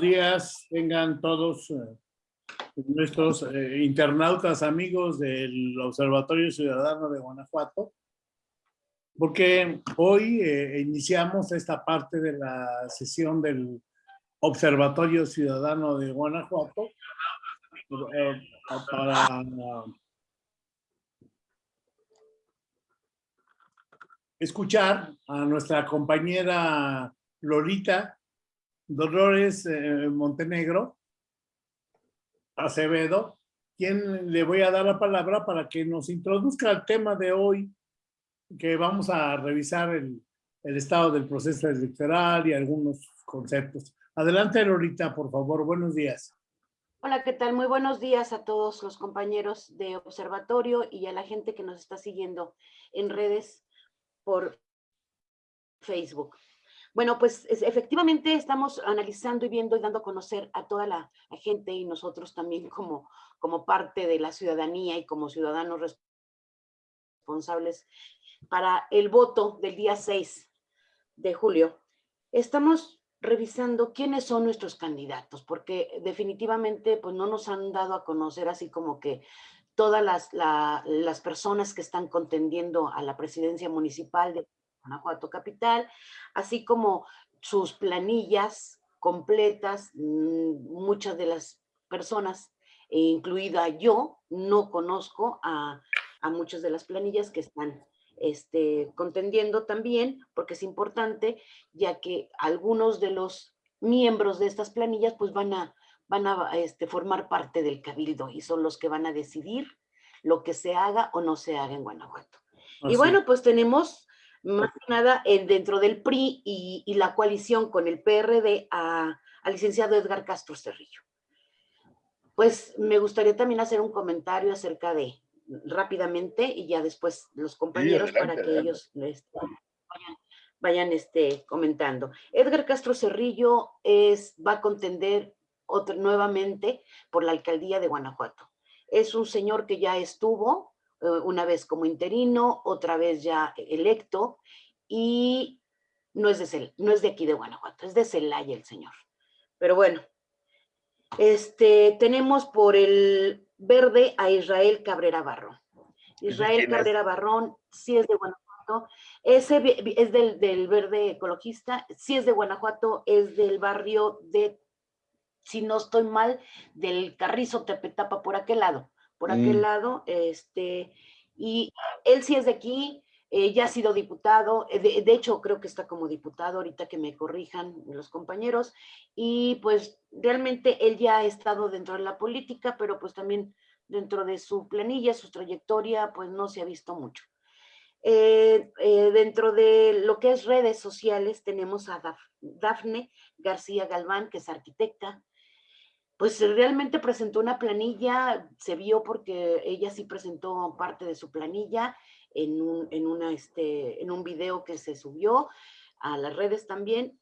días. Tengan todos eh, nuestros eh, internautas amigos del Observatorio Ciudadano de Guanajuato, porque hoy eh, iniciamos esta parte de la sesión del Observatorio Ciudadano de Guanajuato para escuchar a nuestra compañera Lolita Dolores eh, Montenegro Acevedo, quien le voy a dar la palabra para que nos introduzca el tema de hoy, que vamos a revisar el, el estado del proceso electoral y algunos conceptos. Adelante, Lolita, por favor. Buenos días. Hola, ¿qué tal? Muy buenos días a todos los compañeros de observatorio y a la gente que nos está siguiendo en redes por Facebook. Bueno, pues efectivamente estamos analizando y viendo y dando a conocer a toda la, gente y nosotros también como, como parte de la ciudadanía y como ciudadanos responsables para el voto del día 6 de julio. Estamos revisando quiénes son nuestros candidatos, porque definitivamente pues no nos han dado a conocer así como que todas las, las personas que están contendiendo a la presidencia municipal de Guanajuato Capital, así como sus planillas completas, mm, muchas de las personas, incluida yo, no conozco a, muchas de las planillas que están este, contendiendo también, porque es importante, ya que algunos de los miembros de estas planillas pues van a, van a este, formar parte del cabildo y son los que van a decidir lo que se haga o no se haga en Guanajuato. y bueno, pues tenemos más que nada dentro del PRI y, la coalición con el PRD al licenciado Edgar Castro Cerrillo. Pues me gustaría también hacer un comentario acerca de, rápidamente, y ya después los compañeros para que ellos este, vayan, este, comentando. Edgar Castro Cerrillo es, va a contender otro, nuevamente por la alcaldía de Guanajuato. Es un señor que ya estuvo eh, una vez como interino, otra vez ya electo, y no es de, no es de aquí de Guanajuato, es de Celaya el señor. Pero bueno, este, tenemos por el verde a Israel Cabrera Barrón. Israel Cabrera Barrón sí es de Guanajuato, ese es del, del, verde ecologista, sí es de Guanajuato, es del barrio de, si no estoy mal, del Carrizo Tepetapa por aquel lado por aquel mm. lado, este, y él sí es de aquí, eh, ya ha sido diputado, eh, de, hecho creo que está como diputado, ahorita que me corrijan los compañeros, y pues realmente él ya ha estado dentro de la política, pero pues también dentro de su planilla, su trayectoria, pues no se ha visto mucho. Eh, dentro de lo que es redes sociales tenemos a Dafne García Galván, que es arquitecta, pues realmente presentó una planilla, se vio porque ella sí presentó parte de su planilla en un, en una, este, en un video que se subió a las redes también.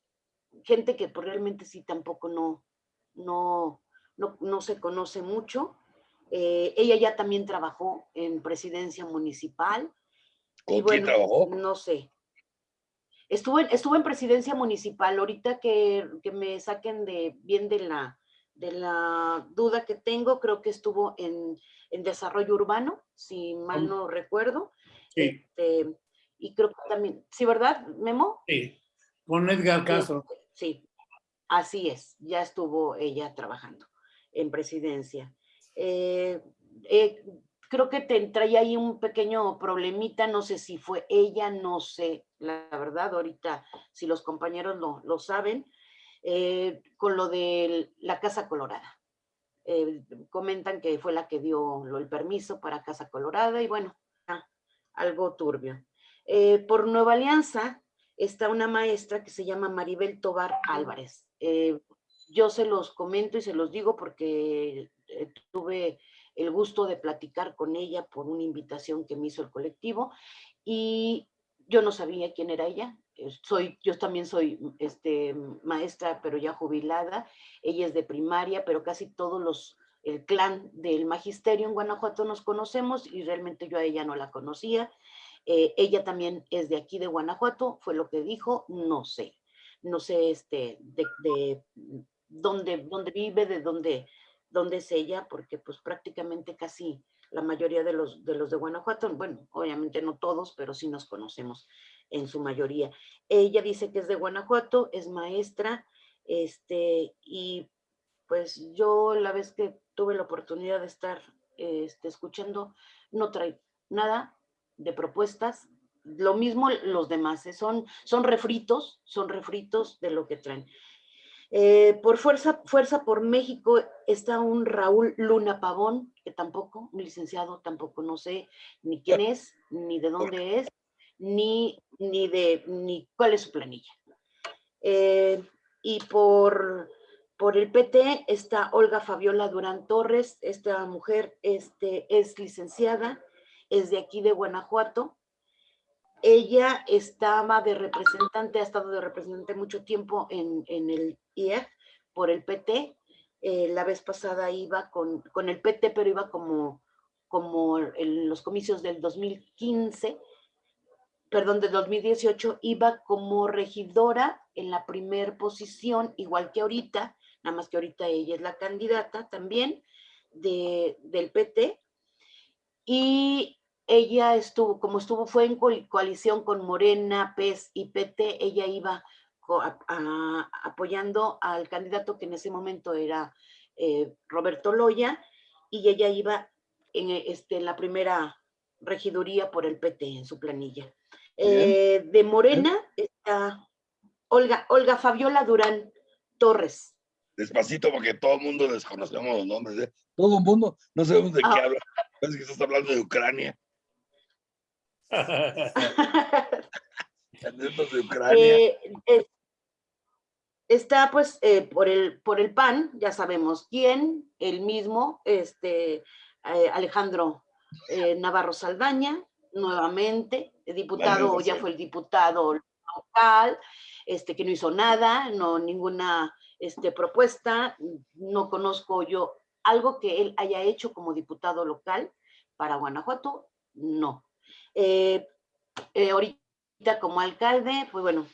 Gente que pues, realmente sí tampoco no, no, no, se conoce mucho. Eh, ella ya también trabajó en presidencia municipal. ¿Con quién trabajó? No sé. Estuvo en, estuvo en presidencia municipal. Ahorita que, que me saquen de bien de la, de la duda que tengo, creo que estuvo en, desarrollo urbano, si mal no recuerdo. Sí. Este, y creo que también, ¿sí verdad, Memo? Sí, con Edgar Castro. Sí, así es, ya estuvo ella trabajando en presidencia. Eh, eh, creo que te traía ahí un pequeño problemita, no sé si fue ella, no sé, la verdad, ahorita si los compañeros lo, lo saben, eh, con lo de la Casa Colorada. Eh, comentan que fue la que dio el permiso para Casa Colorada y bueno, algo turbio. Eh, por Nueva Alianza está una maestra que se llama Maribel Tobar Álvarez. yo se los comento y se los digo porque tuve el gusto de platicar con ella por una invitación que me hizo el colectivo y yo no sabía quién era ella, soy, yo también soy este, maestra, pero ya jubilada, ella es de primaria, pero casi todos los, el clan del magisterio en Guanajuato nos conocemos y realmente yo a ella no la conocía. Eh, ella también es de aquí de Guanajuato, fue lo que dijo, no sé, no sé este, de, dónde, dónde vive, de dónde, dónde es ella, porque pues prácticamente casi la mayoría de los, de los de Guanajuato, bueno, obviamente no todos, pero sí nos conocemos en su mayoría. Ella dice que es de Guanajuato, es maestra, este, y pues yo la vez que tuve la oportunidad de estar este, escuchando, no trae nada de propuestas, lo mismo los demás, ¿eh? son, son refritos, son refritos de lo que traen. Eh, por fuerza, fuerza por México está un Raúl Luna Pavón, que tampoco, un licenciado, tampoco no sé ni quién es, ni de dónde es, ni, ni de ni cuál es su planilla. Eh, y por, por el PT está Olga Fabiola Durán Torres, esta mujer este, es licenciada, es de aquí de Guanajuato, ella estaba de representante, ha estado de representante mucho tiempo en, el IEF por el PT. Eh, la vez pasada iba con, con, el PT, pero iba como, como en los comicios del 2015, perdón, del 2018, iba como regidora en la primer posición, igual que ahorita, nada más que ahorita ella es la candidata también de, del PT. Y ella estuvo, como estuvo, fue en coalición con Morena, PES y PT, ella iba apoyando al candidato que en ese momento era eh, Roberto Loya, y ella iba en, este, la primera regiduría por el PT en su planilla. Eh, de Morena está Olga, Olga Fabiola Durán Torres. Despacito porque todo el mundo desconocemos los nombres. ¿eh? Todo el mundo, no sabemos de qué ah. habla. Parece que estás hablando de Ucrania. Eh, está pues eh, por, el, por el PAN, ya sabemos quién, el mismo, este, eh, Alejandro Navarro Saldaña, nuevamente, diputado, ya fue el diputado local, este, que no hizo nada, no ninguna este, propuesta, no conozco yo algo que él haya hecho como diputado local para Guanajuato, no. Eh, eh, ahorita como alcalde, pues bueno,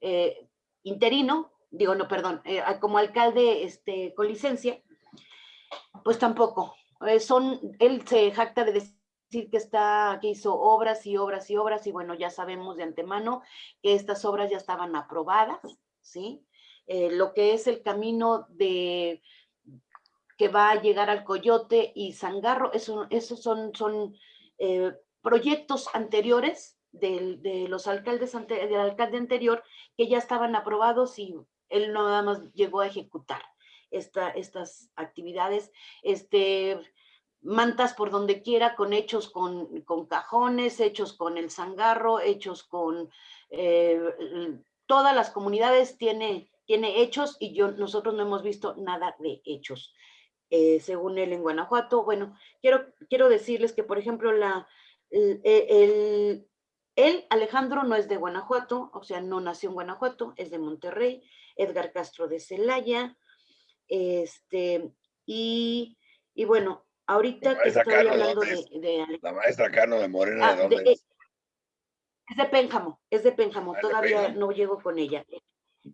eh, interino, digo, no, perdón, como alcalde este, con licencia, pues tampoco. son, él se jacta de decir que está, que hizo obras y obras y obras, y bueno, ya sabemos de antemano que estas obras ya estaban aprobadas, ¿sí? lo que es el camino de que va a llegar al Coyote y Zangarro, eso, esos son, son proyectos anteriores de los alcaldes, del alcalde anterior que ya estaban aprobados y él nada más llegó a ejecutar esta, estas actividades, este, mantas por donde quiera, con hechos con, con cajones, hechos con el zangarro, hechos con eh, todas las comunidades tiene, tiene hechos y yo, nosotros no hemos visto nada de hechos. Eh, según él en Guanajuato. Bueno, quiero, quiero decirles que, por ejemplo, la, el, él, Alejandro, no es de Guanajuato, o sea, no nació en Guanajuato, es de Monterrey, Edgar Castro de Celaya, este, y, y bueno, ahorita que estoy hablando de, La maestra Cano de Morena, ¿de ah, dónde es? De Pénjamo, es de Pénjamo, ah, todavía no llego con ella.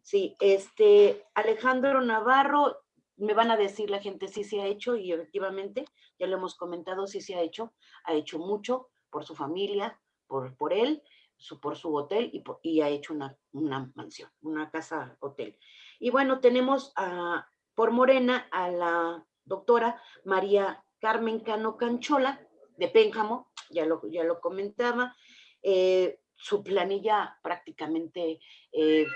Sí, este, Alejandro Navarro, me van a decir la gente si se ha hecho y efectivamente, ya lo hemos comentado, sí se ha hecho, ha hecho mucho, por su familia, por, por él, su, por su hotel y, y ha hecho una, una, mansión, una casa hotel. Y bueno, tenemos a, por Morena a la doctora María Carmen Cano Canchola de Pénjamo, ya lo, ya lo comentaba, eh, su planilla prácticamente, eh,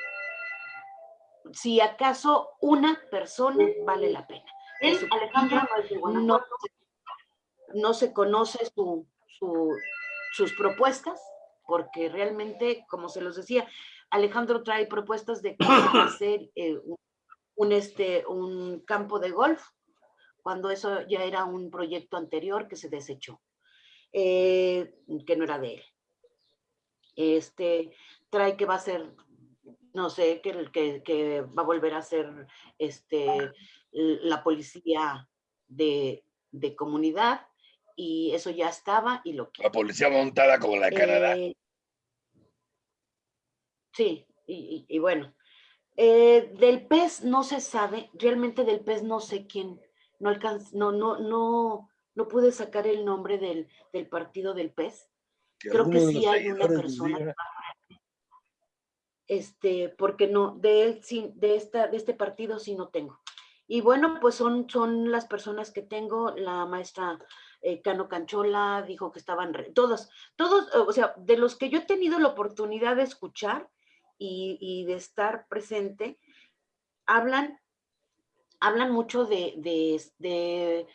si acaso una persona vale la pena. Él, Alejandra, no, no se conoce su, sus propuestas, porque realmente, como se los decía, Alejandro trae propuestas de hacer eh, un, este, un campo de golf, cuando eso ya era un proyecto anterior que se desechó, eh, que no era de él. Este, trae que va a ser, no sé, que, que, que va a volver a ser este, la policía de, de comunidad, y eso ya estaba y lo que... La policía montada como la de Canadá. Eh, sí, y, bueno, Eh, del pez no se sabe, realmente del pez no sé quién, no alcanz, no, no, no, no pude sacar el nombre del, del partido del pez. Que Creo que sí hay una persona este, porque no, de él de esta, de este partido sí no tengo. Y bueno, pues son, son las personas que tengo, la maestra eh, Cano Canchola dijo que estaban, re- todas, todos, o sea, de los que yo he tenido la oportunidad de escuchar y, y de estar presente, hablan, hablan mucho de, de, de,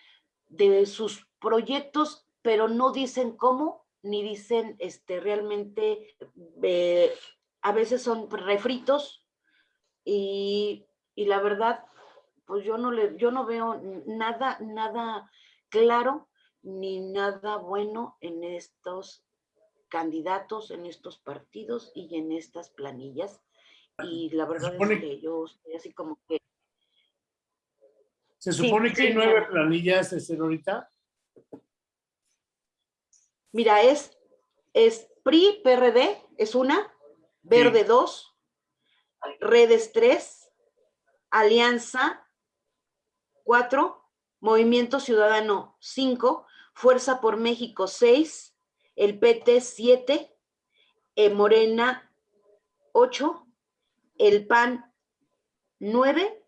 de sus proyectos, pero no dicen cómo, ni dicen este, realmente, eh, a veces son refritos y, y la verdad, pues yo no, le, yo no veo nada, nada claro ni nada bueno en estos candidatos, en estos partidos y en estas planillas. Y la verdad es que yo estoy así como que Se Sí, supone que sí, hay nueve planillas, este, ahorita. Mira, es, es PRI, PRD, es una, Verde dos, Redes tres, Alianza cuatro, Movimiento Ciudadano cinco, Fuerza por México seis, el PT siete, eh, Morena ocho, el PAN nueve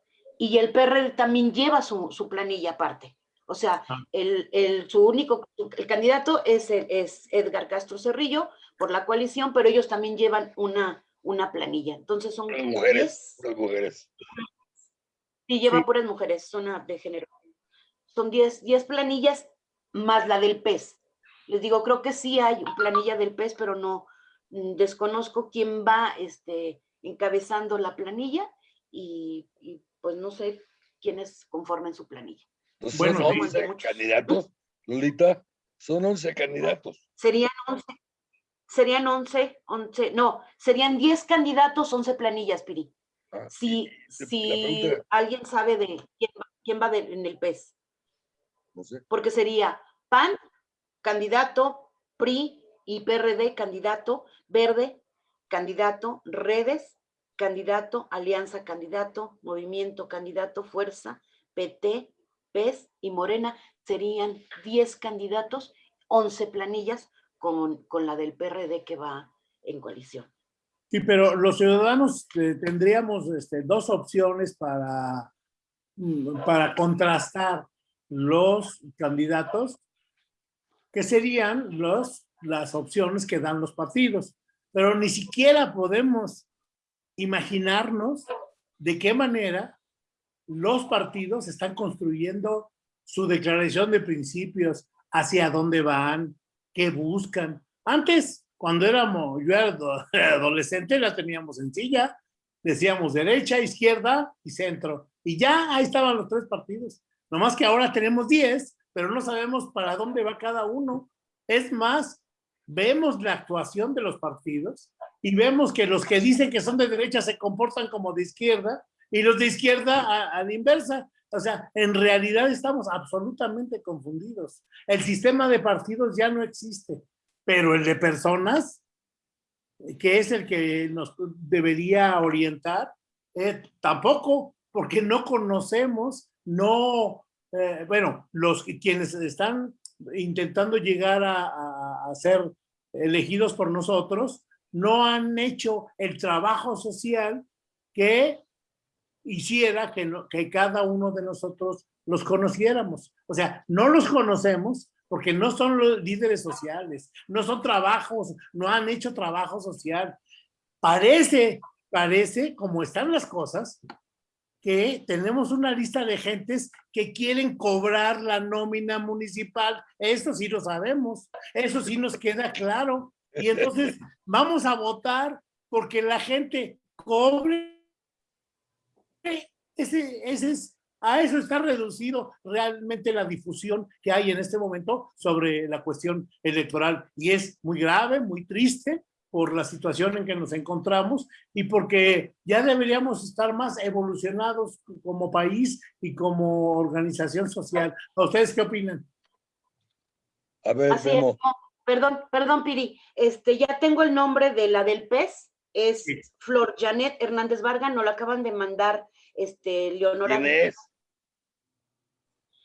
y el PRD también lleva su, su planilla aparte. O sea, Ah. el, el- su único, el candidato es, el- es Edgar Castro Cerrillo por la coalición, pero ellos también llevan una, una planilla. Entonces son Puras como mujeres, 10, puras mujeres. y lleva Sí. puras mujeres, zona de género. Son 10, 10 planillas más la del pez. Les digo, creo que sí hay planilla del pez, pero no mm, desconozco quién va este, encabezando la planilla y, y, pues no sé quiénes conformen su planilla. Entonces Bueno, son sí. 11 Muchos. candidatos, Lolita, son 11 candidatos. Serían 11, serían 11, 11, no, serían 10 candidatos, 11 planillas, Piri. Ah, Si, si pregunta- alguien sabe de quién va, quién va de- en el pez. No sé. porque sería PAN, candidato, PRI y PRD, candidato, Verde, candidato, Redes, candidato, Alianza, candidato, Movimiento, candidato, Fuerza, PT, PES y Morena. Serían 10 candidatos, 11 planillas con, con la del PRD que va en coalición. Sí, pero los ciudadanos eh, tendríamos este, dos opciones para, mm, para contrastar los candidatos, que serían los, las opciones que dan los partidos. Pero ni siquiera podemos imaginarnos de qué manera los partidos están construyendo su declaración de principios, hacia dónde van, qué buscan. Antes, cuando éramos, yo era ado- adolescente, la teníamos sencilla. Decíamos derecha, izquierda y centro. Y ya ahí estaban los tres partidos. Nomás que ahora tenemos 10, pero no sabemos para dónde va cada uno. Es más, vemos la actuación de los partidos y vemos que los que dicen que son de derecha se comportan como de izquierda y los de izquierda a, a la inversa. O sea, en realidad estamos absolutamente confundidos. El sistema de partidos ya no existe, pero el de personas, que es el que nos debería orientar, eh, tampoco, porque no conocemos, no, eh, bueno, los quienes están intentando llegar a- a ser elegidos por nosotros, no han hecho el trabajo social que hiciera que, cada uno de nosotros los conociéramos. O sea, no los conocemos porque no son los líderes sociales, no son trabajos, no han hecho trabajo social. Parece, parece, como están las cosas, que tenemos una lista de gentes que quieren cobrar la nómina municipal. Eso sí lo sabemos, eso sí nos queda claro. Y entonces vamos a votar porque la gente cobre. Ese, ese es, a eso está reducido realmente la difusión que hay en este momento sobre la cuestión electoral. Y es muy grave, muy triste por la situación en que nos encontramos y porque ya deberíamos estar más evolucionados como país y como organización social. ¿A ustedes qué opinan? A ver, Así es, Memo, no, perdón, perdón, Piri, este, ya tengo el nombre de la del pez, es Sí. Flor Janet Hernández Varga, nos lo acaban de mandar este, Leonora. ¿Quién es?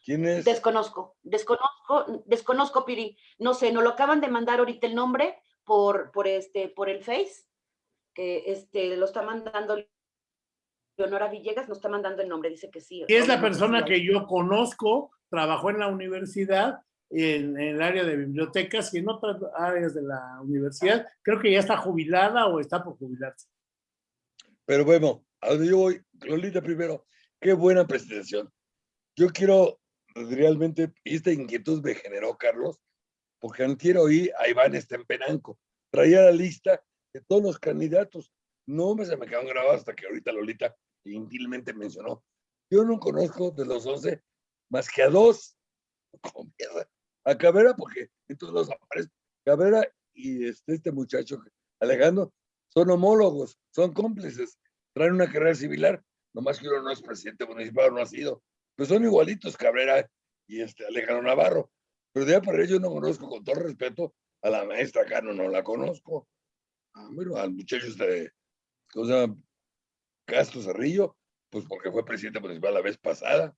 ¿Quién es? Desconozco, desconozco, desconozco, Piri. No sé, nos lo acaban de mandar ahorita el nombre por, por este, por el Face, que este, lo está mandando Leonora Villegas, nos está mandando el nombre, dice que sí. Y es la persona que yo conozco, trabajó en la universidad, en, en el área de bibliotecas y en otras áreas de la universidad. Creo que ya está jubilada o está por jubilarse. Pero bueno, a donde yo voy, Lolita primero, qué buena presentación. Yo quiero realmente, esta inquietud me generó Carlos, porque antier oí a Iván Estempenanco, traía la lista de todos los candidatos. No se me quedaron grabados hasta que ahorita Lolita gentilmente mencionó. Yo no conozco de los 11 más que a dos. Mierda. A Cabrera, porque entonces aparece. Cabrera y este, este muchacho, Alejandro, son homólogos, son cómplices, traen una carrera similar, nomás que uno no es presidente municipal, no ha sido. Pues son igualitos Cabrera y este Alejandro Navarro. Pero de ahí para ello yo no conozco, con todo respeto, a la maestra Cano, no la conozco. Ah, bueno, al muchacho este, ¿cómo se llama? Castro Cerrillo, pues porque fue presidente municipal la vez pasada.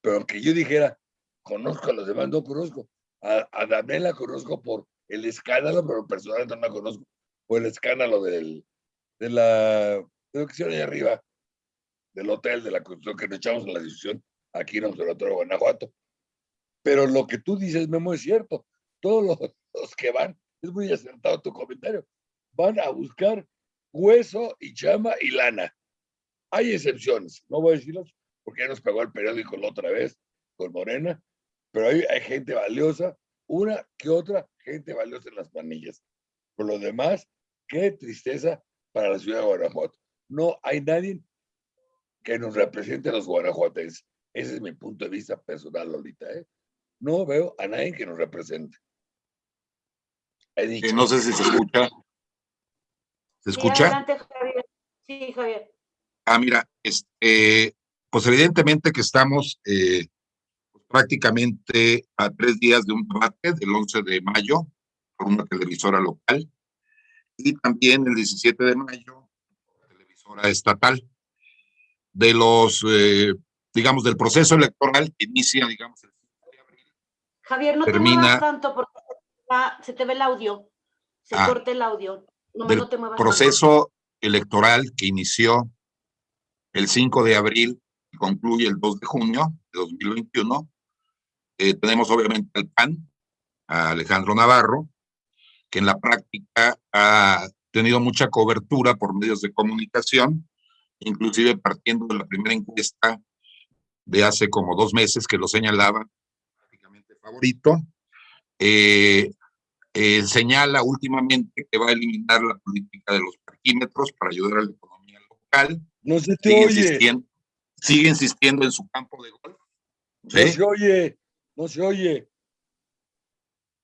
Pero aunque yo dijera, conozco a los demás, no conozco. A, a la conozco por el escándalo, pero personalmente no la conozco por el escándalo del, de la, de lo que hicieron ahí arriba, del hotel, de la construcción que nos echamos en la discusión aquí en Observatorio de Guanajuato. Pero lo que tú dices, Memo, es cierto. Todos los, los que van, es muy acertado tu comentario, van a buscar hueso y chama y lana. Hay excepciones, no voy a decirlas porque ya nos pegó el periódico la otra vez con Morena, pero hay, hay gente valiosa, una que otra gente valiosa en las manillas. Por lo demás, qué tristeza para la ciudad de Guanajuato. No hay nadie que nos represente a los guanajuatenses. Ese es mi punto de vista personal ahorita. ¿eh? No veo a nadie que nos represente. Dicho. Eh, no sé si se escucha. ¿Se Sí, escucha? adelante, Javier. Sí, Javier. Ah, mira, este, pues evidentemente que estamos eh, prácticamente a tres días de un debate del 11 de mayo por una televisora local y también el 17 de mayo por televisora estatal. De los, eh, digamos, del proceso electoral que inicia, digamos, el 5 de abril. Javier, no te Termina- muevas tanto porque se te te ve el audio. Se Ah. corta el audio. No, del no te muevas tanto. proceso electoral que inició el 5 de abril y concluye el 2 de junio de 2021. Eh, tenemos obviamente al PAN, a Alejandro Navarro, que en la práctica ha tenido mucha cobertura por medios de comunicación, inclusive partiendo de la primera encuesta de hace como dos meses que lo señalaba prácticamente favorito. Eh, eh, señala últimamente que va a eliminar la política de los parquímetros para ayudar a la economía local. No se te Sigue oye, insistiendo, sigue insistiendo en su campo de golf. no ¿eh? se oye, no se oye.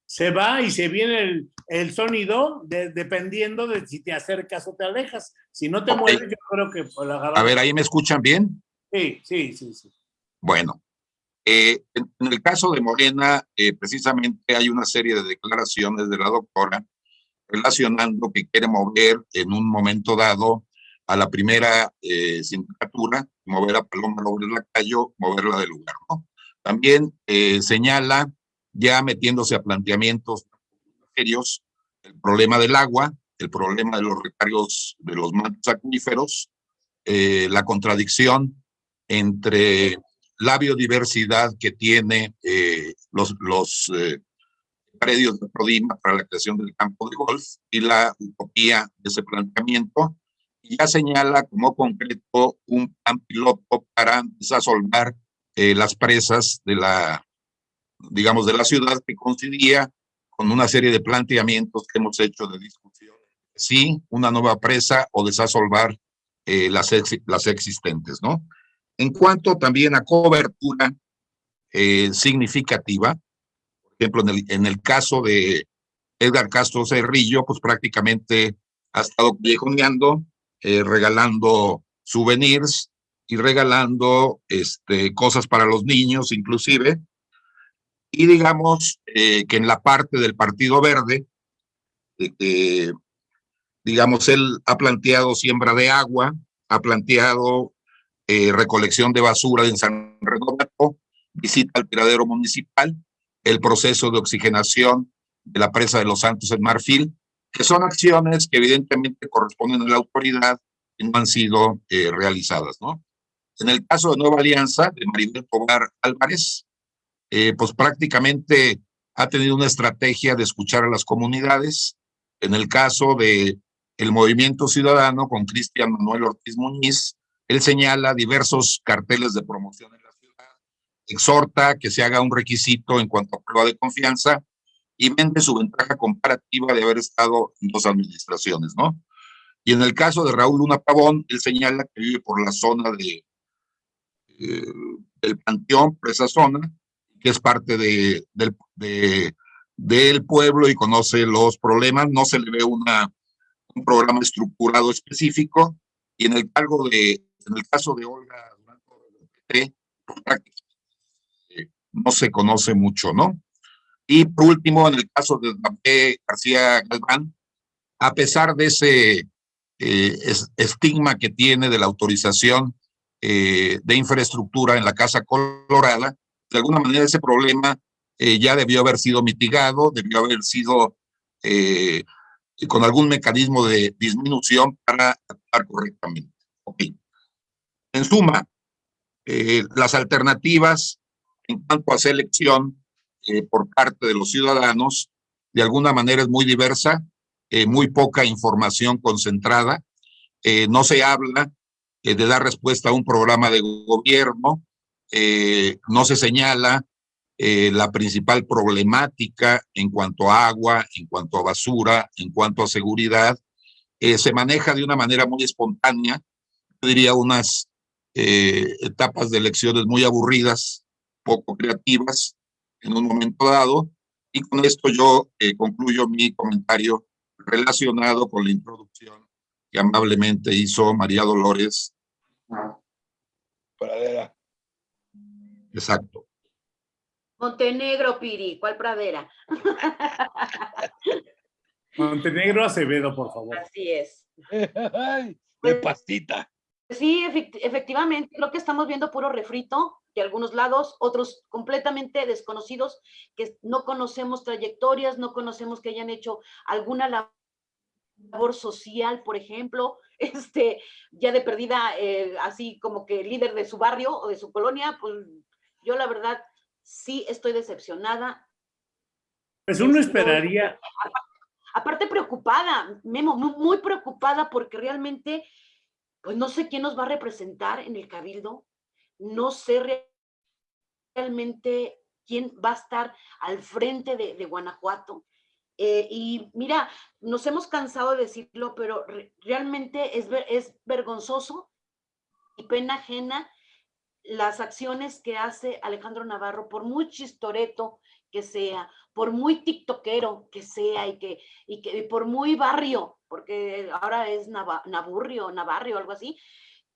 Se va y se viene el, el sonido de- dependiendo de si te acercas o te alejas. Si no te mueves, yo creo que por la A ver, ahí me escuchan bien. Sí, sí, sí, sí. Bueno, eh, en, en el caso de Morena, eh, precisamente hay una serie de declaraciones de la doctora relacionando que quiere mover en un momento dado a la primera eh, sindicatura, mover a Paloma López Lacayo, moverla del lugar, ¿no? También eh, señala, ya metiéndose a planteamientos serios, el problema del agua, el problema de los recargos de los mantos acuíferos, eh, la contradicción entre la biodiversidad que tiene eh, los, los predios de Prodima para la creación del campo de golf y la utopía de ese planteamiento. Y ya señala como concreto un plan piloto para desasolvar eh, las presas de la, digamos, de la ciudad que coincidía con una serie de planteamientos que hemos hecho de discusión. Sí, una nueva presa o desasolvar eh, las, las existentes, ¿no? En cuanto también a cobertura eh, significativa, por ejemplo, en el, en el caso de Edgar Castro Cerrillo, pues prácticamente ha estado callejoneando, eh, regalando souvenirs y regalando este, cosas para los niños, inclusive. Y digamos eh, que en la parte del Partido Verde, digamos, él ha planteado siembra de agua, ha planteado eh, recolección de basura en San Renato, visita al tiradero municipal, el proceso de oxigenación de la presa de Los Santos en Marfil, que son acciones que evidentemente corresponden a la autoridad y no han sido eh, realizadas, ¿no? En el caso de Nueva Alianza, de Maribel Tobar Álvarez, eh, pues prácticamente ha tenido una estrategia de escuchar a las comunidades. En el caso de el Movimiento Ciudadano con Cristian Manuel Ortiz Muñiz, él señala diversos carteles de promoción en la ciudad, exhorta que se haga un requisito en cuanto a prueba de confianza y vende su ventaja comparativa de haber estado en dos administraciones, ¿no? Y en el caso de Raúl Luna Pavón, él señala que vive por la zona de, eh, del Panteón, por esa zona, que es parte de, del, de, del pueblo y conoce los problemas, no se le ve una, un programa estructurado específico, y en el, cargo de, en el caso de Olga eh, no se conoce mucho, ¿no? Y por último, en el caso de García Galván, a pesar de ese eh, estigma que tiene de la autorización eh, de infraestructura en la Casa Colorada, de alguna manera ese problema eh, ya debió haber sido mitigado, debió haber sido con algún mecanismo de disminución para actuar correctamente. En suma, las alternativas en cuanto a selección por parte de los ciudadanos, de alguna manera es muy diversa, eh, muy poca información concentrada, eh, no se habla eh, de dar respuesta a un programa de gobierno, no se señala la principal problemática en cuanto a agua, en cuanto a basura, en cuanto a seguridad, se maneja de una manera muy espontánea, yo diría unas etapas de elecciones muy aburridas, poco creativas en un momento dado, y con esto yo concluyo mi comentario relacionado con la introducción que amablemente hizo María Dolores. Pradera. Exacto. Montenegro, Piri, ¿cuál pradera? Montenegro Acevedo, por favor. Así es. de pastita. Sí, efectivamente, creo que estamos viendo puro refrito de algunos lados, otros completamente desconocidos, que no conocemos trayectorias, no conocemos que hayan hecho alguna labor social, por ejemplo, este, ya de perdida, eh, así como que líder de su barrio o de su colonia, pues yo la verdad sí estoy decepcionada. Pues uno esperaría. Aparte preocupada, Memo, muy preocupada porque realmente, pues no sé quién nos va a representar en el cabildo, no sé realmente quién va a estar al frente de, Guanajuato. Eh, y mira, nos hemos cansado de decirlo, pero realmente es, es vergonzoso y pena ajena las acciones que hace Alejandro Navarro, por muy chistoreto que sea, por muy tiktokero que sea y que, y que por muy barrio, porque ahora es Naburrio, Navarrio, algo así,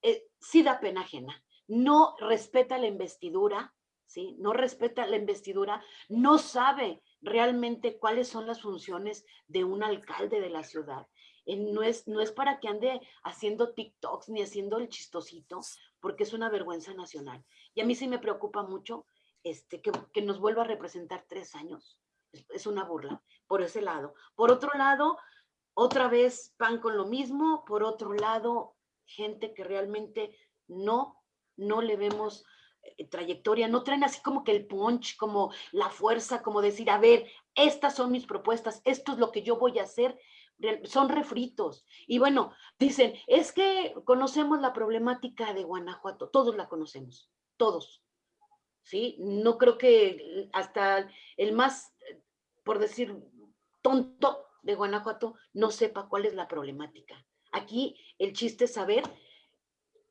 eh, sí da pena ajena no respeta la investidura, ¿sí? No respeta la investidura, no sabe realmente cuáles son las funciones de un alcalde de la ciudad. No es, no es para que ande haciendo TikToks ni haciendo el chistosito, porque es una vergüenza nacional. Y a mí sí me preocupa mucho este, que, nos vuelva a representar tres años. Es, es, una burla, por ese lado. Por otro lado, otra vez pan con lo mismo. Por otro lado, gente que realmente no no le vemos trayectoria, no traen así como que el punch, como la fuerza, como decir, a ver, estas son mis propuestas, esto es lo que yo voy a hacer, son refritos. Y bueno, dicen, es que conocemos la problemática de Guanajuato, todos la conocemos, todos. ¿Sí? No creo que hasta el más, por decir, tonto de Guanajuato no sepa cuál es la problemática. Aquí el chiste es saber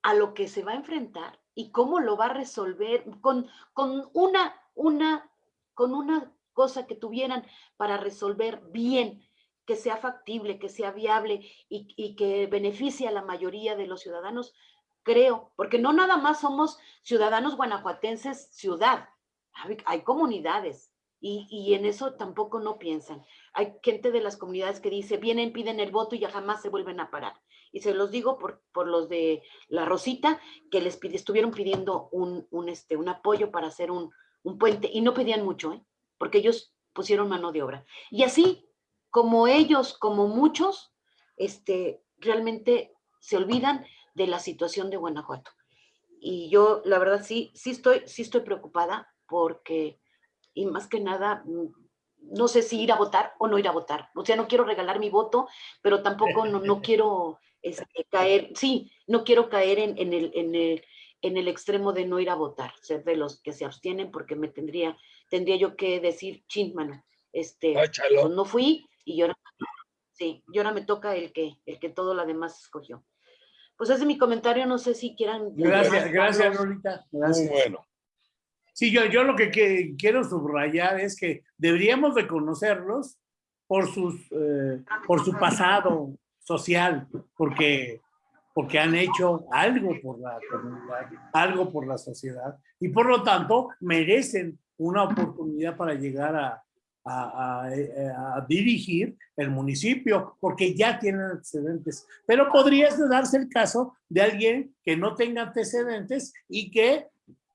a lo que se va a enfrentar y cómo lo va a resolver con, con, una, una, con una cosa que tuvieran para resolver bien, que sea factible, que sea viable y, y que beneficie a la mayoría de los ciudadanos, creo, porque no nada más somos ciudadanos guanajuatenses ciudad, hay, comunidades Y, y en eso tampoco no piensan. Hay gente de las comunidades que dice, vienen, piden el voto y ya jamás se vuelven a parar. Y se los digo por, por los de La Rosita, que les pide, estuvieron pidiendo un, un, este, un apoyo para hacer un, un puente y no pedían mucho, ¿eh? porque ellos pusieron mano de obra. Y así, como ellos, como muchos, este, realmente se olvidan de la situación de Guanajuato. Y yo, la verdad, sí, sí estoy, sí estoy preocupada porque y más que nada, mm, no sé si ir a votar o no ir a votar. O sea, no quiero regalar mi voto, pero tampoco no, no quiero este, caer, sí, no quiero caer en, en, el, en, el, en el extremo de no ir a votar, ser de los que se abstienen, porque me tendría, tendría yo que decir, chin, mano, este, pues no fui y ahora, sí, y ahora me toca el que, el que todo lo demás escogió. Pues ese es mi comentario, no sé si quieran. Gracias, gracias, Lolita. Muy bueno. Sí, yo, yo lo que, quiero subrayar es que deberíamos reconocerlos por, sus, eh, por su pasado social, porque, porque han hecho algo por la comunidad, algo por la sociedad, y por lo tanto merecen una oportunidad para llegar a, a, a, dirigir el municipio, porque ya tienen antecedentes. Pero podría darse el caso de alguien que no tenga antecedentes y que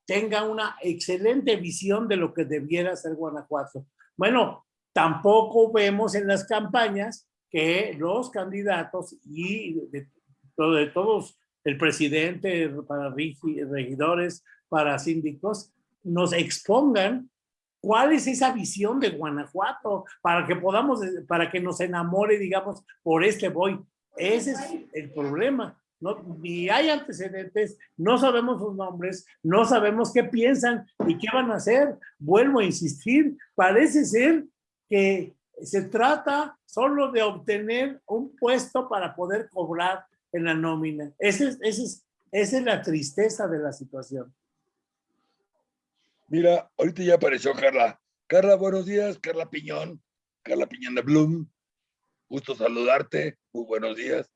tenga una excelente visión de lo que debiera ser Guanajuato. Bueno, tampoco vemos en las campañas que los candidatos y de, de todos, el presidente, para regidores, para síndicos, nos expongan cuál es esa visión de Guanajuato para que podamos, para que nos enamore, digamos, por este voy. Ese es el problema no, ni hay antecedentes, no sabemos sus nombres, no sabemos qué piensan y qué van a hacer. Vuelvo a insistir, parece ser que se trata solo de obtener un puesto para poder cobrar en la nómina. Ese es, ese esa es la tristeza de la situación. Mira, ahorita ya apareció Carla. Carla, buenos días. Carla Piñón. Carla Piñón de Bloom. Gusto saludarte. Muy buenos días.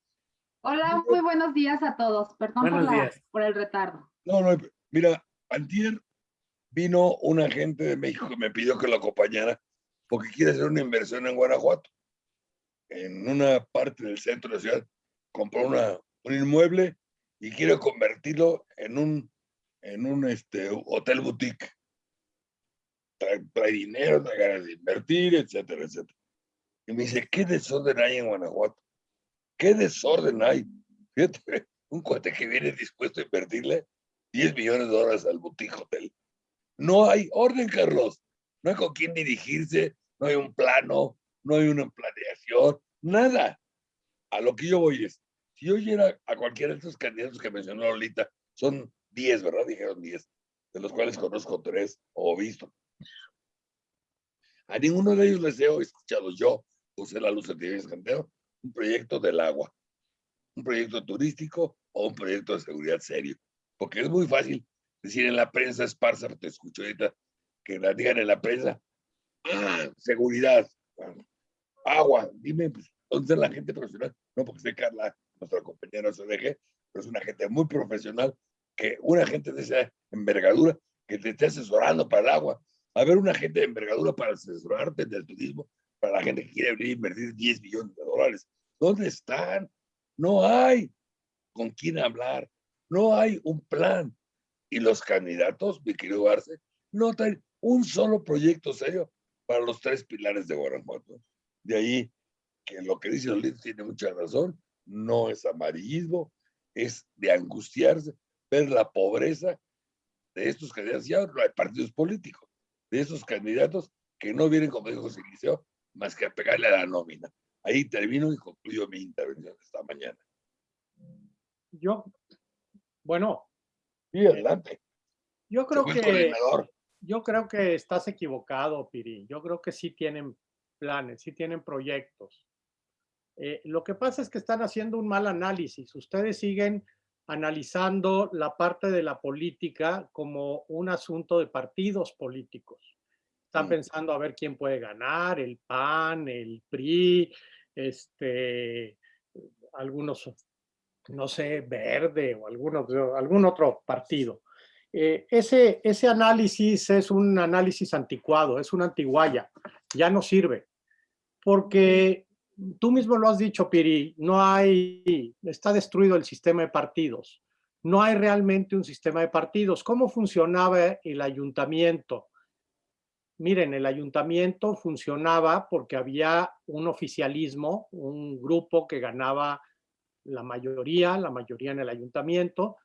Hola, muy buenos días a todos. Perdón por, el retardo. No, no, mira, antier vino un agente de México que me pidió que lo acompañara porque quiere hacer una inversión en Guanajuato. En una parte del centro de la ciudad compró una, un inmueble y quiere convertirlo en un, en un este, hotel boutique. Trae, trae dinero, trae ganas de invertir, etcétera, etcétera. Y me dice, ¿qué desorden hay en Guanajuato? qué desorden hay. Fíjate, un cuate que viene dispuesto a invertirle 10 millones de dólares al boutique hotel. No hay orden, Carlos. No hay con quién dirigirse, no hay un plano, no hay una planeación, nada. A lo que yo voy es, si yo oyera a cualquiera de estos candidatos que mencionó Lolita, son 10, ¿verdad? Dijeron 10, de los cuales conozco tres o visto. A ninguno de ellos les he escuchado yo, usé la luz de TV Canteo, un proyecto del agua, un proyecto turístico o un proyecto de seguridad serio. Porque es muy fácil decir en la prensa esparza, te escucho ahorita, que la digan en la prensa, ah, seguridad, agua, dime, pues, ¿dónde está la gente profesional? No, porque sé Carla, nuestra compañera de pero es una gente muy profesional, que una gente de esa envergadura que te esté asesorando para el agua. A ver, una gente de envergadura para asesorarte del turismo, para la gente que quiere venir a invertir 10 millones de dólares. ¿Dónde están? No hay con quién hablar, no hay un plan. Y los candidatos, mi querido Arce, no traen un solo proyecto serio para los tres pilares de Guanajuato. De ahí que lo que dice Lolita tiene mucha razón, no es amarillismo, es de angustiarse, ver la pobreza de estos candidatos, ya no hay partidos políticos, de esos candidatos que no vienen, como dijo Silicio, más que a pegarle a la nómina. Ahí termino y concluyo mi intervención esta mañana. Yo, bueno. Sí, adelante. Yo creo que, yo creo que estás equivocado, Piri. Yo creo que sí tienen planes, sí tienen proyectos. Eh, lo que pasa es que están haciendo un mal análisis. Ustedes siguen analizando la parte de la política como un asunto de partidos políticos. Están pensando a ver quién puede ganar, el PAN, el PRI, este, algunos, no sé, verde o algunos, algún otro partido. Eh, ese, ese análisis es un análisis anticuado, es una antiguaya, ya no sirve. Porque tú mismo lo has dicho, Piri, no hay, está destruido el sistema de partidos. No hay realmente un sistema de partidos. ¿Cómo funcionaba el ayuntamiento? Miren, el ayuntamiento funcionaba porque había un oficialismo, un grupo que ganaba la mayoría, la mayoría en el ayuntamiento,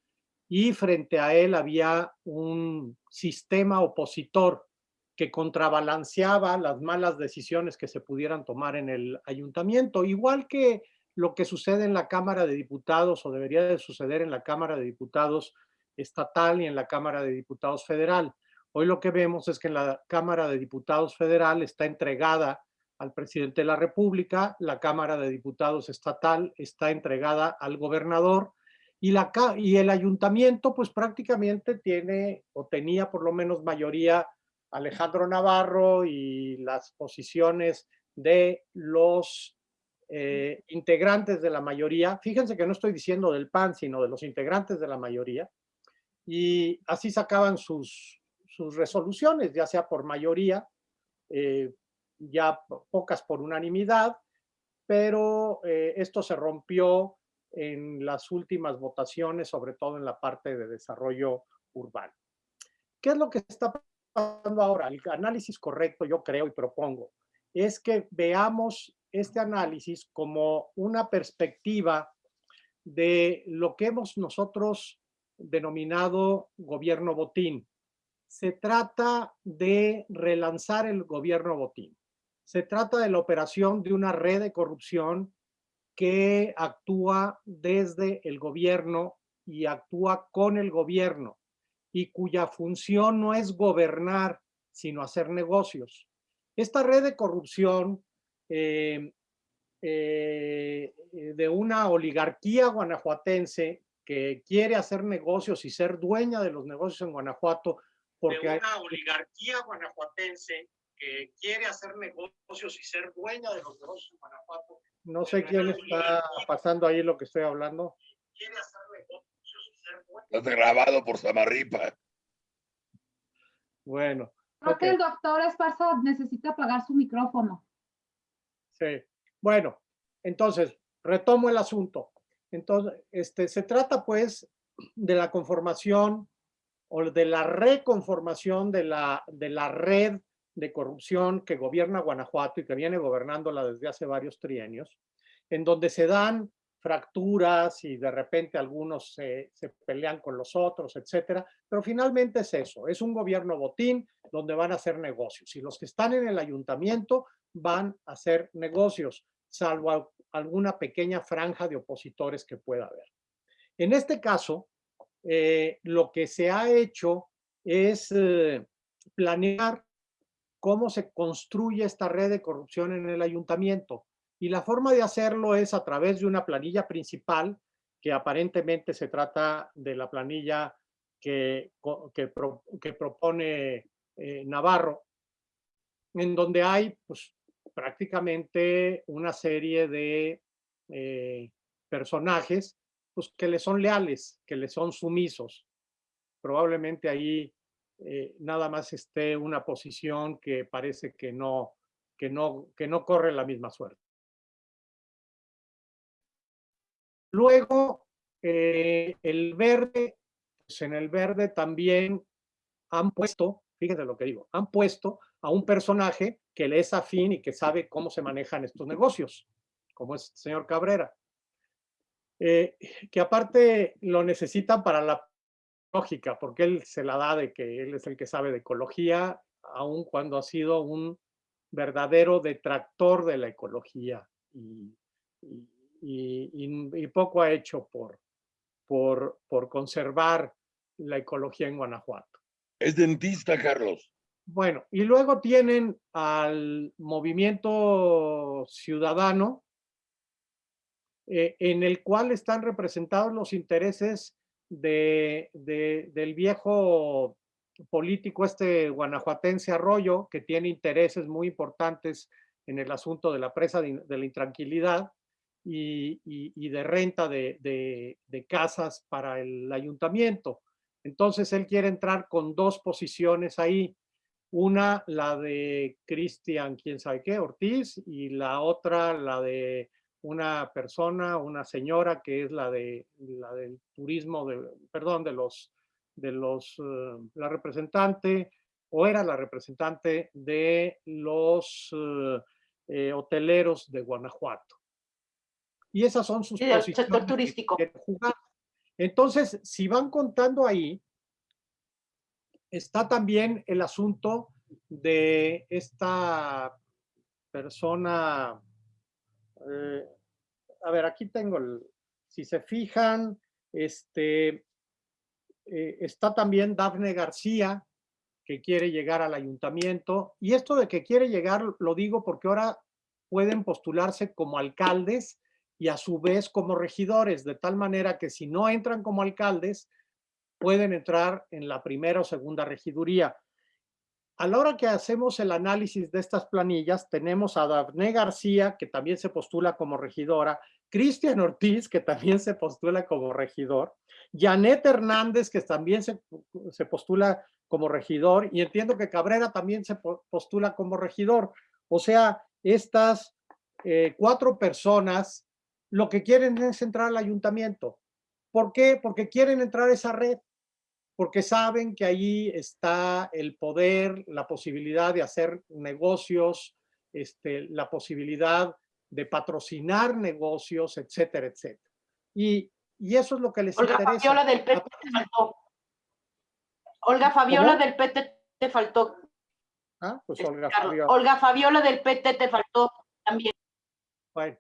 y frente a él había un sistema opositor que contrabalanceaba las malas decisiones que se pudieran tomar en el ayuntamiento, igual que lo que sucede en la Cámara de Diputados o debería de suceder en la Cámara de Diputados estatal y en la Cámara de Diputados federal. Hoy lo que vemos es que en la Cámara de Diputados federal está entregada al presidente de la República, la Cámara de Diputados estatal está entregada al gobernador y, la, y el ayuntamiento pues prácticamente tiene o tenía por lo menos mayoría Alejandro Navarro y las posiciones de los eh, integrantes de la mayoría. Fíjense que no estoy diciendo del PAN, sino de los integrantes de la mayoría. Y así sacaban sus, sus resoluciones, ya sea por mayoría, eh, ya pocas por unanimidad, pero eh, esto se rompió en las últimas votaciones, sobre todo en la parte de desarrollo urbano. ¿Qué es lo que está pasando ahora? El análisis correcto, yo creo y propongo, es que veamos este análisis como una perspectiva de lo que hemos nosotros denominado gobierno botín. Se trata de relanzar el gobierno botín. Se trata de la operación de una red de corrupción que actúa desde el gobierno y actúa con el gobierno y cuya función no es gobernar, sino hacer negocios. Esta red de corrupción eh, eh, de una oligarquía guanajuatense que quiere hacer negocios y ser dueña de los negocios en Guanajuato, porque hay una oligarquía guanajuatense que quiere hacer negocios y ser dueña de los negocios en Guanajuato. No sé quién está pasando ahí lo que estoy hablando. Quiere hacer negocios y ser dueña. Está grabado por Samarripa. Bueno. Creo que el doctor Esparza necesita apagar su micrófono. Sí. Bueno, entonces, retomo el asunto. Entonces, este, se trata pues de la conformación o de la reconformación de la, de la red de corrupción que gobierna Guanajuato y que viene gobernándola desde hace varios trienios, en donde se dan fracturas y de repente algunos se, pelean con los otros, etcétera. Pero finalmente es eso, es un gobierno botín donde van a hacer negocios. Y los que están en el ayuntamiento van a hacer negocios, salvo alguna pequeña franja de opositores que pueda haber. En este caso, eh, lo que se ha hecho es eh, planear cómo se construye esta red de corrupción en el ayuntamiento. Y la forma de hacerlo es a través de una planilla principal, que aparentemente se trata de la planilla que, que, propone eh, Navarro, en donde hay pues, prácticamente una serie de eh, personajes pues, que le son leales, que le son sumisos. Probablemente ahí eh, nada más esté una posición que parece que no, que no, que no corre la misma suerte. Luego, eh, el verde, pues en el verde también han puesto, fíjense lo que digo, han puesto a un personaje que le es afín y que sabe cómo se manejan estos negocios, como es el señor Cabrera. Eh, que aparte lo necesitan para la lógica, porque él se la da de que él es el que sabe de ecología, aun cuando ha sido un verdadero detractor de la ecología y, y, poco ha hecho por, por, por conservar la ecología en Guanajuato. Es dentista, Carlos. Bueno, y luego tienen al movimiento ciudadano, eh, en el cual están representados los intereses de, del viejo político este guanajuatense Arroyo, que tiene intereses muy importantes en el asunto de la presa de, la intranquilidad y, de renta de, casas para el ayuntamiento. Entonces él quiere entrar con dos posiciones ahí. Una, la de Cristian, quién sabe qué, Ortiz, y la otra, la de una persona, una señora que es la de la del turismo, de, perdón, de los, de los, eh, la representante, o era la representante de los eh, eh, hoteleros de Guanajuato. Y esas son sus posiciones. sector turístico. Entonces, si van contando ahí, está también el asunto de esta persona, eh, a ver, aquí tengo, el, si se fijan, este, eh, está también Dafne García, que quiere llegar al ayuntamiento. Y esto de que quiere llegar, lo digo porque ahora pueden postularse como alcaldes y a su vez como regidores, de tal manera que si no entran como alcaldes, pueden entrar en la primera o segunda regiduría. A la hora que hacemos el análisis de estas planillas, tenemos a Daphne García, que también se postula como regidora, Cristian Ortiz, que también se postula como regidor, Janet Hernández, que también se, se, postula como regidor, y entiendo que Cabrera también se postula como regidor. O sea, estas eh, cuatro personas lo que quieren es entrar al ayuntamiento. ¿Por qué? Porque quieren entrar a esa red porque saben que ahí está el poder, la posibilidad de hacer negocios, este, la posibilidad de patrocinar negocios, etcétera, etcétera. Y, y eso es lo que les Olga interesa. Fabiola del PT te faltó. Olga Fabiola del PT te faltó. Ah, pues este, Olga Fabiola. Olga Fabiola del PT te faltó también. Bueno,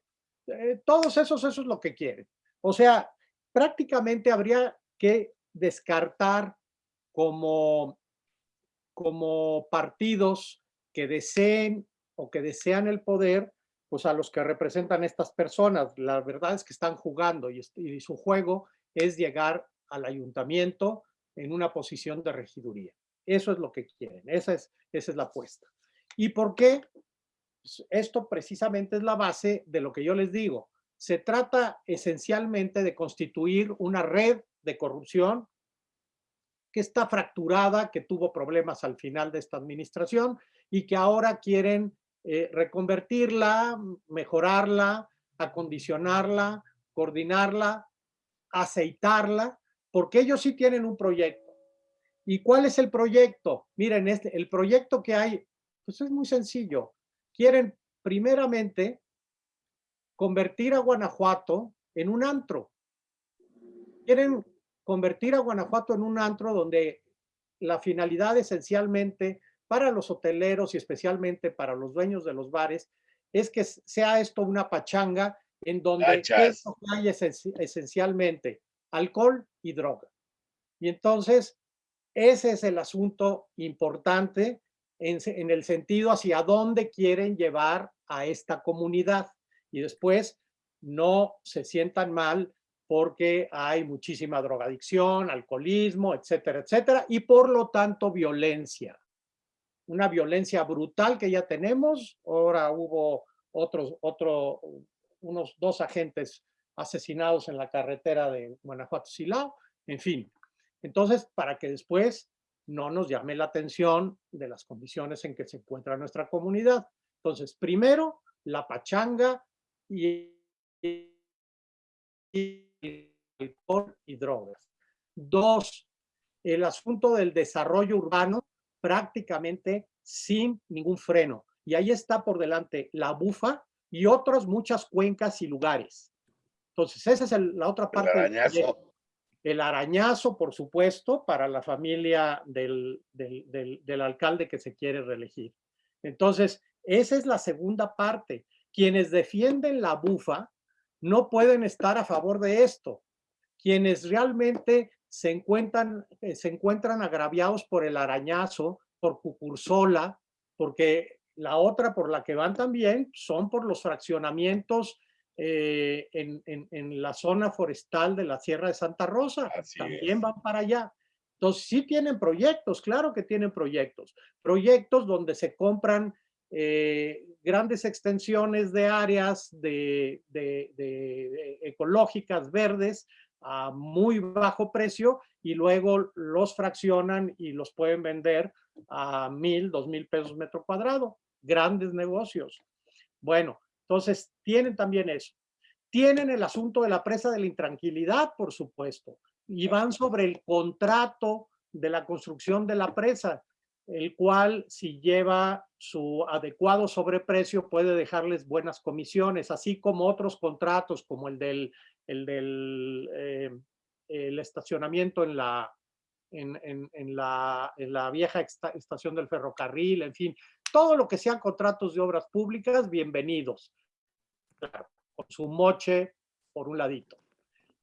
eh, todos esos, eso es lo que quieren. O sea, prácticamente habría que descartar como, como partidos que deseen o que desean el poder, pues a los que representan estas personas. La verdad es que están jugando y, su juego es llegar al ayuntamiento en una posición de regiduría. Eso es lo que quieren, esa es, esa es la apuesta. ¿Y por qué? Pues esto precisamente es la base de lo que yo les digo. Se trata esencialmente de constituir una red de corrupción que está fracturada, que tuvo problemas al final de esta administración y que ahora quieren eh, reconvertirla, mejorarla, acondicionarla, coordinarla, aceitarla, porque ellos sí tienen un proyecto. ¿Y cuál es el proyecto? Miren, este, el proyecto que hay, pues es muy sencillo. Quieren primeramente convertir a Guanajuato en un antro. Quieren convertir a Guanajuato en un antro donde la finalidad esencialmente para los hoteleros y especialmente para los dueños de los bares es que sea esto una pachanga en donde hay esencialmente alcohol y droga. Y entonces, ese es el asunto importante en, en el sentido hacia dónde quieren llevar a esta comunidad. Y después no se sientan mal porque hay muchísima drogadicción, alcoholismo, etcétera, etcétera, y por lo tanto violencia. Una violencia brutal que ya tenemos. Ahora hubo otros, otro, unos dos agentes asesinados en la carretera de Guanajuato-Silao, en fin. Entonces, para que después no nos llame la atención de las condiciones en que se encuentra nuestra comunidad. Entonces, primero, la pachanga y alcohol y drogas. Dos, el asunto del desarrollo urbano prácticamente sin ningún freno. Y ahí está por delante la bufa y otras muchas cuencas y lugares. Entonces, esa es la otra parte. El arañazo. El arañazo, por supuesto, para la familia del, del, del alcalde que se quiere reelegir. Entonces, esa es la segunda parte. Quienes defienden la bufa no pueden estar a favor de esto. Quienes realmente se encuentran, eh, se encuentran agraviados por el arañazo, por Cucursola, porque la otra por la que van también son por los fraccionamientos eh, en, la zona forestal de la Sierra de Santa Rosa. también van para allá. Entonces sí tienen proyectos, claro que tienen proyectos. Proyectos donde se compran eh, grandes extensiones de áreas de, ecológicas, verdes, a muy bajo precio y luego los fraccionan y los pueden vender a mil, dos mil pesos metro cuadrado. Grandes negocios. Bueno, entonces tienen también eso. Tienen el asunto de la presa de la intranquilidad, por supuesto, y van sobre el contrato de la construcción de la presa, el cual si lleva su adecuado sobreprecio puede dejarles buenas comisiones, así como otros contratos como el del, el del eh, el estacionamiento en la, en, en, la, en la vieja estación del ferrocarril, en fin, todo lo que sean contratos de obras públicas, bienvenidos. con su moche por un ladito.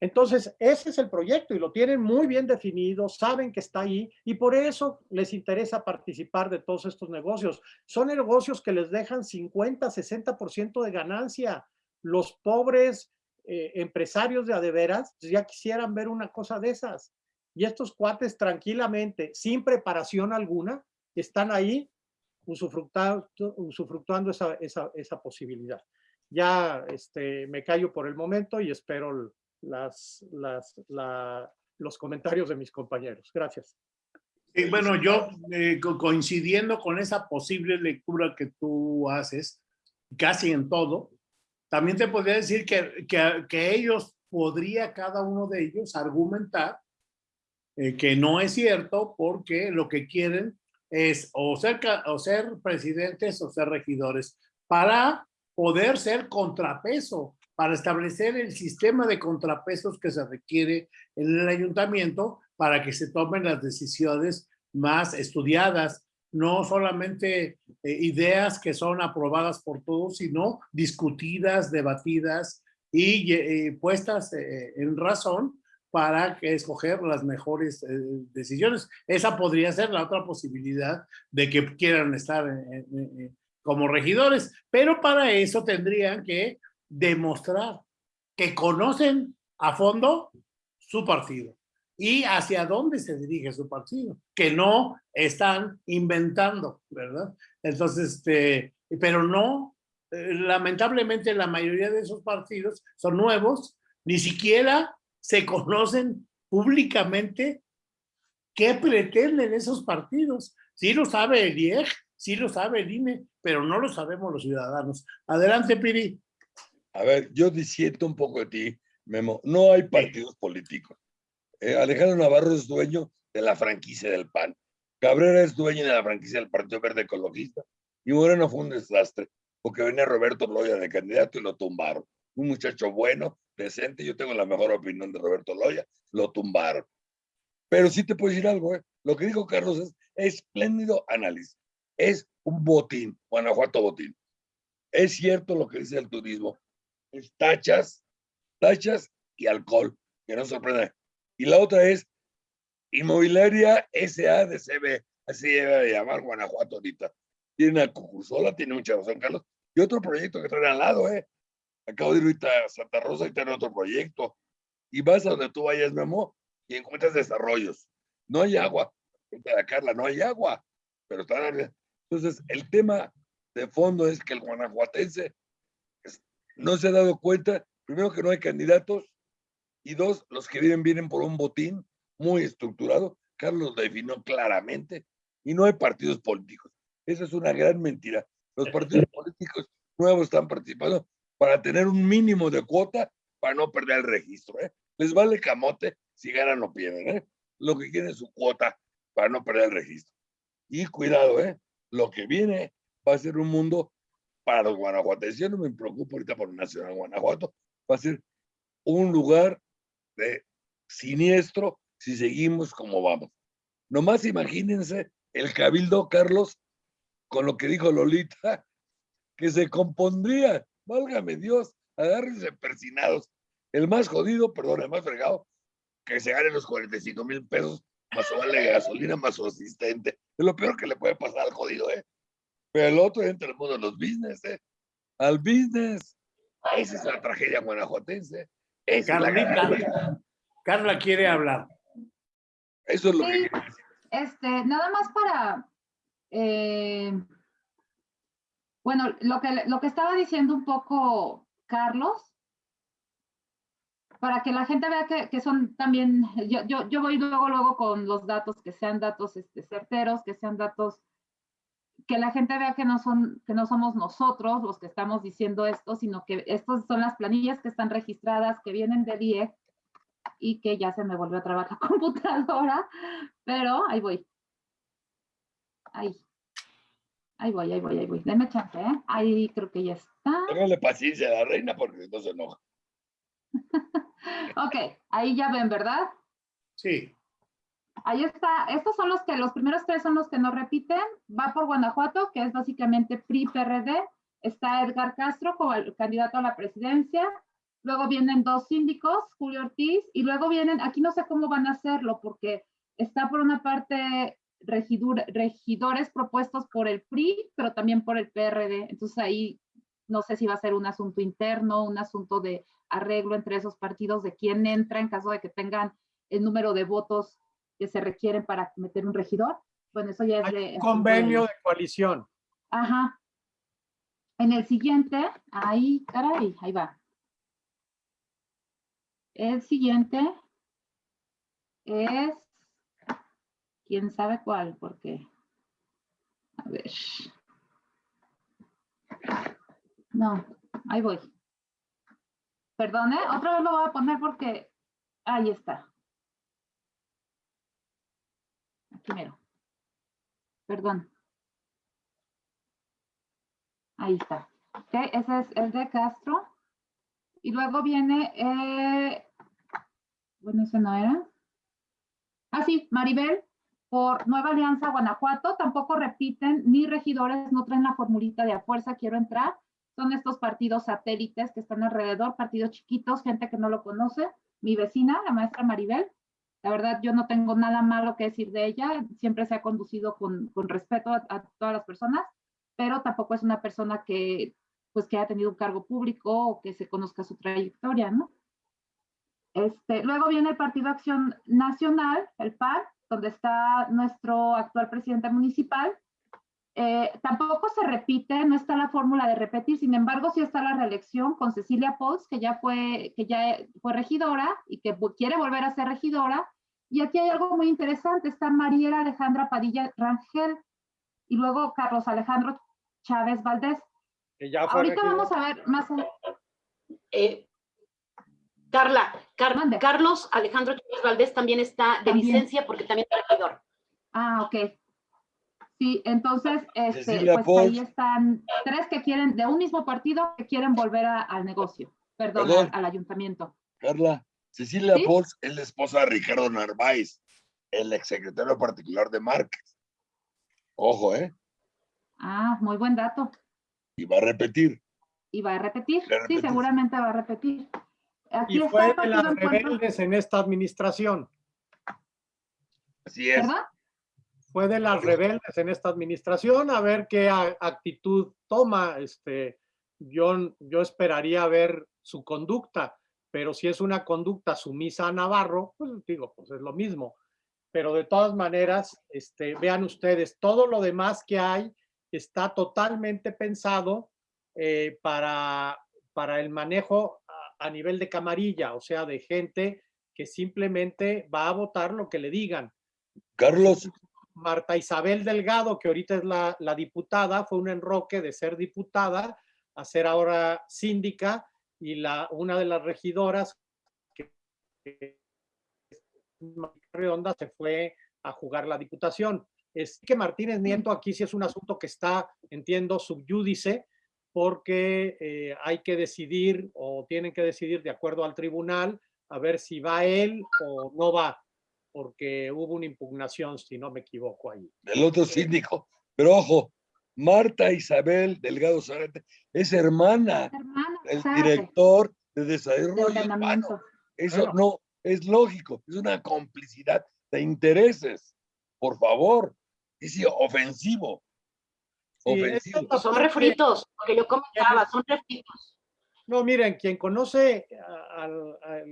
Entonces, ese es el proyecto y lo tienen muy bien definido, saben que está ahí y por eso les interesa participar de todos estos negocios. Son negocios que les dejan 50, 60% de ganancia. Los pobres eh, empresarios de adeveras ya quisieran ver una cosa de esas. Y estos cuates tranquilamente, sin preparación alguna, están ahí usufructuando esa, posibilidad. Ya este, me callo por el momento y espero las, los comentarios de mis compañeros. Gracias. bueno, yo eh, coincidiendo con esa posible lectura que tú haces, casi en todo, también te podría decir que, que, ellos, podría cada uno de ellos argumentar eh, que no es cierto porque lo que quieren es o ser, o ser presidentes o ser regidores para poder ser contrapeso, para establecer el sistema de contrapesos que se requiere en el ayuntamiento para que se tomen las decisiones más estudiadas, no solamente eh, ideas que son aprobadas por todos, sino discutidas, debatidas y eh, puestas eh, en razón para escoger las mejores decisiones. Esa podría ser la otra posibilidad de que quieran estar como regidores, pero para eso tendrían que demostrar que conocen a fondo su partido y hacia dónde se dirige su partido, que no están inventando, ¿verdad? Entonces, este, pero no, eh, lamentablemente la mayoría de esos partidos son nuevos, ni siquiera se conocen públicamente qué pretenden esos partidos. Sí lo sabe el IEG, sí lo sabe el INE, pero no lo sabemos los ciudadanos. Adelante, Piri. A ver, yo disiento un poco de ti, Memo. No hay partidos políticos. Eh, Alejandro Navarro es dueño de la franquicia del PAN. Cabrera es dueño de la franquicia del Partido Verde Ecologista. Y Moreno fue un desastre, porque venía Roberto Loya de candidato y lo tumbaron. Un muchacho bueno, decente, yo tengo la mejor opinión de Roberto Loya, lo tumbaron. Pero sí te puedo decir algo, ¿eh? lo que dijo Carlos es espléndido análisis. Es un botín, Guanajuato botín. Es cierto lo que dice el turismo. Tachas, tachas y alcohol, que no sorprende. Y la otra es Inmobiliaria SADCB, así debe de llamar Guanajuato ahorita. Tiene a Cucursola, tiene mucha razón, Carlos. Y otro proyecto que traen al lado, ¿eh? Acabo de ir ahorita a Santa Rosa y tiene otro proyecto. Y vas a donde tú vayas, Memo, y encuentras desarrollos. No hay agua. Carla, no hay agua. Pero están... Entonces, el tema de fondo es que el guanajuatense no se ha dado cuenta, primero que no hay candidatos, y dos, los que vienen vienen por un botín muy estructurado. Carlos lo definió claramente y no hay partidos políticos. Esa es una gran mentira. Los partidos políticos nuevos están participando para tener un mínimo de cuota para no perder el registro. ¿eh? Les vale camote si ganan o pierden. ¿eh? Lo que quieren es su cuota para no perder el registro. Y cuidado, ¿eh? lo que viene va a ser un mundo para los guanajuatenses. Yo no me preocupo ahorita por Nacional Guanajuato. Va a ser un lugar de siniestro si seguimos como vamos. Nomás imagínense el cabildo, Carlos, con lo que dijo Lolita, que se compondría, válgame Dios, agárrense persinados. El más jodido, perdón, el más fregado, que se gane los 45 mil pesos más o vale gasolina más su asistente. Es lo peor que le puede pasar al jodido, ¿eh? Pero el otro entra el mundo de los business, ¿eh? Al business. Esa es la tragedia guanajuatense. Carla, quiere hablar. Eso es lo que Este, nada más para, eh, bueno, lo que, lo que estaba diciendo un poco Carlos, para que la gente vea que, que son también, yo, yo, yo, voy luego, luego con los datos, que sean datos este, certeros, que sean datos, que la gente vea que no, son, que no somos nosotros los que estamos diciendo esto, sino que estas son las planillas que están registradas, que vienen de DIE y que ya se me volvió a trabajar la computadora, pero ahí voy. Ahí. Ahí voy, ahí voy, ahí voy. Deme chance, ¿eh? Ahí creo que ya está. Téngale paciencia a la reina porque no se enoja. ok, ahí ya ven, ¿verdad? Sí. Ahí está. Estos son los que, los primeros tres son los que no repiten. Va por Guanajuato, que es básicamente PRI-PRD. Está Edgar Castro como candidato a la presidencia. Luego vienen dos síndicos, Julio Ortiz, y luego vienen, aquí no sé cómo van a hacerlo, porque está por una parte regidores propuestos por el PRI, pero también por el PRD. Entonces ahí no sé si va a ser un asunto interno, un asunto de arreglo entre esos partidos de quién entra en caso de que tengan el número de votos que se requieren para meter un regidor. Bueno, eso ya es de... convenio de, coalición. Ajá. En el siguiente, ahí, caray, ahí va. El siguiente es, quién sabe cuál, porque, a ver. No, ahí voy. Perdone, otra vez lo voy a poner porque ahí está. Aquí mero. Perdón. Ahí está. Ese es el de Castro. Y luego viene, eh, bueno, ese no era. Ah, sí, Maribel, por Nueva Alianza Guanajuato, tampoco repiten, ni regidores no traen la formulita de a fuerza, quiero entrar son estos partidos satélites que están alrededor, partidos chiquitos, gente que no lo conoce. Mi vecina, la maestra Maribel, la verdad yo no tengo nada malo que decir de ella, siempre se ha conducido con, con respeto a, todas las personas, pero tampoco es una persona que pues que haya tenido un cargo público o que se conozca su trayectoria, ¿no? Este, luego viene el Partido Acción Nacional, el PAN, donde está nuestro actual presidente municipal, eh, tampoco se repite, no está la fórmula de repetir, sin embargo, sí está la reelección con Cecilia Pols, que ya fue, que ya fue regidora y que quiere volver a ser regidora. Y aquí hay algo muy interesante, está Mariela Alejandra Padilla Rangel y luego Carlos Alejandro Chávez Valdés. Ahorita vamos a ver más. Eh, Carla, Carlos Alejandro Chávez Valdés también está de licencia porque también es regidor. Ah, ok. Sí, entonces, este, pues ahí están tres que quieren, de un mismo partido, que quieren volver al negocio, perdón, Al, ayuntamiento. Carla, Cecilia ¿Sí? es la esposa de Ricardo Narváez, el exsecretario particular de Márquez. Ojo, ¿eh? Ah, muy buen dato. Y va a repetir. Y va a repetir, sí, seguramente va a repetir. Aquí y fue de las rebeldes en esta administración. Así es. ¿Verdad? fue de las rebeldes en esta administración, a ver qué actitud toma. Este, yo, yo esperaría ver su conducta, pero si es una conducta sumisa a Navarro, pues digo, pues es lo mismo. Pero de todas maneras, este, vean ustedes, todo lo demás que hay está totalmente pensado eh, para, para el manejo a, a nivel de camarilla, o sea, de gente que simplemente va a votar lo que le digan. Carlos, Marta Isabel Delgado, que ahorita es la, diputada, fue un enroque de ser diputada a ser ahora síndica y la, una de las regidoras que, redonda se fue a jugar la diputación. Es que Martínez Nieto aquí sí es un asunto que está, entiendo, subyúdice, porque eh, hay que decidir o tienen que decidir de acuerdo al tribunal a ver si va él o no va porque hubo una impugnación, si no me equivoco ahí. El otro síndico. Pero ojo, Marta Isabel Delgado Zárate es hermana, del director de desarrollo humano. Eso no es lógico, es una complicidad de intereses. Por favor, es ofensivo. ofensivo. son refritos, que yo comentaba, son refritos. No, miren, quien conoce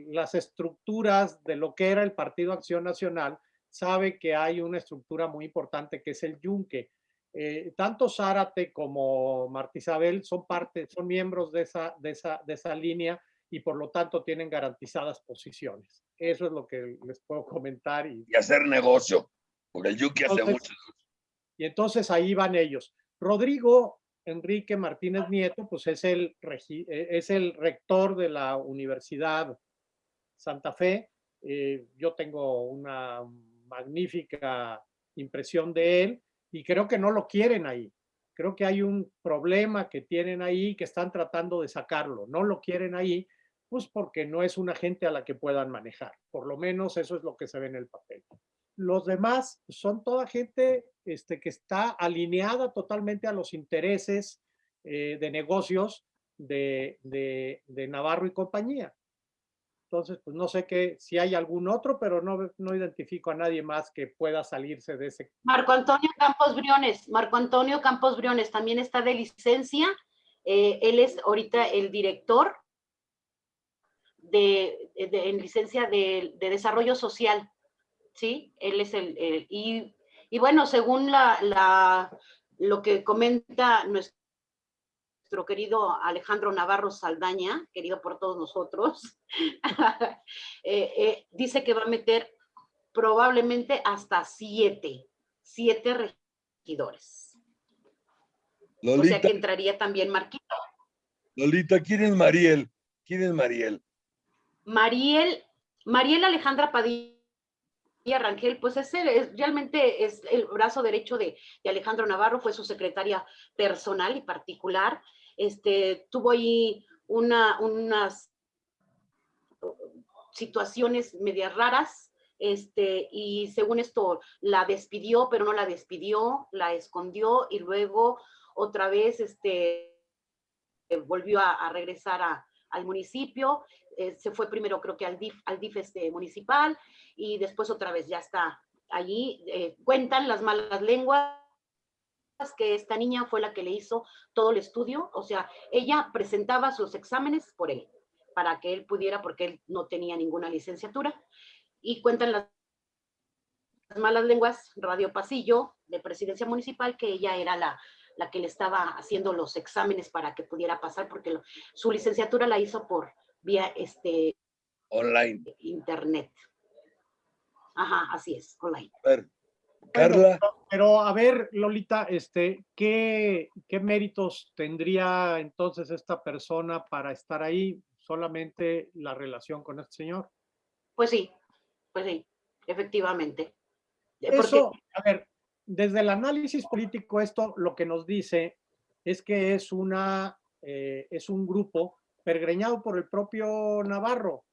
las estructuras de lo que era el Partido Acción Nacional, sabe que hay una estructura muy importante que es el yunque. Eh, tanto Zárate como Marta Isabel son parte, son miembros de esa, de esa, de esa línea y por lo tanto tienen garantizadas posiciones. Eso es lo que les puedo comentar. Y, Y hacer negocio, porque el Yuki hace mucho. y entonces ahí van ellos. Rodrigo Enrique Martínez Nieto, pues es el, eh, es el rector de la Universidad Santa Fe. Eh, yo tengo una magnífica impresión de él y creo que no lo quieren ahí. Creo que hay un problema que tienen ahí que están tratando de sacarlo. No lo quieren ahí, pues porque no es una gente a la que puedan manejar. Por lo menos eso es lo que se ve en el papel. Los demás son toda gente este, que está alineada totalmente a los intereses eh, de negocios de, de- de Navarro y compañía. Entonces, pues no sé qué, si hay algún otro, pero no, no identifico a nadie más que pueda salirse de ese. Marco Antonio Campos Briones, Marco Antonio Campos Briones también está de licencia. eh, él es ahorita el director de, de- en licencia de, de desarrollo social. ¿Sí? Él es el, el- y, y bueno, según la, la, lo que comenta nuestro querido Alejandro Navarro Saldaña, querido por todos nosotros, eh, eh, dice que va a meter probablemente hasta siete, siete regidores. O sea que entraría también Marquito. Lolita, ¿quién es Mariel? ¿Quién es Mariel? Mariel, Mariel Alejandra Padilla Rangel, pues es, el- es- realmente es el brazo derecho de, de Alejandro Navarro, fue su secretaria personal y particular. Este, tuvo ahí una, unas situaciones medias raras, este, y según esto la despidió, pero no la despidió, la escondió y luego otra vez este, volvió a, regresar a- al municipio, eh, se fue primero creo que al DIF, al este, municipal y después otra vez ya está allí. eh, cuentan las malas lenguas que esta niña fue la que le hizo todo el estudio, o sea, ella presentaba sus exámenes por él, para que él pudiera, porque él no tenía ninguna licenciatura, y cuentan las las malas lenguas, Radio Pasillo, de Presidencia Municipal, que ella era la, la que le estaba haciendo los exámenes para que pudiera pasar, porque lo- su licenciatura la hizo por vía este, Online. internet. Ajá, así es, online. Ver, Carla, Pero a ver, Lolita, este, ¿qué, qué méritos tendría entonces esta persona para estar ahí? Solamente la relación con este señor. Pues sí, pues sí, efectivamente. Eh, Porque Eso, a ver, desde el análisis político, esto lo que nos dice es que es una, eh, es un grupo pergreñado por el propio Navarro,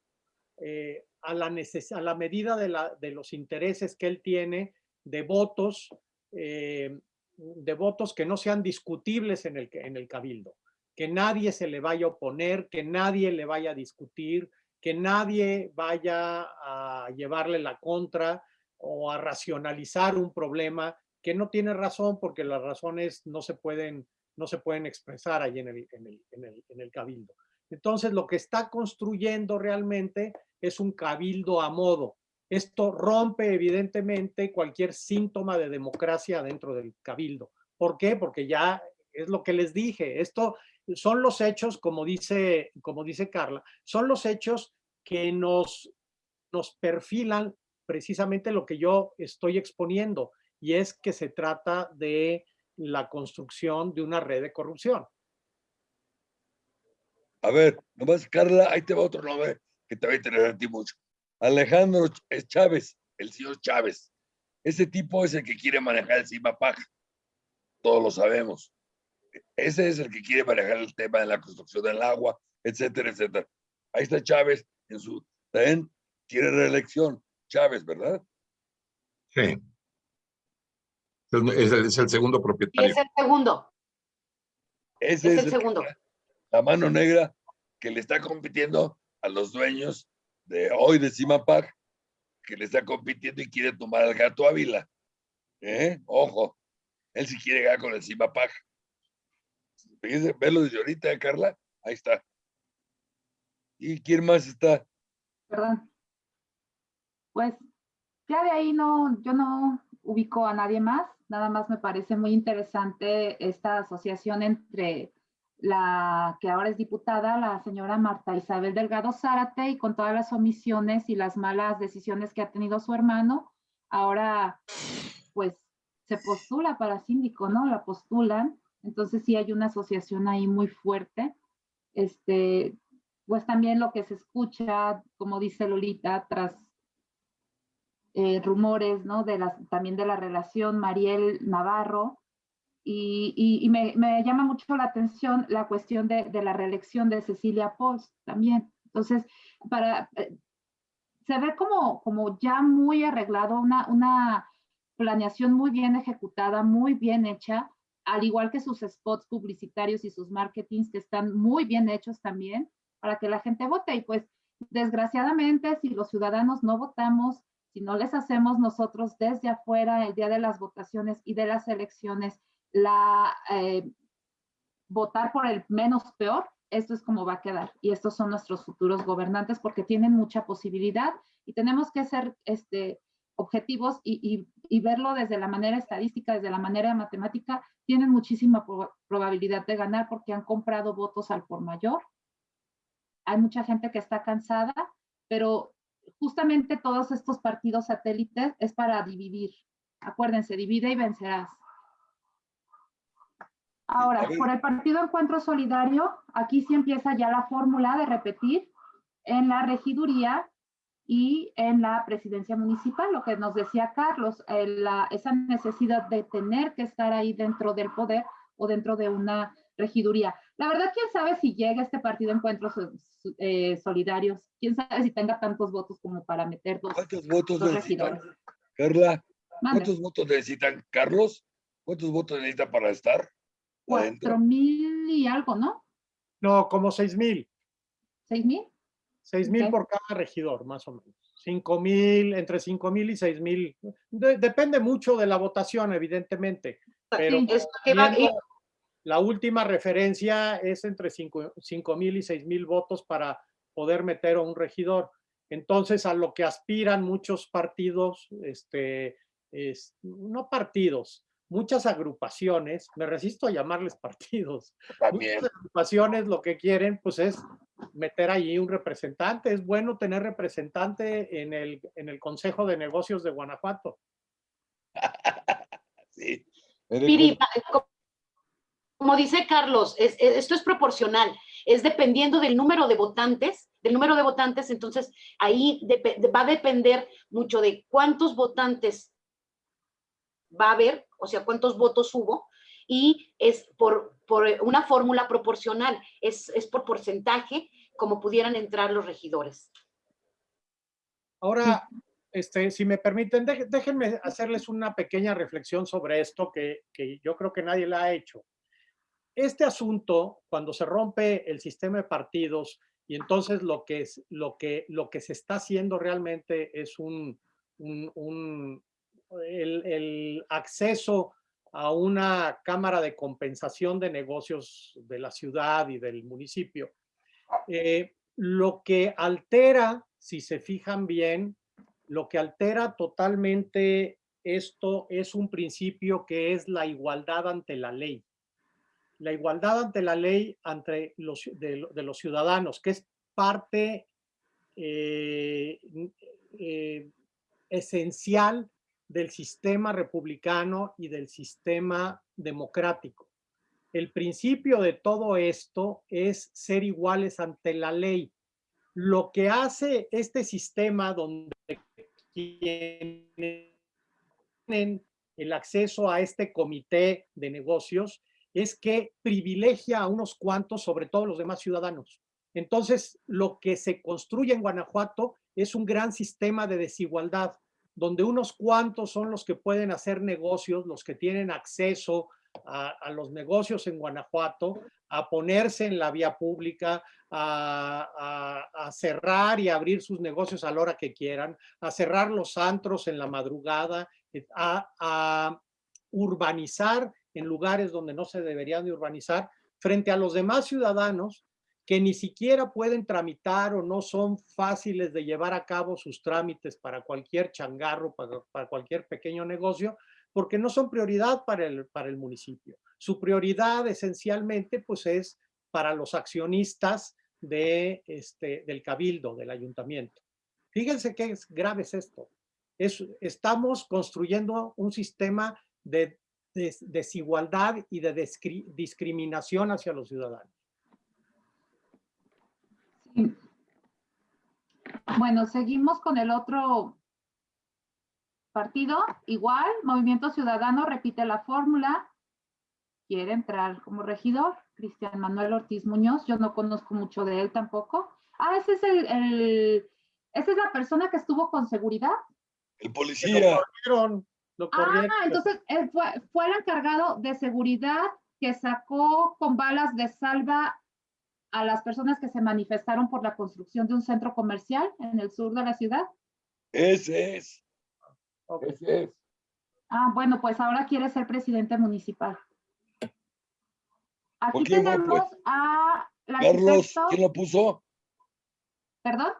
eh, a, la neces- a la medida de, la, de los intereses que él tiene de votos, eh, de votos que no sean discutibles en el, en el cabildo, que nadie se le vaya a oponer, que nadie le vaya a discutir, que nadie vaya a llevarle la contra o a racionalizar un problema que no tiene razón porque las razones no se pueden, no se pueden expresar ahí en el, en el, en el, en el cabildo. Entonces, lo que está construyendo realmente es un cabildo a modo. Esto rompe evidentemente cualquier síntoma de democracia dentro del cabildo. ¿Por qué? Porque ya es lo que les dije. Esto son los hechos, como dice, como dice Carla, son los hechos que nos, nos perfilan precisamente lo que yo estoy exponiendo, y es que se trata de la construcción de una red de corrupción. a ver, nomás Carla, ahí te va otro nombre que te va a interesar a ti mucho. Alejandro Chávez, el señor Chávez. Ese tipo es el que quiere manejar el CIMAPAC. Todos lo sabemos. Ese es el que quiere manejar el tema de la construcción del agua, etcétera, etcétera. Ahí está Chávez en su... También quiere reelección. Chávez, ¿verdad? Sí. Es el, es el segundo y propietario. es el segundo, Ese es es, el segundo. la mano negra que le está compitiendo a los dueños de hoy de Cimapac, que le está compitiendo y quiere tomar al gato Ávila. ¿Eh? Ojo, él sí quiere ganar con el Cimapac. Fíjense, Velo desde ahorita, Carla. Ahí está. ¿Y quién más está? Perdón. Pues ya de ahí no, yo no ubico a nadie más, nada más me parece muy interesante esta asociación entre la que ahora es diputada, la señora Marta Isabel Delgado Zárate, y con todas las omisiones y las malas decisiones que ha tenido su hermano, ahora pues se postula para síndico, ¿no? La postulan. Entonces sí hay una asociación ahí muy fuerte. Este, pues también lo que se escucha, como dice Lolita, tras eh, rumores, ¿no? De las, también de la relación Mariel Navarro. Y, me, llama mucho la atención la cuestión de, la reelección de Cecilia Post también. Entonces, para, eh, se ve como, como ya muy arreglado, una, una planeación muy bien ejecutada, muy bien hecha, al igual que sus spots publicitarios y sus marketings que están muy bien hechos también para que la gente vote. Y pues, desgraciadamente, si los ciudadanos no votamos, si no les hacemos nosotros desde afuera el día de las votaciones y de las elecciones, la eh, votar por el menos peor, esto es como va a quedar. Y estos son nuestros futuros gobernantes porque tienen mucha posibilidad y tenemos que ser este, objetivos y, verlo desde la manera estadística, desde la manera matemática, tienen muchísima probabilidad de ganar porque han comprado votos al por mayor. Hay mucha gente que está cansada, pero justamente todos estos partidos satélites es para dividir. Acuérdense, divide y vencerás. Ahora, por el Partido Encuentro Solidario, aquí sí empieza ya la fórmula de repetir en la regiduría y en la presidencia municipal, lo que nos decía Carlos, eh, esa necesidad de tener que estar ahí dentro del poder o dentro de una regiduría. La verdad, quién sabe si llega este partido Encuentros eh, Solidarios, quién sabe si tenga tantos votos como para meter dos, ¿Cuántos votos necesitan? Carla, ¿cuántos votos necesitan Carlos? ¿Cuántos votos necesita para estar? Cuatro mil y algo, ¿no? No, como seis mil. ¿Seis mil? Seis mil por cada regidor, más o menos. Cinco mil, entre cinco mil y seis mil. depende mucho de la votación, evidentemente. Pero la última referencia es entre 5 mil y 6 mil votos para poder meter a un regidor. Entonces, a lo que aspiran muchos partidos, este, es, no partidos, muchas agrupaciones, me resisto a llamarles partidos, muchas agrupaciones lo que quieren pues es meter allí un representante. Es bueno tener representante en el, en el Consejo de Negocios de Guanajuato. sí como dice Carlos, esto es proporcional, es dependiendo del número de votantes, del número de votantes, entonces ahí va a depender mucho de cuántos votantes va a haber, o sea, cuántos votos hubo, y es por, una fórmula proporcional, es, es por porcentaje como pudieran entrar los regidores. Ahora, este, si me permiten, déjenme hacerles una pequeña reflexión sobre esto que, que yo creo que nadie la ha hecho este asunto, cuando se rompe el sistema de partidos y entonces lo que, es, lo que, lo que se está haciendo realmente es un, el, acceso a una cámara de compensación de negocios de la ciudad y del municipio. Eh, lo que altera, si se fijan bien, lo que altera totalmente esto es un principio que es la igualdad ante la ley la igualdad ante la ley entre los, de, los ciudadanos, que es parte eh, eh, esencial del sistema republicano y del sistema democrático. El principio de todo esto es ser iguales ante la ley. Lo que hace este sistema donde tienen el acceso a este comité de negocios es que privilegia a unos cuantos sobre todos los demás ciudadanos. Entonces, lo que se construye en Guanajuato es un gran sistema de desigualdad, donde unos cuantos son los que pueden hacer negocios, los que tienen acceso a, los negocios en Guanajuato, a ponerse en la vía pública, a, a, cerrar y abrir sus negocios a la hora que quieran, a cerrar los antros en la madrugada, a, urbanizar en lugares donde no se deberían de urbanizar, frente a los demás ciudadanos que ni siquiera pueden tramitar o no son fáciles de llevar a cabo sus trámites para cualquier changarro, para, cualquier pequeño negocio, porque no son prioridad para el, para el municipio. Su prioridad esencialmente pues es para los accionistas de, este, del cabildo, del ayuntamiento. Fíjense qué es grave es esto. Es, estamos construyendo un sistema de, de desigualdad y de discriminación hacia los ciudadanos. Bueno, seguimos con el otro partido. Igual, Movimiento Ciudadano repite la fórmula. Quiere entrar como regidor. Cristian Manuel Ortiz Muñoz. Yo no conozco mucho de él tampoco. Ah, ese es el, el esa es la persona que estuvo con seguridad. El policía. Lo ah, entonces él fue, fue el encargado de seguridad que sacó con balas de salva a las personas que se manifestaron por la construcción de un centro comercial en el sur de la ciudad? Ese es. Ese es. Ah, bueno, pues ahora quiere ser presidente municipal. Aquí tenemos a la Carlos, ¿quién lo puso? ¿Perdón?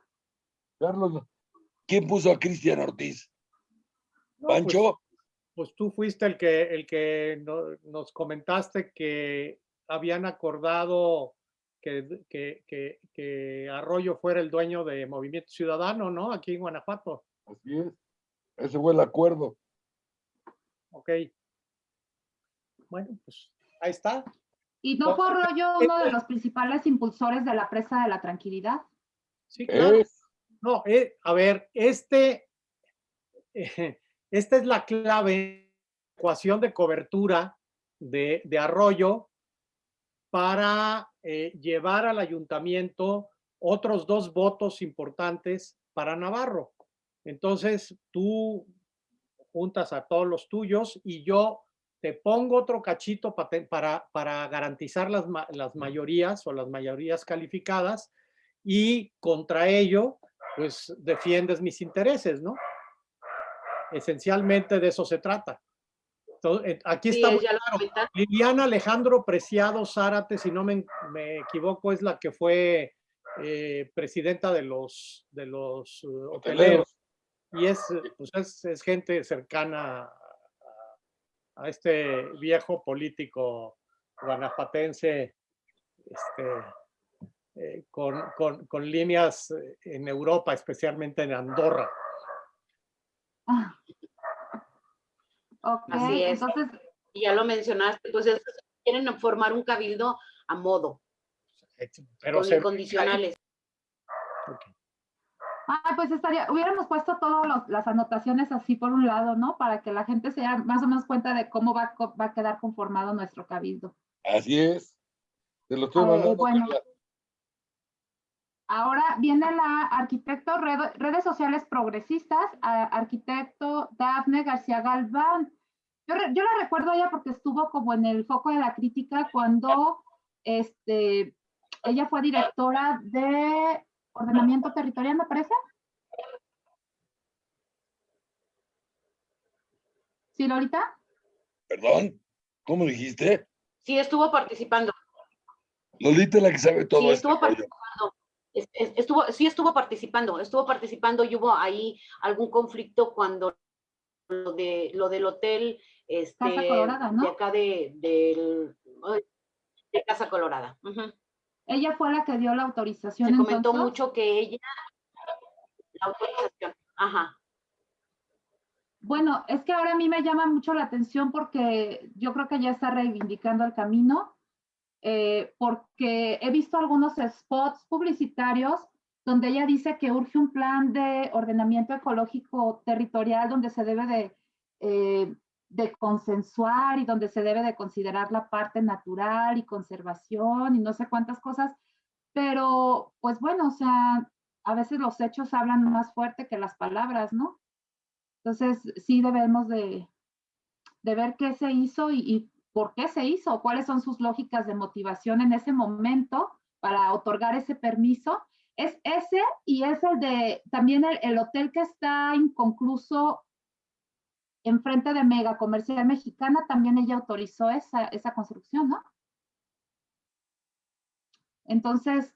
Carlos, ¿quién puso a Cristian Ortiz? ¿Pancho? Pues, pues, tú fuiste el que, el que nos comentaste que habían acordado que, que, que, Arroyo fuera el dueño de Movimiento Ciudadano, ¿no? Aquí en Guanajuato. Así es. Ese fue el acuerdo. Ok. Bueno, pues ahí está. ¿Y no fue Arroyo uno de los principales impulsores de la presa de la tranquilidad? Sí, claro. No, eh, a ver, este, esta es la clave, ecuación de cobertura de, de Arroyo para eh, llevar al ayuntamiento otros dos votos importantes para Navarro. Entonces, tú juntas a todos los tuyos y yo te pongo otro cachito para, para garantizar las, las mayorías o las mayorías calificadas y contra ello, pues defiendes mis intereses, ¿no? Esencialmente de eso se trata. Eh, aquí está Liliana Alejandro Preciado Zárate, si no me, equivoco, es la que fue eh, presidenta de los, de los uh, hoteleros. Y es, pues es, gente cercana a, este viejo político guanajuatense este, eh, con, con, con, líneas en Europa, especialmente en Andorra. Ah. Así es. Entonces, y ya lo mencionaste, pues quieren formar un cabildo a modo, pero con incondicionales. Ah, pues estaría, hubiéramos puesto todas las anotaciones así por un lado, ¿no? Para que la gente se dé más o menos cuenta de cómo va, va a quedar conformado nuestro cabildo. Así es. Se lo estoy bueno, Ahora viene la arquitecto redes sociales progresistas, arquitecto Dafne García Galván. Yo, yo, la recuerdo ella porque estuvo como en el foco de la crítica cuando este, ella fue directora de ordenamiento territorial, me parece. ¿Sí, Lolita? Perdón, ¿cómo dijiste? Sí, estuvo participando. Lolita es la que sabe todo. Sí, estuvo participando estuvo, sí estuvo participando, estuvo participando y hubo ahí algún conflicto cuando lo, de, lo del hotel este, de acá de, de, Casa Colorada. Ella fue la que dio la autorización. Se comentó mucho que ella, la autorización, ajá. Bueno, es que ahora a mí me llama mucho la atención porque yo creo que ya está reivindicando el camino eh, porque he visto algunos spots publicitarios donde ella dice que urge un plan de ordenamiento ecológico territorial donde se debe de, eh, de consensuar y donde se debe de considerar la parte natural y conservación y no sé cuántas cosas, pero pues bueno, o sea, a veces los hechos hablan más fuerte que las palabras, ¿no? Entonces sí debemos de, de ver qué se hizo y, y por qué se hizo, cuáles son sus lógicas de motivación en ese momento para otorgar ese permiso. Es ese y es el de también el, hotel que está inconcluso enfrente de Mega Comercial Mexicana, también ella autorizó esa, esa construcción, ¿no? Entonces,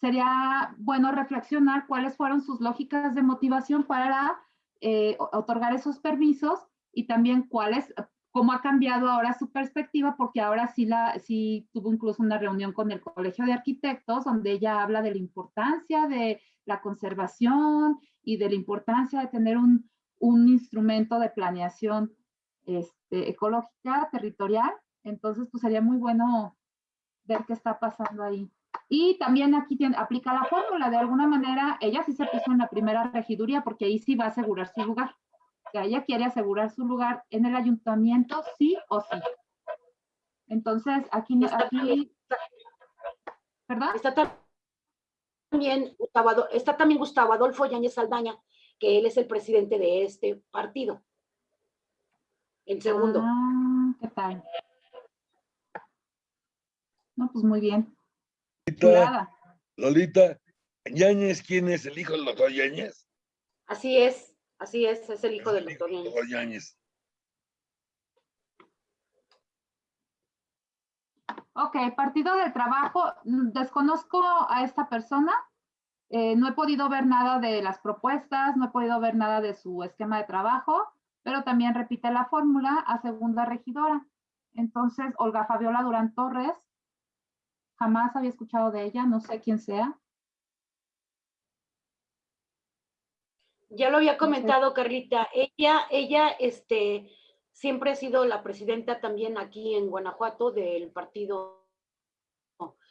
sería bueno reflexionar cuáles fueron sus lógicas de motivación para eh, otorgar esos permisos y también cuáles, cómo ha cambiado ahora su perspectiva, porque ahora sí, la, sí tuvo incluso una reunión con el Colegio de Arquitectos, donde ella habla de la importancia de la conservación y de la importancia de tener un, un instrumento de planeación este, ecológica, territorial. Entonces, pues sería muy bueno ver qué está pasando ahí. Y también aquí tiene, aplica la fórmula, de alguna manera, ella sí se puso en la primera regiduría porque ahí sí va a asegurar su lugar. Ella quiere asegurar su lugar en el ayuntamiento, sí o sí. Entonces, aquí, Está aquí, ¿perdón? Está también, Gustavo, está también Gustavo Adolfo Yáñez Saldaña, que él es el presidente de este partido. En segundo. Ah, ¿qué tal? No, pues muy bien. Lolita. Lolita, Yáñez, ¿quién es el hijo del doctor Yáñez? Así es, así es, es el hijo del doctor Yáñez. Doctor Yáñez. Ok, Partido del Trabajo, desconozco a esta persona. eh, no he podido ver nada de las propuestas, no he podido ver nada de su esquema de trabajo, pero también repite la fórmula a segunda regidora. Entonces, Olga Fabiola Durán Torres, jamás había escuchado de ella, no sé quién sea. Ya lo había comentado, Carlita. Ella, ella, este, siempre ha sido la presidenta también aquí en Guanajuato del Partido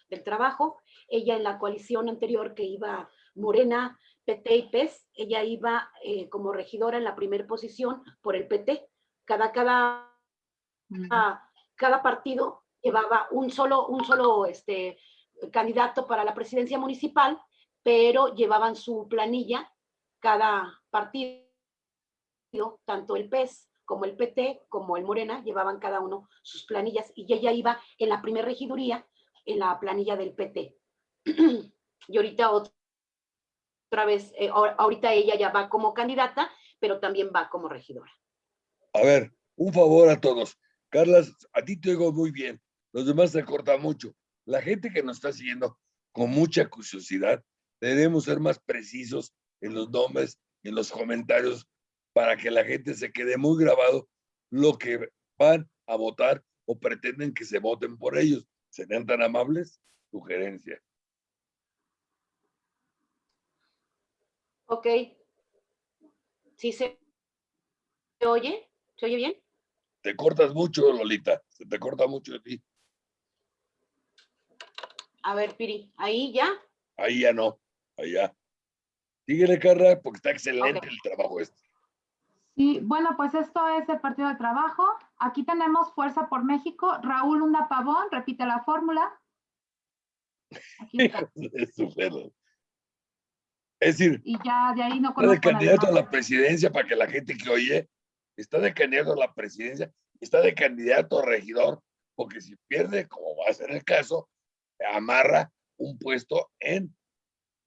del Trabajo. Ella en la coalición anterior que iba Morena, PT y PES, ella iba eh, como regidora en la primera posición por el PT. Cada, cada, Mm, cada partido llevaba un solo, un solo este, candidato para la presidencia municipal, pero llevaban su planilla cada partido, tanto el PES como el PT, como el Morena, llevaban cada uno sus planillas y ella iba en la primera regiduría en la planilla del PT. y ahorita otra, vez, eh, ahor- ahorita ella ya va como candidata, pero también va como regidora. A ver, un favor a todos. Carlas, a ti te oigo muy bien. Los demás se corta mucho. La gente que nos está siguiendo con mucha curiosidad, debemos ser más precisos en los nombres en los comentarios para que la gente se quede muy grabado lo que van a votar o pretenden que se voten por ellos. ¿Serían tan amables? Sugerencia. Ok. ¿Sí se se oye? ¿Se oye bien? Te cortas mucho, Lolita. Se te corta mucho de ti. A ver, Piri, ahí ya. Ahí ya no. Ahí ya. Síguele, Carla, porque está excelente el trabajo este. Sí, bueno, pues esto es el Partido del Trabajo. Aquí tenemos Fuerza por México. Raúl Luna Pavón, repite la fórmula. Aquí está. Es decir, Y ya de ahí no está de candidato a la presidencia para que la gente que oye, está de candidato a la presidencia, está de candidato a regidor, porque si pierde, como va a ser el caso, amarra un puesto en,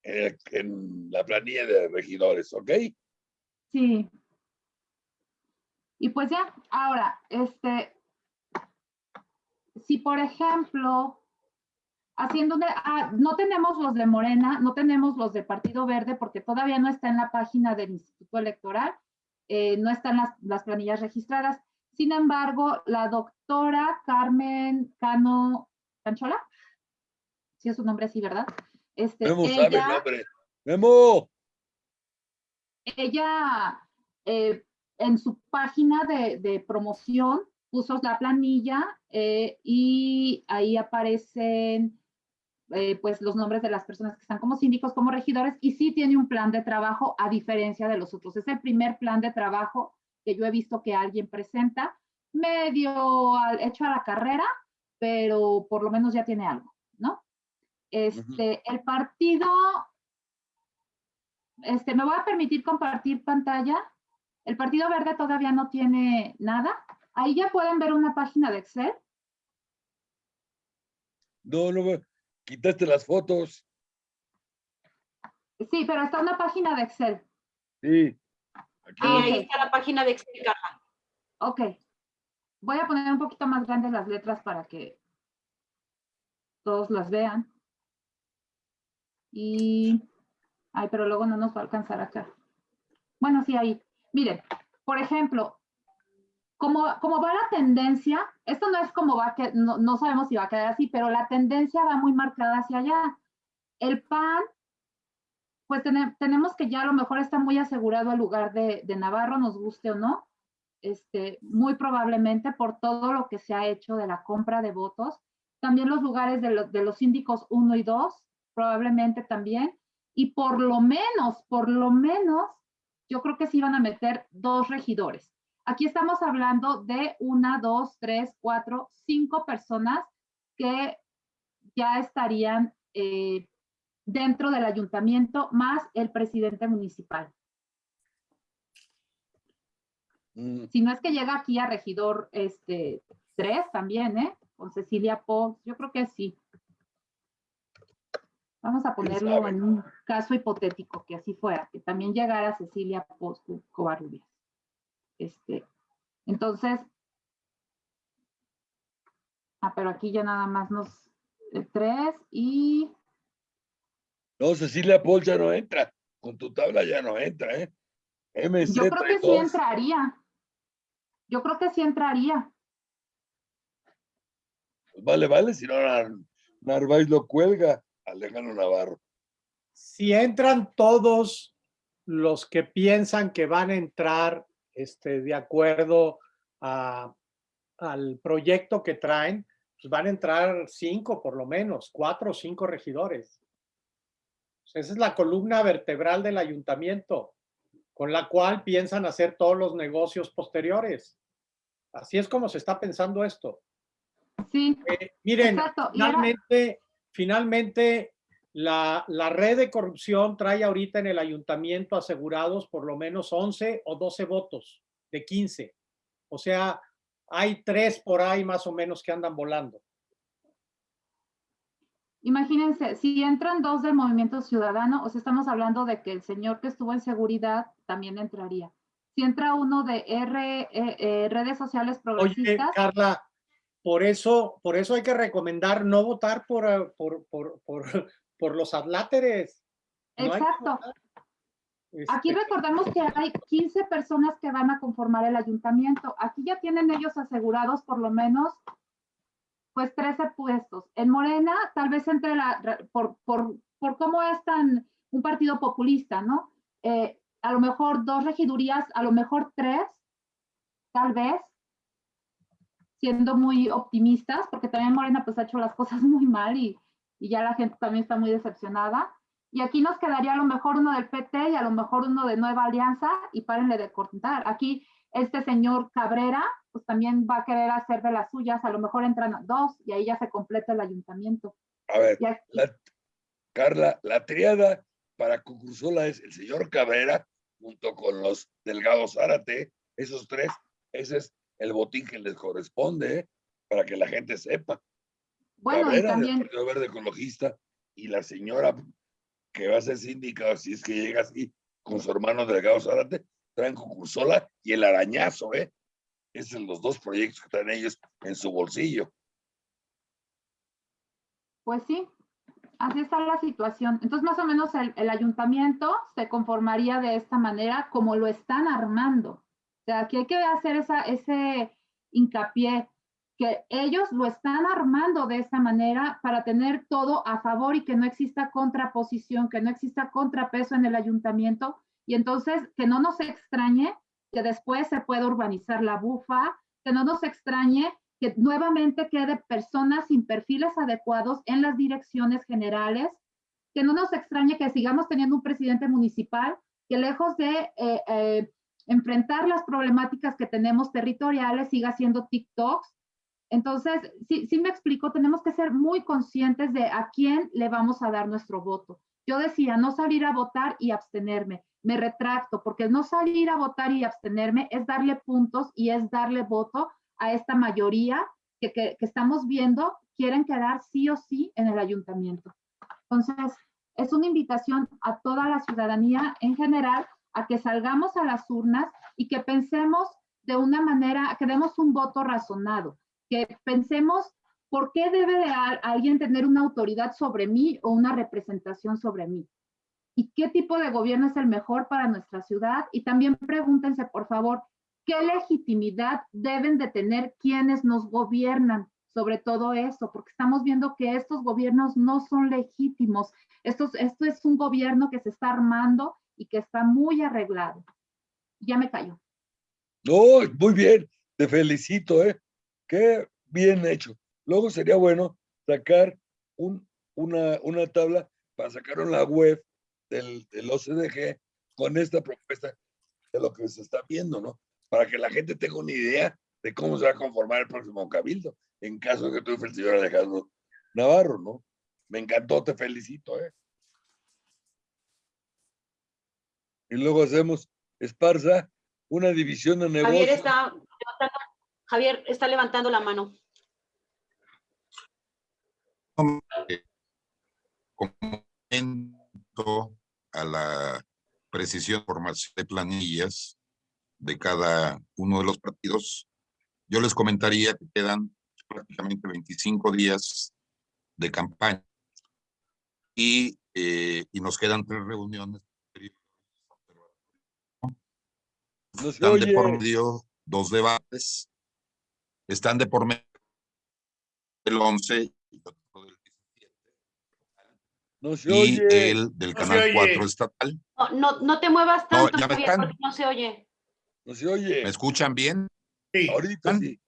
en, el- en la planilla de regidores, ¿ok? Sí. Y pues ya, ahora, este, si por ejemplo, haciendo, de- ah, no tenemos los de Morena, no tenemos los de Partido Verde porque todavía no está en la página del Instituto Electoral, eh, no están las, las planillas registradas. Sin embargo, la doctora Carmen Cano Canchola, si es su nombre así, ¿verdad? Este, Memo sabe el ella- nombre. Memo, ella eh, en su página de, de promoción puso la planilla eh, y ahí aparecen eh, pues los nombres de las personas que están como síndicos, como regidores y sí tiene un plan de trabajo a diferencia de los otros. Es el primer plan de trabajo que yo he visto que alguien presenta, medio al- hecho a la carrera, pero por lo menos ya tiene algo, ¿no? Este, el partido este, me voy a permitir compartir pantalla. El Partido Verde todavía no tiene nada. Ahí ya pueden ver una página de Excel. no, no, quitaste las fotos. Sí, pero está una página de Excel. Sí. Aquí. Y Ah, ahí está la página de Excel, Carla. Ok. Voy a poner un poquito más grandes las letras para que todos las vean. Y, ay, pero luego no nos va a alcanzar acá. Bueno, sí, ahí. Miren, por ejemplo, como, como va la tendencia, esto no es como va, que no, no sabemos si va a quedar así, pero la tendencia va muy marcada hacia allá. El PAN, pues tene- tenemos que ya a lo mejor está muy asegurado el lugar de, de Navarro, nos guste o no, este, muy probablemente por todo lo que se ha hecho de la compra de votos. También los lugares de, los de los síndicos 1 y 2, probablemente también. Y por lo menos, por lo menos, yo creo que sí van a meter dos regidores. Aquí estamos hablando de una, dos, tres, cuatro, cinco personas que ya estarían eh, dentro del ayuntamiento, más el presidente municipal. Mm, Si no es que llega aquí a regidor este, tres también, ¿eh? Con Cecilia Pons, yo creo que sí. Vamos a ponerlo en un caso hipotético, que así fuera, que también llegara Cecilia Pons Covarrubias. Este, entonces, ah, pero aquí ya nada más nos, eh, tres y, No, Cecilia Paul ya no entra. Con tu tabla ya no entra, ¿eh? MC yo creo que sí 32. entraría. Yo creo que sí entraría. Pues Vale, vale, si no Nar- Narváez lo cuelga. Alejandro Navarro. Si entran todos los que piensan que van a entrar este, de acuerdo a- al proyecto que traen, pues van a entrar cinco por lo menos, cuatro o cinco regidores. Esa es la columna vertebral del ayuntamiento, con la cual piensan hacer todos los negocios posteriores. Así es como se está pensando esto. Sí, Eh, miren, exacto. Finalmente, la, la red de corrupción trae ahorita en el ayuntamiento asegurados por lo menos 11 o 12 votos de 15. O sea, hay tres por ahí más o menos que andan volando. Imagínense, si entran dos del Movimiento Ciudadano, o sea, estamos hablando de que el señor que estuvo en seguridad también entraría. Si entra uno de R, eh, eh, redes sociales Oye, progresistas, Carla, por eso, por eso hay que recomendar no votar por, eh, por, por, por, por los adláteres. No exacto. Aquí Este, recordemos que hay 15 personas que van a conformar el ayuntamiento. Aquí ya tienen ellos asegurados por lo menos, pues 13 puestos. En Morena, tal vez entre la, por, por, por cómo es tan un partido populista, ¿no? Eh, a lo mejor dos regidurías, a lo mejor tres, tal vez, siendo muy optimistas, porque también Morena pues ha hecho las cosas muy mal y, y ya la gente también está muy decepcionada. Y aquí nos quedaría a lo mejor uno del PT y a lo mejor uno de Nueva Alianza y párenle de contar. Aquí este señor Cabrera, pues también va a querer hacer de las suyas, a lo mejor entran dos y ahí ya se completa el ayuntamiento. A ver, Y aquí- la, Carla, la triada para Cucursola es el señor Cabrera junto con los Delgado Zárate, esos tres, ese es el botín que les corresponde, ¿eh? para que la gente sepa. bueno, y Cabrera del también, Partido Verde Ecologista y la señora que va a ser síndica, si es que llega así, con su hermano Delgado Zárate, traen Cucursola y el arañazo, ¿eh? Esos son los dos proyectos que traen ellos en su bolsillo. pues sí, así está la situación. Entonces, más o menos el, el ayuntamiento se conformaría de esta manera como lo están armando. Sea, aquí hay que hacer esa, ese hincapié que ellos lo están armando de esta manera para tener todo a favor y que no exista contraposición, que no exista contrapeso en el ayuntamiento. Y entonces que no nos extrañe que después se pueda urbanizar la bufa, que no nos extrañe que nuevamente quede personas sin perfiles adecuados en las direcciones generales, que no nos extrañe que sigamos teniendo un presidente municipal que lejos de eh, eh, enfrentar las problemáticas que tenemos territoriales siga haciendo TikToks. Entonces, sí, sí me explico, tenemos que ser muy conscientes de a quién le vamos a dar nuestro voto. Yo decía, no salir a votar y abstenerme. Me retracto, porque no salir a votar y abstenerme es darle puntos y es darle voto a esta mayoría que, que, que estamos viendo quieren quedar sí o sí en el ayuntamiento. Entonces, es una invitación a toda la ciudadanía en general a que salgamos a las urnas y que pensemos de una manera, que demos un voto razonado, que pensemos por qué debe de alguien tener una autoridad sobre mí o una representación sobre mí y qué tipo de gobierno es el mejor para nuestra ciudad. Y también pregúntense, por favor, ¿Qué legitimidad deben de tener quienes nos gobiernan sobre todo eso? Porque estamos viendo que estos gobiernos no son legítimos. Esto es un gobierno que se está armando y que está muy arreglado. Ya me callo. No, muy bien, te felicito, ¿eh? Qué bien hecho. Luego sería bueno sacar un, una, una tabla para sacar la web del, del OCDG con esta propuesta de lo que se está viendo, ¿no? Para que la gente tenga una idea de cómo se va a conformar el próximo cabildo, en caso de que tú el señor Alejandro Navarro, ¿no? Me encantó, te felicito, ¿eh? Y luego hacemos Esparza, una división de negocios. Javier está levantando, Javier está levantando la mano. Comento a la precisión formación de planillas de cada uno de los partidos, yo les comentaría que quedan prácticamente 25 días de campaña y, eh, y nos quedan tres reuniones. No se Están de por medio dos debates, están de por medio el 11 y otro del 17, No se y oye. el del No se canal oye. 4 estatal. No, no, no te muevas tanto, ya Javier, están. porque no se oye. No se oye. ¿Me escuchan bien? Sí, Ahorita sí.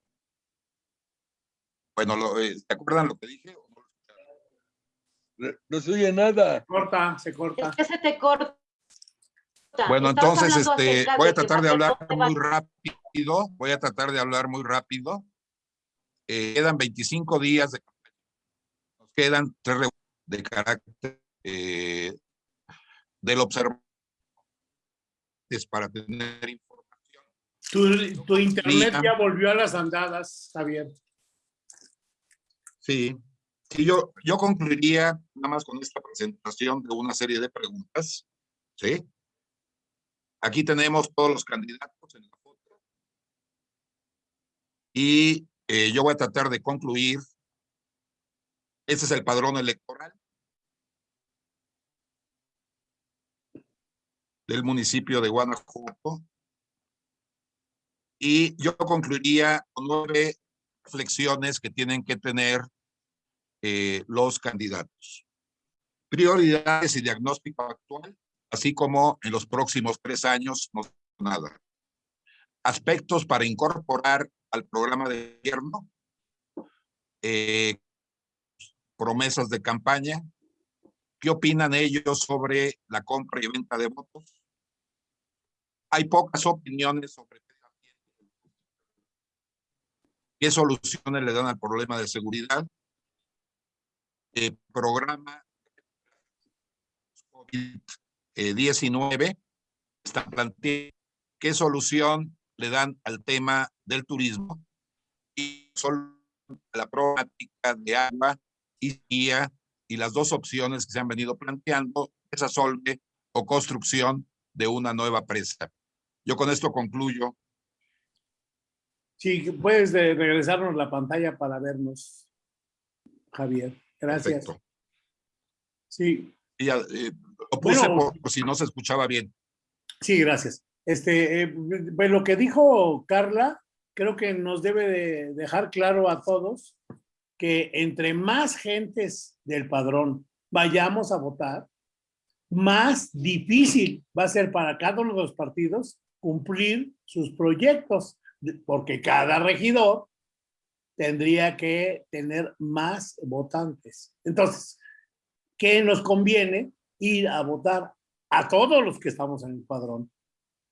Bueno, lo, eh, ¿se acuerdan lo que dije? no se oye nada. corta, se corta. Es que se te corta. Bueno, entonces este, voy a tratar de hablar muy rápido. Voy a tratar de hablar muy rápido. Eh, quedan 25 días de. Nos quedan tres reuniones de carácter eh, del observador para tener información. Tu, tu internet ya volvió a las andadas, Javier. Sí, sí, yo, yo concluiría nada más con esta presentación de una serie de preguntas, ¿sí? Aquí tenemos todos los candidatos en la foto. Y eh, yo voy a tratar de concluir. Este es el padrón electoral del municipio de Guanajuato. Y yo concluiría con nueve reflexiones que tienen que tener eh, los candidatos. Prioridades y diagnóstico actual, así como en los próximos tres años, no nada. Aspectos para incorporar al programa de gobierno, eh, promesas de campaña, ¿qué opinan ellos sobre la compra y venta de votos? Hay pocas opiniones sobre qué soluciones le dan al problema de seguridad. Eh, programa COVID-19 está planteando qué solución le dan al tema del turismo y la problemática de agua y guía y las dos opciones que se han venido planteando, esa solve o construcción de una nueva presa. Yo con esto concluyo. Sí, puedes de- regresarnos la pantalla para vernos, Javier. Gracias. Perfecto. Sí, Y eh, lo puse Bueno. por, si no se escuchaba bien. sí, gracias. Este, eh, pues lo que dijo Carla, creo que nos debe de dejar claro a todos que entre más gentes del padrón vayamos a votar, más difícil va a ser para cada uno de los partidos cumplir sus proyectos, porque cada regidor tendría que tener más votantes. Entonces, ¿qué nos conviene? Ir a votar a todos los que estamos en el padrón.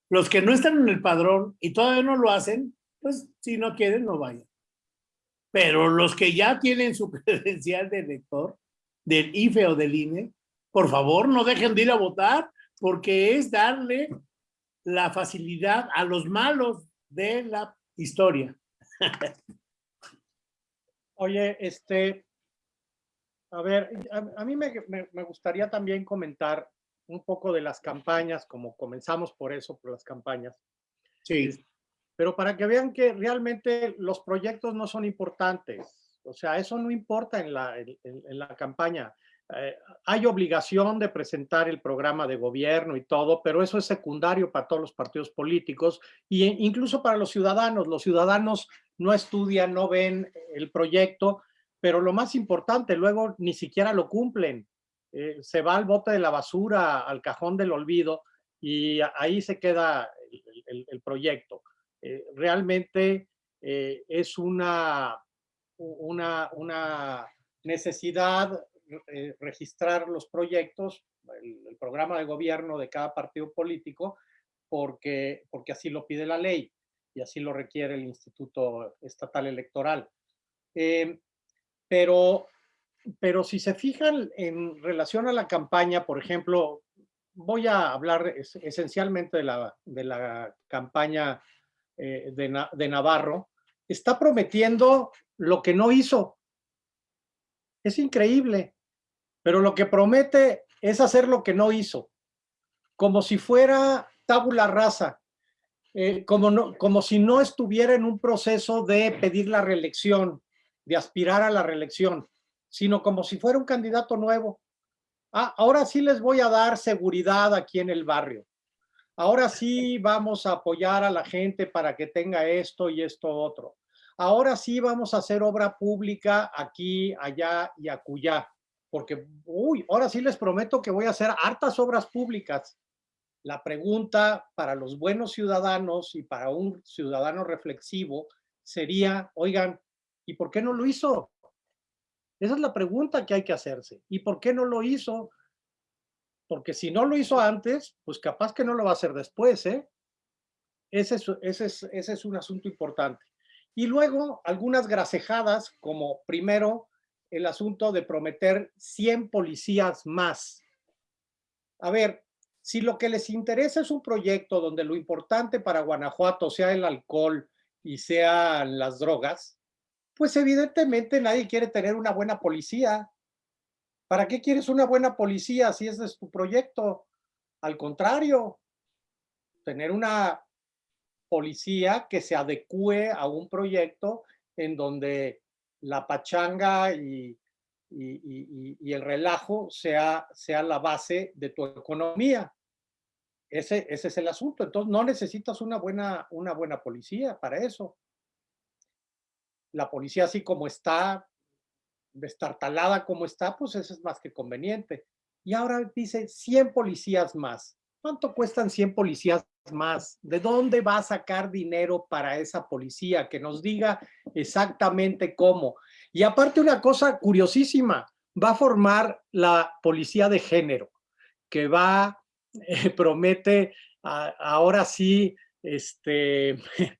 Los que no están en el padrón y todavía no lo hacen, pues si no quieren, no vayan. Pero los que ya tienen su credencial de elector, del IFE o del INE, por favor, no dejen de ir a votar, porque es darle la facilidad a los malos de la historia. Oye, este, a ver, a, a mí me, me- me gustaría también comentar un poco de las campañas, como comenzamos por eso, por las campañas, Sí, pero para que vean que realmente los proyectos no son importantes. O sea, eso no importa en la, en- en- en la campaña. eh, hay obligación de presentar el programa de gobierno y todo, pero eso es secundario para todos los partidos políticos e incluso para los ciudadanos. Los ciudadanos no estudian, no ven el proyecto, pero lo más importante, luego ni siquiera lo cumplen. Eh, se va al bote de la basura, al cajón del olvido, y ahí se queda el, proyecto. Eh, realmente es una, una, una necesidad eh, registrar los proyectos, el, programa de gobierno de cada partido político, porque, porque así lo pide la ley y así lo requiere el Instituto Estatal Electoral. Eh, pero, pero si se fijan en relación a la campaña, por ejemplo, voy a hablar esencialmente de la, de la campaña eh, de, de Navarro, está prometiendo lo que no hizo. Es increíble pero lo que promete es hacer lo que no hizo, como si fuera tabula rasa, eh, como, no, como si no estuviera en un proceso de pedir la reelección, de aspirar a la reelección, sino como si fuera un candidato nuevo. Ah, ahora sí les voy a dar seguridad aquí en el barrio. Ahora sí vamos a apoyar a la gente para que tenga esto y esto otro. Ahora sí vamos a hacer obra pública aquí, allá y acullá porque, uy, ahora sí les prometo que voy a hacer hartas obras públicas. La pregunta para los buenos ciudadanos y para un ciudadano reflexivo sería, oigan, ¿y por qué no lo hizo? Esa es la pregunta que hay que hacerse. ¿Y por qué no lo hizo? Porque si no lo hizo antes, pues capaz que no lo va a hacer después, ¿eh? Ese es, ese es, un asunto importante. Y luego algunas grasejadas, como primero, el asunto de prometer 100 policías más. A ver, si lo que les interesa es un proyecto donde lo importante para Guanajuato sea el alcohol y sean las drogas, pues evidentemente nadie quiere tener una buena policía. ¿Para qué quieres una buena policía si ese es tu proyecto? Al contrario, tener una policía que se adecue a un proyecto en donde la pachanga y, el relajo sea, sea la base de tu economía. Ese, ese es el asunto. Entonces no necesitas una buena, una buena policía para eso. La policía así como está, destartalada como está, pues eso es más que conveniente. Y ahora dice 100 policías más. ¿Cuánto cuestan 100 policías más? ¿De dónde va a sacar dinero para esa policía? Que nos diga exactamente cómo. Y aparte una cosa curiosísima, va a formar la policía de género, que va, eh, promete ahora sí, este,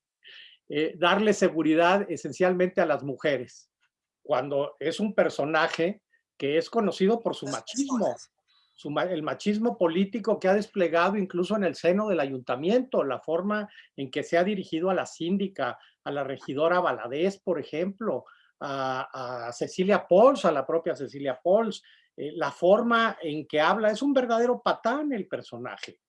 eh, darle seguridad esencialmente a las mujeres, cuando es un personaje que es conocido por su machismo el machismo político que ha desplegado incluso en el seno del ayuntamiento, la forma en que se ha dirigido a la síndica, a la regidora Valadez, por ejemplo, a, Cecilia Pols, a la propia Cecilia Pols, eh, la forma en que habla, es un verdadero patán el personaje.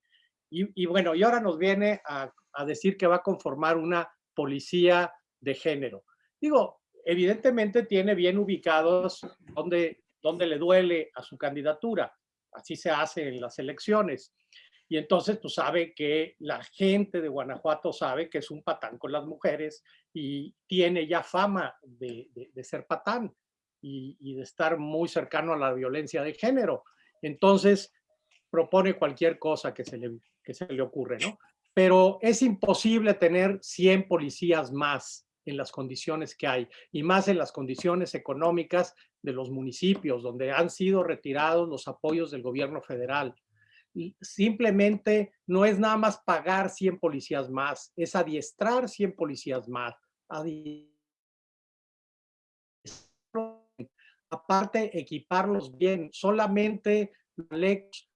Y, bueno, y ahora nos viene a, decir que va a conformar una policía de género. Digo, evidentemente tiene bien ubicados donde, donde le duele a su candidatura así se hace en las elecciones. Y entonces, pues sabe que la gente de Guanajuato sabe que es un patán con las mujeres y tiene ya fama de, ser patán y, de estar muy cercano a la violencia de género. Entonces, propone cualquier cosa que se le, que se le ocurre, ¿no? Pero es imposible tener 100 policías más en las condiciones que hay y más en las condiciones económicas de los municipios, donde han sido retirados los apoyos del gobierno federal. Simplemente no es nada más pagar 100 policías más, es adiestrar 100 policías más. Aparte, equiparlos bien, solamente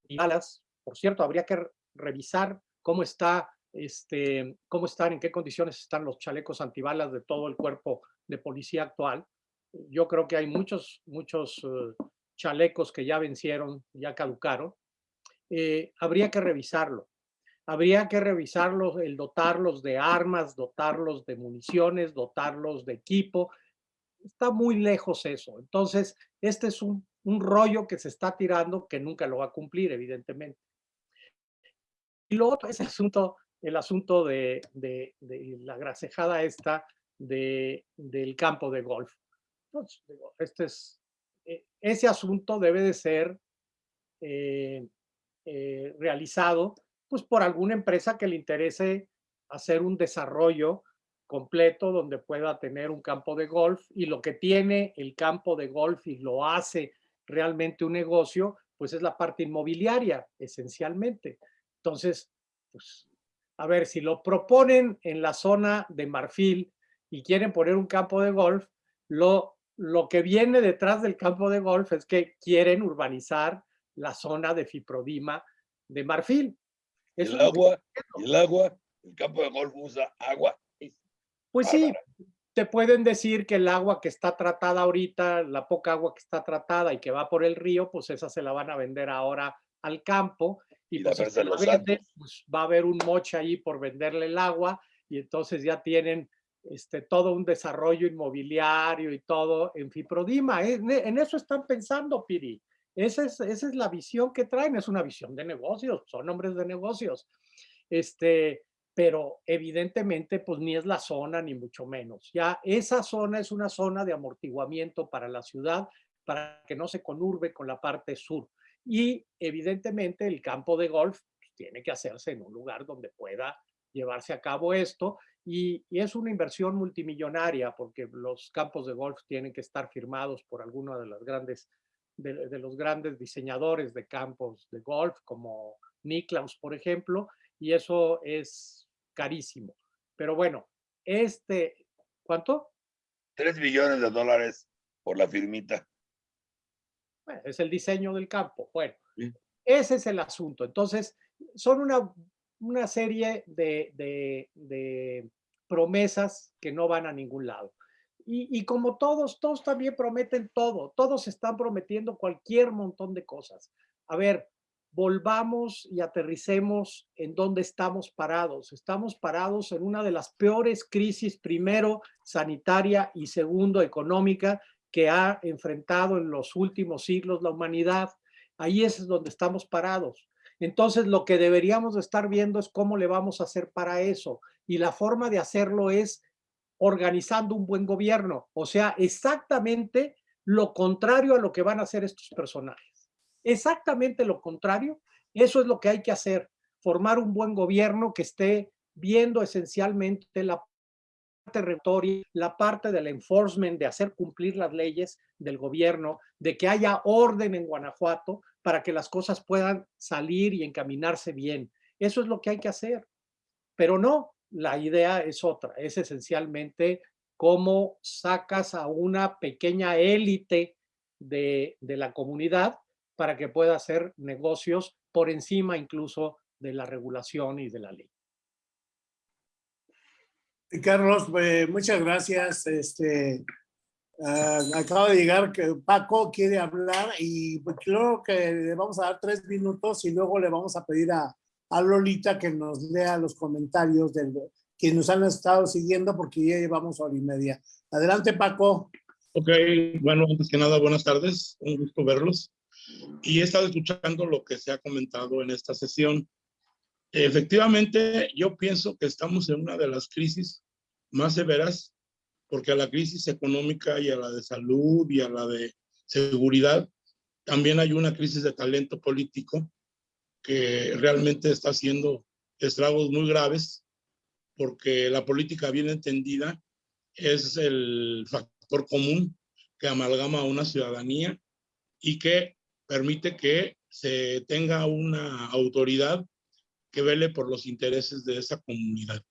y balas. Por cierto, habría que revisar cómo está este, cómo están, en qué condiciones están los chalecos antibalas de todo el cuerpo de policía actual, yo creo que hay muchos, muchos eh, chalecos que ya vencieron, ya caducaron. Eh, habría que revisarlo. Habría que revisarlos, el dotarlos de armas, dotarlos de municiones, dotarlos de equipo. Está muy lejos eso. Entonces, este es un un rollo que se está tirando que nunca lo va a cumplir, evidentemente. Y luego otro es el asunto, el asunto de, de, la grasejada esta de, del campo de golf. Este es, eh, ese asunto debe de ser eh, eh, realizado pues, por alguna empresa que le interese hacer un desarrollo completo donde pueda tener un campo de golf y lo que tiene el campo de golf y lo hace realmente un negocio, pues es la parte inmobiliaria, esencialmente. Entonces, pues, a ver, si lo proponen en la zona de Marfil y quieren poner un campo de golf, lo, lo que viene detrás del campo de golf es que quieren urbanizar la zona de Fiprodima de Marfil. el agua, el agua, el campo de golf usa agua. Pues sí, te pueden decir que el agua que está tratada ahorita, la poca agua que está tratada y que va por el río, pues esa se la van a vender ahora al campo y, pues, si la venden, pues va a haber un moche ahí por venderle el agua y entonces ya tienen este, todo un desarrollo inmobiliario y todo en Fiprodima. En, en eso están pensando, Piri. Esa es, esa es la visión que traen, es una visión de negocios, son hombres de negocios. Este, pero evidentemente pues ni es la zona ni mucho menos. Ya esa zona es una zona de amortiguamiento para la ciudad, para que no se conurbe con la parte sur. Y evidentemente el campo de golf pues, tiene que hacerse en un lugar donde pueda llevarse a cabo esto y, es una inversión multimillonaria porque los campos de golf tienen que estar firmados por alguno de, las grandes, de, los grandes diseñadores de campos de golf como Niklaus, por ejemplo, y eso es carísimo. Pero bueno, este, ¿cuánto? Tres millones de dólares por la firmita es el diseño del campo. Bueno, ese es el asunto. Entonces, son una, una serie de, de, promesas que no van a ningún lado. Y, y, como todos, todos también prometen todo, todos están prometiendo cualquier montón de cosas. A ver, volvamos y aterricemos en dónde estamos parados. Estamos parados en una de las peores crisis, primero sanitaria y segundo económica, que ha enfrentado en los últimos siglos la humanidad. Ahí es donde estamos parados. Entonces, lo que deberíamos estar viendo es cómo le vamos a hacer para eso. Y la forma de hacerlo es organizando un buen gobierno. O sea, exactamente lo contrario a lo que van a hacer estos personajes. Exactamente lo contrario. Eso es lo que hay que hacer. Formar un buen gobierno que esté viendo esencialmente la territorio, la parte del enforcement, de hacer cumplir las leyes del gobierno, de que haya orden en Guanajuato para que las cosas puedan salir y encaminarse bien. Eso es lo que hay que hacer. Pero no, la idea es otra, es esencialmente cómo sacas a una pequeña élite de, de la comunidad para que pueda hacer negocios por encima incluso de la regulación y de la ley. Carlos, eh, muchas gracias. Este, uh, acaba de llegar que Paco quiere hablar y pues, creo que le vamos a dar tres minutos y luego le vamos a pedir a, a Lolita que nos lea los comentarios de que nos han estado siguiendo porque ya llevamos hora y media. Adelante, Paco. Ok, bueno, antes que nada, buenas tardes. Un gusto verlos. Y he estado escuchando lo que se ha comentado en esta sesión. Efectivamente, yo pienso que estamos en una de las crisis más severas, porque a la crisis económica y a la de salud y a la de seguridad, también hay una crisis de talento político que realmente está haciendo estragos muy graves, porque la política bien entendida es el factor común que amalgama a una ciudadanía y que permite que se tenga una autoridad que vele por los intereses de esa comunidad.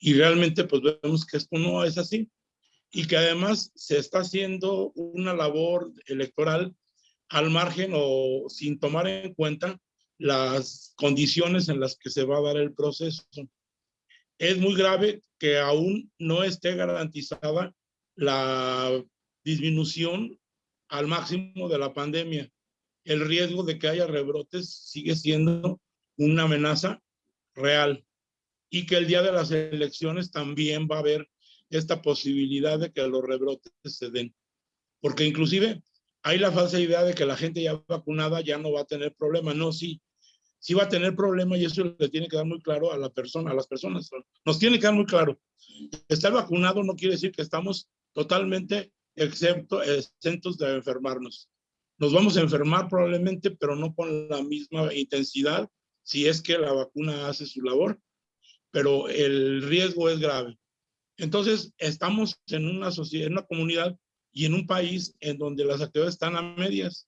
Y realmente pues vemos que esto no es así y que además se está haciendo una labor electoral al margen o sin tomar en cuenta las condiciones en las que se va a dar el proceso. Es muy grave que aún no esté garantizada la disminución al máximo de la pandemia. El riesgo de que haya rebrotes sigue siendo una amenaza real y que el día de las elecciones también va a haber esta posibilidad de que los rebrotes se den. Porque inclusive hay la falsa idea de que la gente ya vacunada ya no va a tener problema. No, sí, sí va a tener problema y eso le tiene que dar muy claro a la persona, a las personas. Nos tiene que dar muy claro. Estar vacunado no quiere decir que estamos totalmente exentos de enfermarnos. Nos vamos a enfermar probablemente, pero no con la misma intensidad si es que la vacuna hace su labor, pero el riesgo es grave. Entonces, estamos en una sociedad, en una comunidad y en un país en donde las actividades están a medias.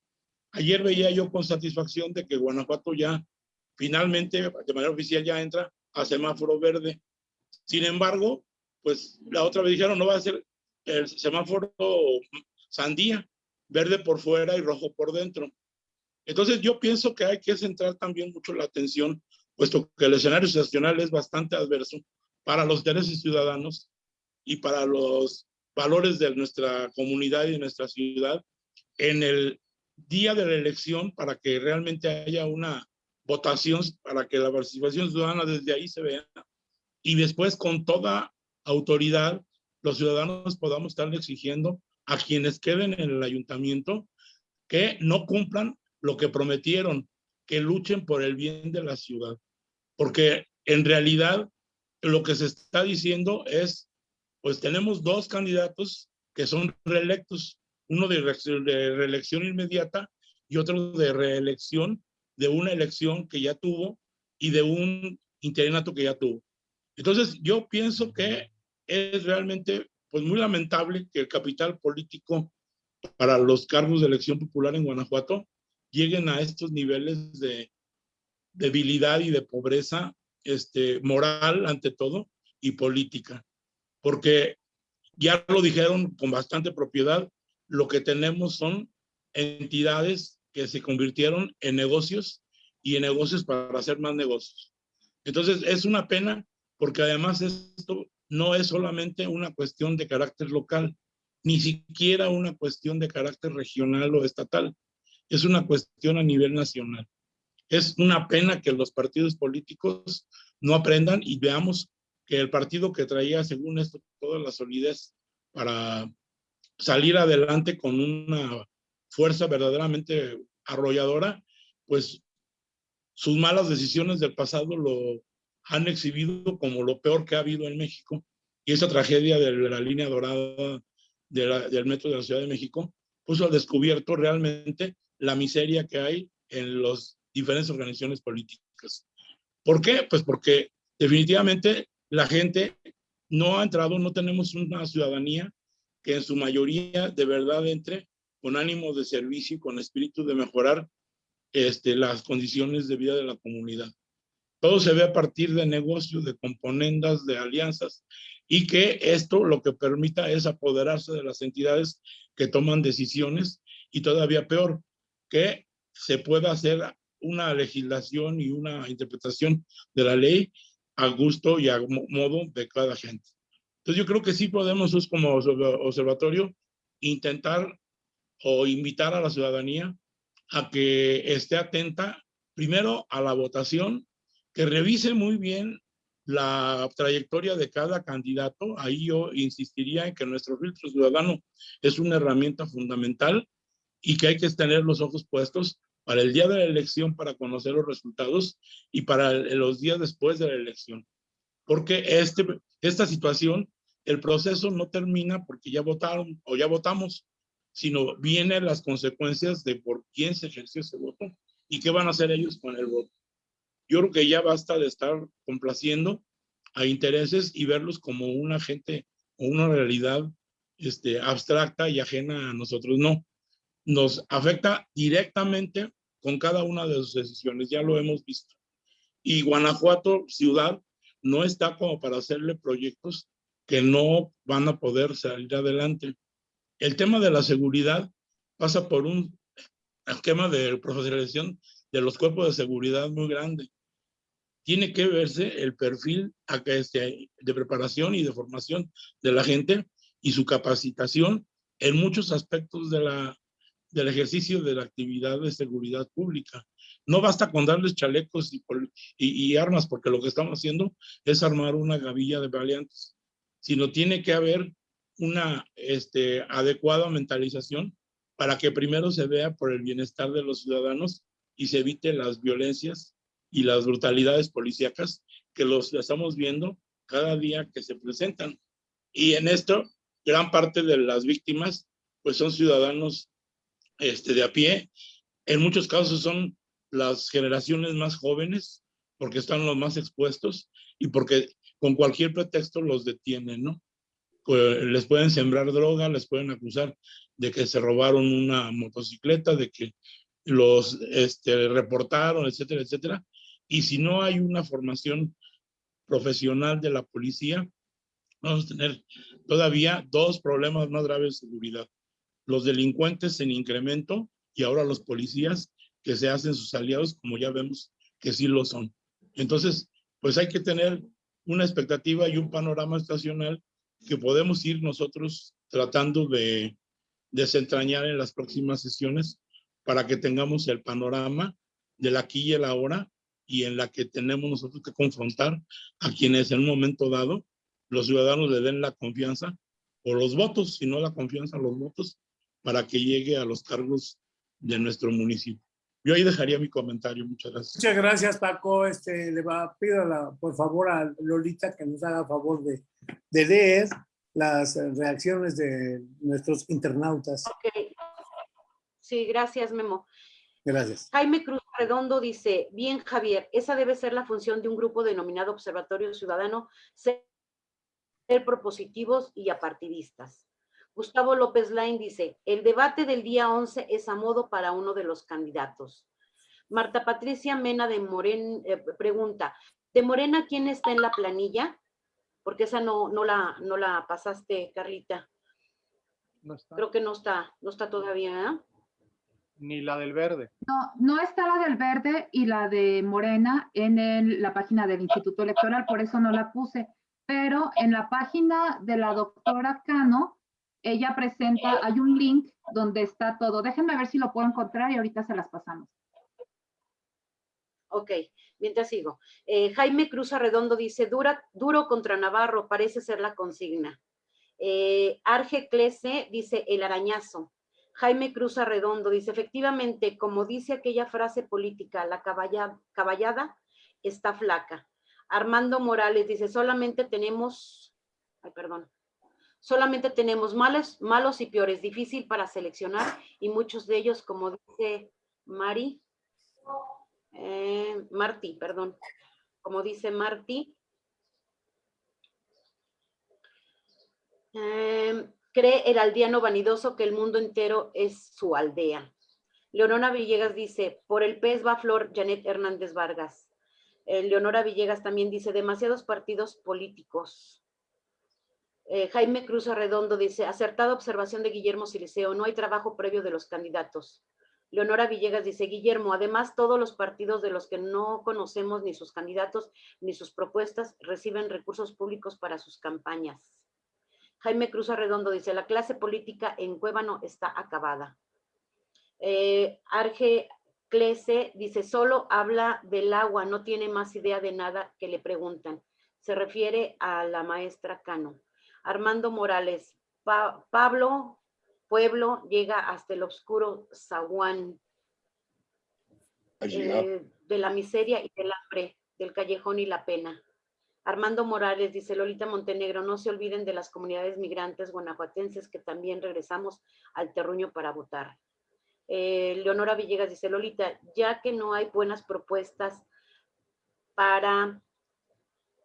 Ayer veía yo con satisfacción de que Guanajuato ya finalmente, de manera oficial, ya entra a semáforo verde. Sin embargo, pues la otra vez dijeron, no va a ser el semáforo sandía, verde por fuera y rojo por dentro. Entonces yo pienso que hay que centrar también mucho la atención, puesto que el escenario nacional es bastante adverso para los intereses ciudadanos y para los valores de nuestra comunidad y de nuestra ciudad en el día de la elección para que realmente haya una votación, para que la participación ciudadana desde ahí se vea y después con toda autoridad los ciudadanos podamos estar exigiendo a quienes queden en el ayuntamiento que no cumplan lo que prometieron, que luchen por el bien de la ciudad. Porque en realidad lo que se está diciendo es, pues tenemos dos candidatos que son reelectos, uno de, reelección inmediata y otro de reelección de una elección que ya tuvo y de un interinato que ya tuvo. Entonces, yo pienso que es realmente pues muy lamentable que el capital político para los cargos de elección popular en Guanajuato lleguen a estos niveles de debilidad y de pobreza este, moral ante todo y política. Porque ya lo dijeron con bastante propiedad, lo que tenemos son entidades que se convirtieron en negocios y en negocios para hacer más negocios. Entonces es una pena porque además esto no es solamente una cuestión de carácter local, ni siquiera una cuestión de carácter regional o estatal, es una cuestión a nivel nacional. Es una pena que los partidos políticos no aprendan y veamos que el partido que traía, según esto, toda la solidez para salir adelante con una fuerza verdaderamente arrolladora, pues sus malas decisiones del pasado lo han exhibido como lo peor que ha habido en México. Y esa tragedia de la línea dorada del metro de la Ciudad de México puso al descubierto realmente la miseria que hay en las diferentes organizaciones políticas. ¿Por qué? Pues porque definitivamente la gente no ha entrado, no tenemos una ciudadanía que en su mayoría de verdad entre con ánimo de servicio y con espíritu de mejorar este, las condiciones de vida de la comunidad. Todo se ve a partir de negocios, de componendas, de alianzas, y que esto lo que permita es apoderarse de las entidades que toman decisiones y todavía peor, que se pueda hacer una legislación y una interpretación de la ley a gusto y a modo de cada gente. Entonces yo creo que sí podemos, como observatorio, intentar o invitar a la ciudadanía a que esté atenta primero a la votación que revise muy bien la trayectoria de cada candidato. Ahí yo insistiría en que nuestro filtro ciudadano es una herramienta fundamental y que hay que tener los ojos puestos para el día de la elección para conocer los resultados y para los días después de la elección. Porque este, esta situación, el proceso no termina porque ya votaron o ya votamos, sino vienen las consecuencias de por quién se ejerció ese voto y qué van a hacer ellos con el voto. Yo creo que ya basta de estar complaciendo a intereses y verlos como una gente o una realidad este, abstracta y ajena a nosotros. No, nos afecta directamente con cada una de sus decisiones, ya lo hemos visto. Y Guanajuato, ciudad, no está como para hacerle proyectos que no van a poder salir adelante. El tema de la seguridad pasa por un esquema de profesionalización de los cuerpos de seguridad muy grande tiene que verse el perfil de preparación y de formación de la gente y su capacitación en muchos aspectos de la, del ejercicio de la actividad de seguridad pública. No basta con darles chalecos y, y, armas, porque lo que estamos haciendo es armar una gavilla de valientes, sino tiene que haber una este, adecuada mentalización para que primero se vea por el bienestar de los ciudadanos y se evite las violencias y las brutalidades policíacas que los estamos viendo cada día que se presentan. Y en esto, gran parte de las víctimas, pues son ciudadanos este, de a pie. En muchos casos son las generaciones más jóvenes, porque están los más expuestos y porque con cualquier pretexto los detienen, ¿no? Les pueden sembrar droga, les pueden acusar de que se robaron una motocicleta, de que los este, reportaron, etcétera, etcétera. Y si no hay una formación profesional de la policía, vamos a tener todavía dos problemas más graves de seguridad. Los delincuentes en incremento y ahora los policías que se hacen sus aliados, como ya vemos que sí lo son. Entonces, pues hay que tener una expectativa y un panorama estacional que podemos ir nosotros tratando de desentrañar en las próximas sesiones para que tengamos el panorama del aquí y el ahora y en la que tenemos nosotros que confrontar a quienes en un momento dado los ciudadanos le den la confianza o los votos, si no la confianza, los votos, para que llegue a los cargos de nuestro municipio. Yo ahí dejaría mi comentario. Muchas gracias. Muchas gracias, Paco. Este, le va, pido la, por favor a Lolita que nos haga favor de, de leer las reacciones de nuestros internautas. Ok. Sí, gracias, Memo. Gracias. Jaime Cruz Redondo dice, bien Javier, esa debe ser la función de un grupo denominado Observatorio Ciudadano, ser propositivos y apartidistas. Gustavo López Lain dice, el debate del día 11 es a modo para uno de los candidatos. Marta Patricia Mena de Morena eh, pregunta, ¿de Morena quién está en la planilla? Porque esa no, no, la, no la pasaste, Carlita. No está. Creo que no está, no está todavía, ¿eh? Ni la del verde. No, no está la del verde y la de Morena en el- la página del Instituto Electoral, por eso no la puse. Pero en la página de la doctora Cano, ella presenta, hay un link donde está todo. Déjenme ver si lo puedo encontrar y ahorita se las pasamos. Ok, mientras sigo. Eh, Jaime Cruz Arredondo dice, Dura, duro contra Navarro, parece ser la consigna. Eh, Arge Clese dice, el arañazo. Jaime Cruz Arredondo dice, efectivamente, como dice aquella frase política, la caballa- caballada está flaca. Armando Morales dice, solamente tenemos, ay, perdón, solamente tenemos malos, malos y peores, difícil para seleccionar y muchos de ellos, como dice Mari, eh, Martí, perdón, como dice Martí, eh, cree el aldeano vanidoso que el mundo entero es su aldea. Leonora Villegas dice, por el pez va flor Janet Hernández Vargas. Eh, Leonora Villegas también dice, demasiados partidos políticos. Eh, Jaime Cruz Arredondo dice, acertada observación de Guillermo Siliceo, no hay trabajo previo de los candidatos. Leonora Villegas dice, Guillermo, además todos los partidos de los que no conocemos ni sus candidatos ni sus propuestas reciben recursos públicos para sus campañas. Jaime Cruz Arredondo dice, la clase política en Cuébano está acabada. Eh, Arge Clese dice, solo habla del agua, no tiene más idea de nada que le preguntan. Se refiere a la maestra Cano. Armando Morales, Pa- Pablo Pueblo llega hasta el oscuro zaguán eh, de la miseria y del hambre, del callejón y la pena. Armando Morales dice, Lolita Montenegro, no se olviden de las comunidades migrantes guanajuatenses que también regresamos al terruño para votar. Eh, Leonora Villegas dice, Lolita, ya que no hay buenas propuestas para,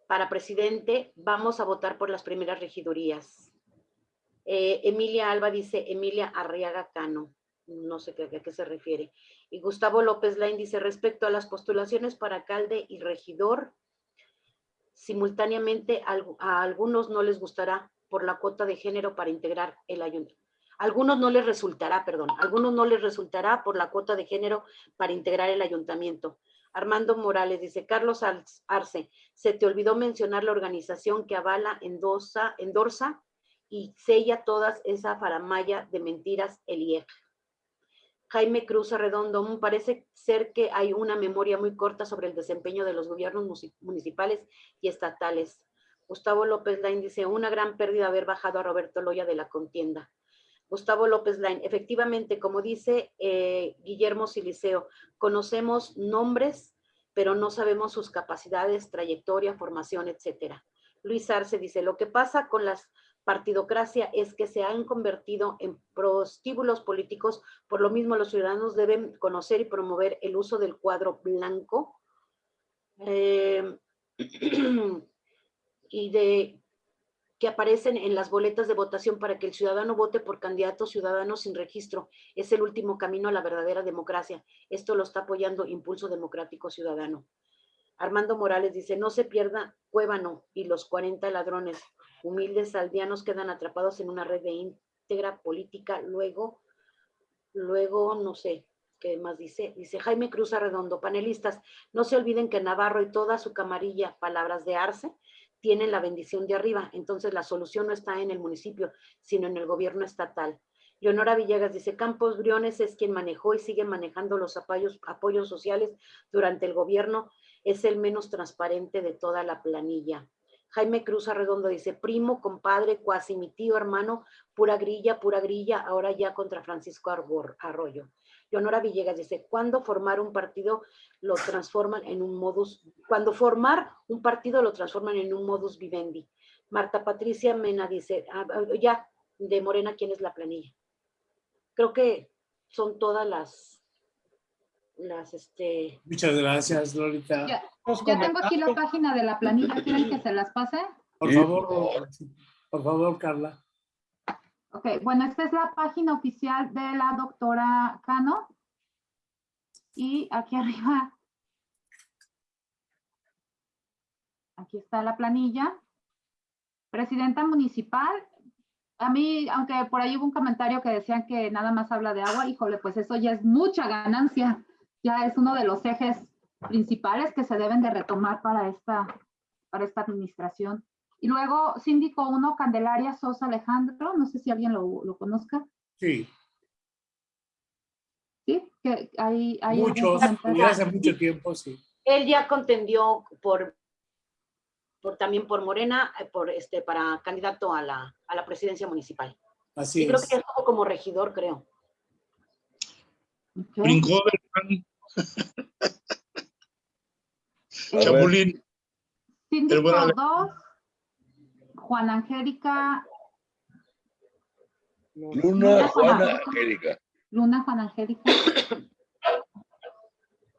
para presidente, vamos a votar por las primeras regidurías. Eh, Emilia Alba dice, Emilia Arriaga Cano, no sé a qué se refiere. Y Gustavo López Lain dice, respecto a las postulaciones para alcalde y regidor, simultáneamente a algunos no les gustará por la cuota de género para integrar el ayuntamiento. Algunos no les resultará, perdón, algunos no les resultará por la cuota de género para integrar el ayuntamiento. Armando Morales dice, Carlos Arce, se te olvidó mencionar la organización que avala, endosa, endorsa y sella todas esa faramaya de mentiras, el IEG. Jaime Cruz Arredondo, "Mm, parece ser que hay una memoria muy corta sobre el desempeño de los gobiernos municipales y estatales. Gustavo López Lain dice, una gran pérdida haber bajado a Roberto Loya de la contienda. Gustavo López Lain, efectivamente, como dice eh, Guillermo Siliceo, conocemos nombres, pero no sabemos sus capacidades, trayectoria, formación, etcétera. Luis Arce dice, lo que pasa con las partidocracia es que se han convertido en prostíbulos políticos, por lo mismo los ciudadanos deben conocer y promover el uso del cuadro blanco eh, y de que aparecen en las boletas de votación para que el ciudadano vote por candidatos ciudadanos sin registro. Es el último camino a la verdadera democracia. Esto lo está apoyando Impulso Democrático Ciudadano. Armando Morales dice, no se pierda Cuébano y los 40 ladrones. Humildes aldeanos quedan atrapados en una red de íntegra política. Luego, luego, no sé, ¿qué más dice? Dice Jaime Cruz Arredondo, panelistas, no se olviden que Navarro y toda su camarilla, palabras de Arce, tienen la bendición de arriba. Entonces la solución no está en el municipio, sino en el gobierno estatal. Leonora Villegas dice, Campos Briones es quien manejó y sigue manejando los apoyos, sociales durante el gobierno. Es el menos transparente de toda la planilla. Jaime Cruz Arredondo dice, primo, compadre, cuasi mi tío, hermano, pura grilla, pura grilla, ahora ya contra Francisco Arroyo. Leonora Villegas dice, cuando formar un partido lo transforman en un modus, cuando formar un partido lo transforman en un modus vivendi. Marta Patricia Mena dice, ah, ah, ya, de Morena, ¿quién es la planilla? Creo que son todas las, las, este... Muchas gracias, Lolita. Ya, ya tengo aquí la página de la planilla, ¿quieren que se las pase? Por favor, por favor, Carla. Ok, bueno, esta es la página oficial de la doctora Cano. Y aquí arriba, aquí está la planilla. Presidenta municipal. A mí, aunque por ahí hubo un comentario que decían que nada más habla de agua, híjole, pues eso ya es mucha ganancia. Ya es uno de los ejes principales que se deben de retomar para esta, para esta administración. Y luego, síndico 1, Candelaria Sosa Alejandro, no sé si alguien lo, lo conozca. Sí. Sí, que hay... hay Muchos, hace mucho tiempo, sí. Él ya contendió por, por también por Morena, eh, por este, para candidato a la, a la presidencia municipal. Así y creo que estuvo como regidor, creo. Okay. Brincó del Chapulín. Síndico 2, Juana Angélica. Luna, Juana Angélica. Luna Juana Angélica.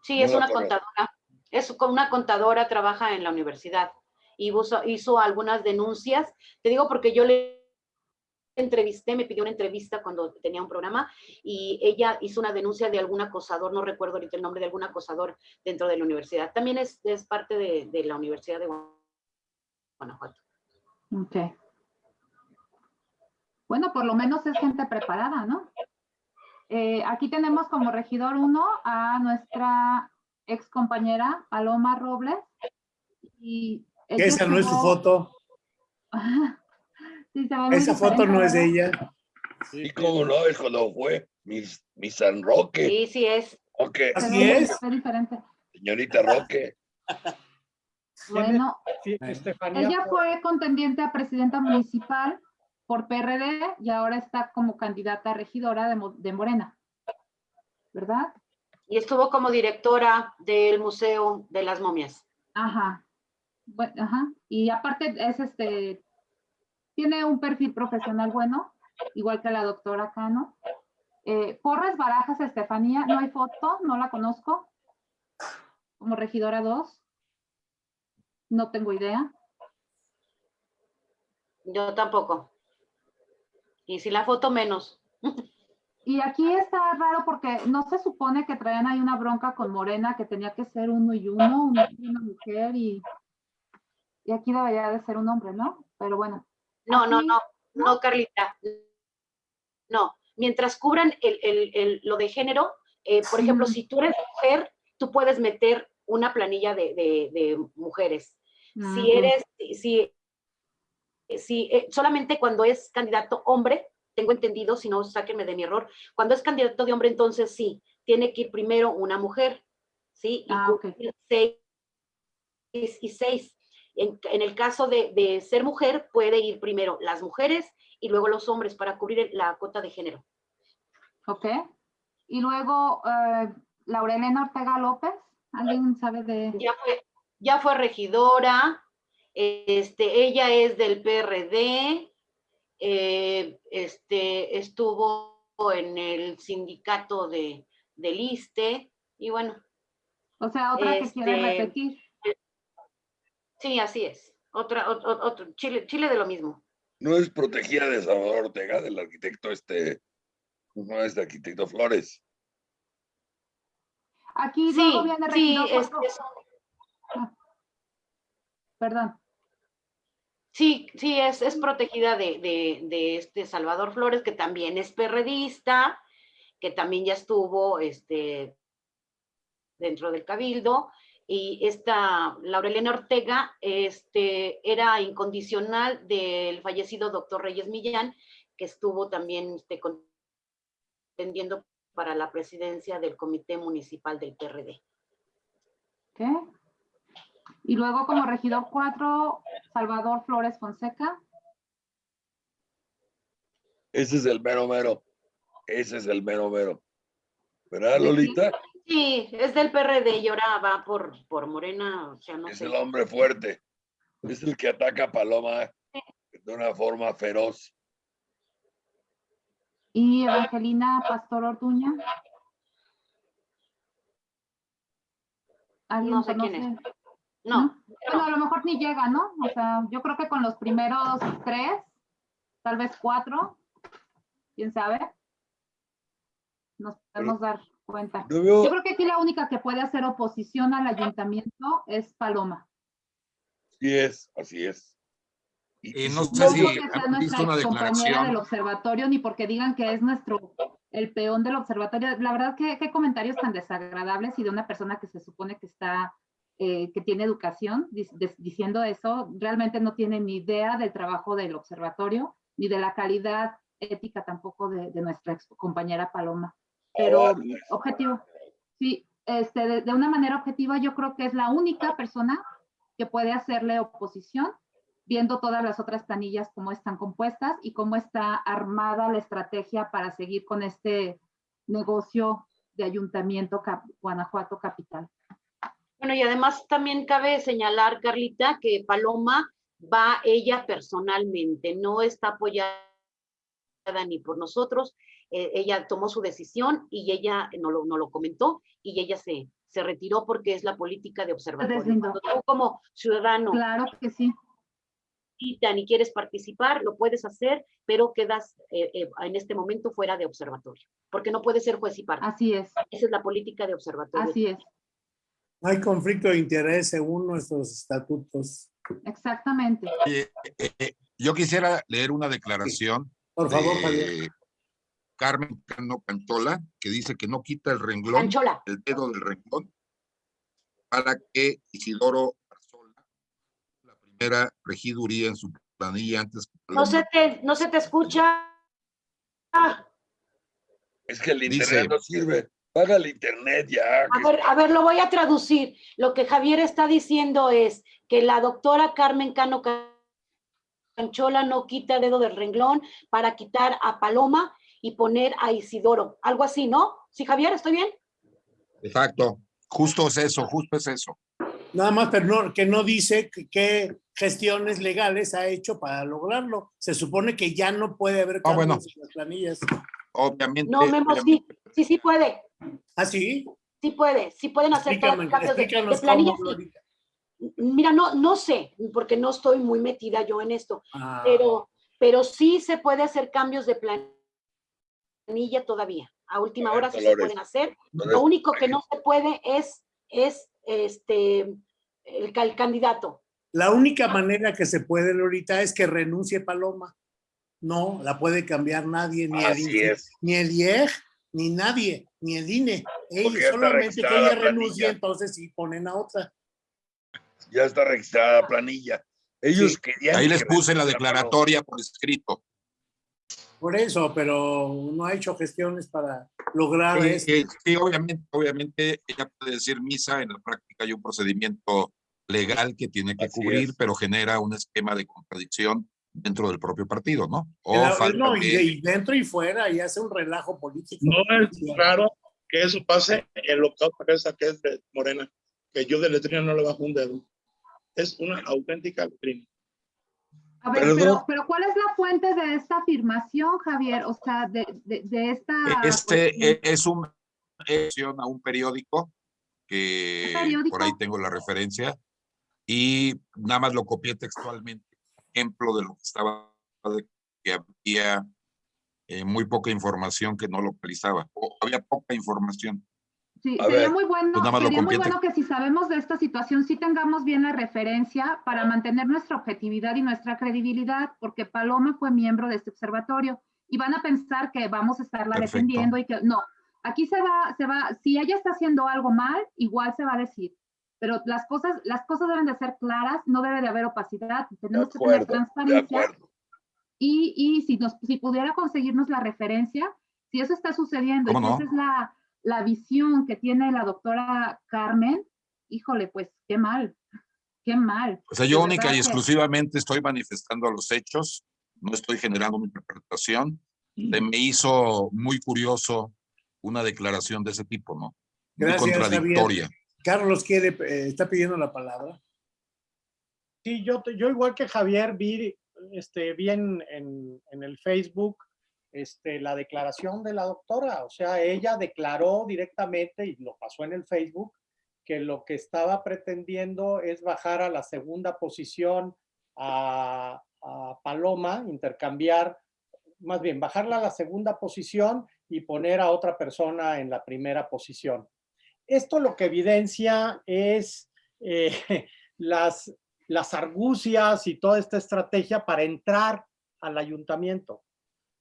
Sí, es una contadora. Es como una contadora, trabaja en la universidad y hizo, algunas denuncias. Te digo porque yo le entrevisté, me pidió una entrevista cuando tenía un programa y ella hizo una denuncia de algún acosador, no recuerdo ahorita el nombre de algún acosador dentro de la universidad. También es, es parte de, de la Universidad de Guanajuato. Ok. Bueno, por lo menos es gente preparada, ¿no? Eh, aquí tenemos como regidor uno a nuestra ex compañera Paloma Robles. Y Esa no es su foto. sí, Esa foto no es de ella. Sí, cómo no, es cuando fue mi, mi San Roque. Sí, sí es. Okay. Así es. diferente. Señorita Roque. Bueno, ella fue contendiente a presidenta municipal por PRD y ahora está como candidata a regidora de, Morena, ¿verdad? Y estuvo como directora del Museo de las Momias. Ajá. Bueno, ajá. Y aparte es este, tiene un perfil profesional bueno, igual que la doctora Cano. Eh, Porras Barajas Estefanía, no hay foto, no la conozco. Como regidora 2. No tengo idea. Yo tampoco. Y si la foto menos. Y aquí está raro porque no se supone que traían ahí una bronca con Morena que tenía que ser uno y uno, una, mujer y, y aquí debería de ser un hombre, ¿no? Pero bueno. No, no, no, no, Carlita. No, mientras cubran el, lo de género, eh, por ejemplo, si tú eres mujer, tú puedes meter una planilla de, de mujeres. Si eres, si, si eh, solamente cuando es candidato hombre, tengo entendido, si no, sáquenme de mi error, cuando es candidato de hombre, entonces sí, tiene que ir primero una mujer, ¿sí? Y ah, seis y seis. En, el caso de, de, ser mujer, puede ir primero las mujeres y luego los hombres para cubrir la cuota de género. Ok. Y luego, eh, Laurelena Ortega López, ¿alguien sabe de...? Ya fue, ya fue regidora, este, ella es del PRD, eh, este, estuvo en el sindicato de, del ISTE, y bueno, O sea, otra que quiere Este, repetir. sí, así es. Otra, ot- ot- otro, Chile, Chile de lo mismo. No es protegida de Salvador Ortega, del arquitecto este, no es de arquitecto Flores. Aquí Sí, sí, regidor es- Perdón. Sí, sí, es, es protegida de, de, de este Salvador Flores, que también es perredista, que también ya estuvo este, dentro del Cabildo, y esta Laurelena Ortega este, era incondicional del fallecido doctor Reyes Millán, que estuvo también este, contendiendo para la presidencia del Comité Municipal del PRD. Ok. Y luego como regidor 4, Salvador Flores Fonseca. Ese es el mero mero. Ese es el mero mero. ¿Verdad. Lolita? Sí, es del PRD y ahora va por, por Morena, o sea, no Es sé. el hombre fuerte. Es el que ataca a Paloma de una forma feroz. Y Evangelina Pastor Orduña. ¿Alguien No sé quién es. No, Bueno, a lo mejor ni llega, ¿no? O sea, yo creo que con los primeros tres, tal vez cuatro, quién sabe, nos podemos dar cuenta. Yo veo, Yo creo que aquí la única que puede hacer oposición al ayuntamiento es Paloma. sí es, así es. Y y no sé No si porque sea han visto nuestra una compañera del declaración. observatorio, ni porque digan que es nuestro, el peón del observatorio. La verdad que qué comentarios tan desagradables y de una persona que se supone que está, eh, que tiene educación, diciendo eso, realmente no tiene ni idea del trabajo del observatorio, ni de la calidad ética tampoco de, de nuestra ex compañera Paloma. Pero Ah, objetivo, sí, este, de, de una manera objetiva yo creo que es la única persona que puede hacerle oposición viendo todas las otras planillas cómo están compuestas y cómo está armada la estrategia para seguir con este negocio de ayuntamiento Cap- Guanajuato Capital. Bueno, y además también cabe señalar, Carlita, que Paloma va ella personalmente, no está apoyada ni por nosotros, eh, ella tomó su decisión y ella no lo, no lo comentó y ella se, se retiró porque es la política de observatorio. deslindó. Cuando tú como ciudadano Claro que sí, invitan y quieres participar, lo puedes hacer, pero quedas eh, eh, en este momento fuera de observatorio, porque no puedes ser juez y parte. así es, Esa es la política de observatorio. así es, No hay conflicto de interés según nuestros estatutos. exactamente. Eh, eh, eh, yo quisiera leer una declaración Por favor, de. Carmen Cano Canchola, que dice que no quita el renglón, el dedo del renglón, para que Isidoro Arzola, la primera regiduría en su planilla antes que no se te, no se te escucha. Ah, Es que el Dice- internet no sirve. Paga el internet ya. A ver, a ver, lo voy a traducir. Lo que Javier está diciendo es que la doctora Carmen Cano Canchola no quita el dedo del renglón para quitar a Paloma y poner a Isidoro. Algo así, ¿no? Sí, Javier, ¿estoy bien? Exacto, justo es eso, justo es eso. Nada más, pero no, que no dice que- qué gestiones legales ha hecho para lograrlo. Se supone que ya no puede haber Ah, bueno. cambios en las planillas. Obviamente. No, Memo, sí, sí, sí puede. ¿Ah, sí? Sí puede, sí pueden hacer todos Explícame, los cambios de, de explícanos planilla. cómo, sí. Glorita. Mira, no, no sé, porque no estoy muy metida yo en esto, Ah, pero, pero sí se puede hacer cambios de planilla todavía. A última hora sí se pueden hacer. Lo único que no se puede es, es este, el, ca- el candidato. La única manera que se puede ahorita es que renuncie Paloma. No, la puede cambiar nadie, ni el, Así INE, es. ni el IEG, ni nadie, ni el INE. Está solamente que ella la renuncie, entonces sí ponen a otra. Ya está registrada la planilla. Ellos Sí. querían. Ahí les puse la declaratoria por escrito. Por eso, pero no ha hecho gestiones para lograr Eh, esto. eh, sí, obviamente, obviamente ella puede decir misa, en la práctica hay un procedimiento legal que tiene que Así cubrir, es. pero genera un esquema de contradicción dentro del propio partido, ¿no? O La- falta no, y, de- y dentro y fuera, y hace un relajo político. No es raro que eso pase en lo que esa que es de Morena, que yo de letrina no le bajo un dedo. Es una auténtica letrina. A ver, Perdón. pero, pero ¿cuál es la fuente de esta afirmación, Javier? O sea, de, de, de esta... Este cuestión. e- es un es a un periódico que ¿Qué periódico? por ahí tengo la referencia y nada más lo copié textualmente. Ejemplo de lo que estaba de que había eh, muy poca información que no localizaba o había poca información. Sí, A sería ver, muy bueno, pues sería muy bueno que si sabemos de esta situación, sí tengamos bien la referencia para mantener nuestra objetividad y nuestra credibilidad, porque Paloma fue miembro de este observatorio y van a pensar que vamos a estarla Perfecto. defendiendo y que no. Aquí se va, se va, si ella está haciendo algo mal, igual se va a decir. Pero las cosas, las cosas deben de ser claras, no debe de haber opacidad, tenemos que tener transparencia. Y, y si, nos, si pudiera conseguirnos la referencia, si eso está sucediendo y ¿Cómo que no? esa es la, la visión que tiene la doctora Carmen, híjole, pues qué mal, qué mal. O sea, yo única y que- exclusivamente estoy manifestando los hechos, no estoy generando una interpretación. Se me hizo muy curioso una declaración de ese tipo, ¿no? Muy Javier. Carlos quiere, eh, está pidiendo la palabra. Sí, yo, yo igual que Javier vi, este, vi en, en- en el Facebook este, la declaración de la doctora. O sea, ella declaró directamente y lo pasó en el Facebook que lo que estaba pretendiendo es bajar a la segunda posición a, a Paloma, intercambiar, más bien bajarla a la segunda posición y poner a otra persona en la primera posición. Esto lo que evidencia es eh, las, las argucias y toda esta estrategia para entrar al ayuntamiento.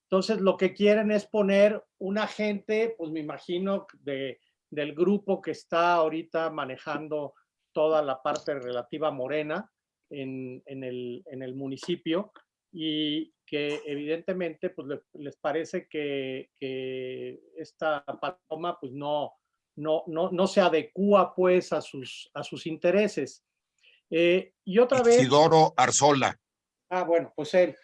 Entonces, lo que quieren es poner un agente, pues me imagino, de, del grupo que está ahorita manejando toda la parte relativa Morena en, en el, en el municipio y que evidentemente pues le- les parece que, que esta paloma pues no, no, no, no se adecúa pues a sus, a sus intereses. Eh, y otra vez... Isidoro Arzola. Ah, bueno, pues él.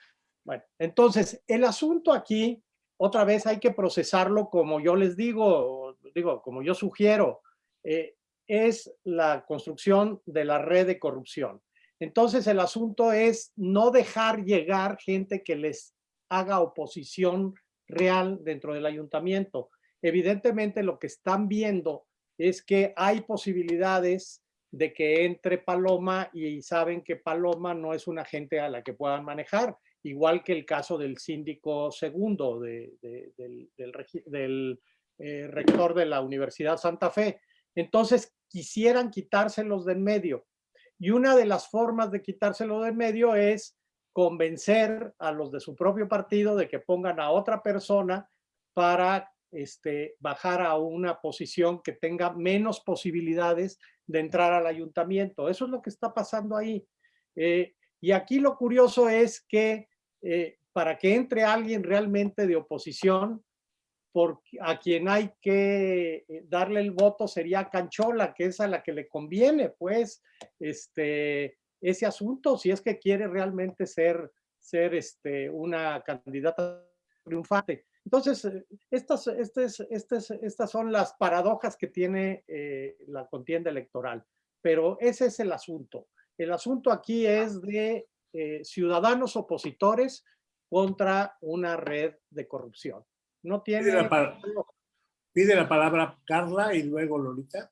Bueno, entonces, el asunto aquí, otra vez hay que procesarlo como yo les digo, digo, como yo sugiero, eh, es la construcción de la red de corrupción. Entonces, el asunto es no dejar llegar gente que les haga oposición real dentro del ayuntamiento. Evidentemente, lo que están viendo es que hay posibilidades de que entre Paloma y saben que Paloma no es una gente a la que puedan manejar, igual que el caso del síndico segundo, de- del, eh, rector de la Universidad Santa Fe. Entonces, quisieran quitárselos de en medio. Y una de las formas de quitárselo de en medio es convencer a los de su propio partido de que pongan a otra persona para este, bajar a una posición que tenga menos posibilidades de entrar al ayuntamiento. Eso es lo que está pasando ahí. Eh, y aquí lo curioso es que eh, para que entre alguien realmente de oposición, por, a quien hay que eh, darle el voto sería Canchola, que es a la que le conviene, pues, este, ese asunto, si es que quiere realmente ser, ser este, una candidata triunfante. Entonces, eh, estas, estas, estas, estas son las paradojas que tiene eh, la contienda electoral, pero ese es el asunto. El asunto aquí es de eh, ciudadanos opositores contra una red de corrupción. No tiene... Pide la, pide la palabra Carla y luego Lolita.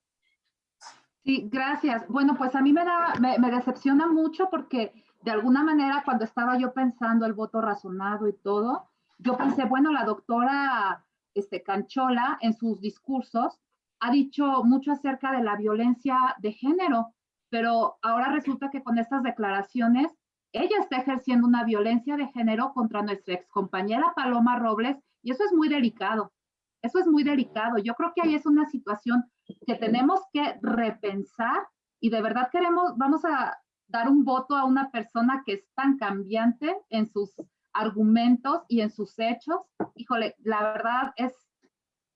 Sí, gracias. Bueno, pues a mí me da, me, me decepciona mucho porque de alguna manera cuando estaba yo pensando el voto razonado y todo, yo pensé, bueno, la doctora este, Canchola en sus discursos ha dicho mucho acerca de la violencia de género, pero ahora resulta que con estas declaraciones ella está ejerciendo una violencia de género contra nuestra excompañera Paloma Robles y eso es muy delicado. Eso es muy delicado. Yo creo que ahí es una situación que tenemos que repensar y de verdad queremos, vamos a dar un voto a una persona que es tan cambiante en sus argumentos y en sus hechos. Híjole, la verdad es,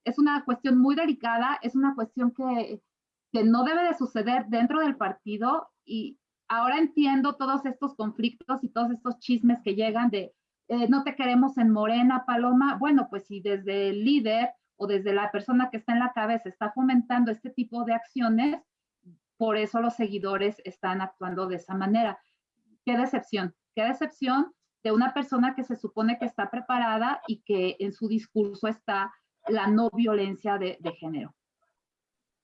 es una cuestión muy delicada, es una cuestión que, que no debe de suceder dentro del partido y ahora entiendo todos estos conflictos y todos estos chismes que llegan de eh, no te queremos en Morena, Paloma. Bueno, pues si desde el líder o desde la persona que está en la cabeza está fomentando este tipo de acciones, por eso los seguidores están actuando de esa manera. Qué decepción, qué decepción de una persona que se supone que está preparada y que en su discurso está la no violencia de, de género.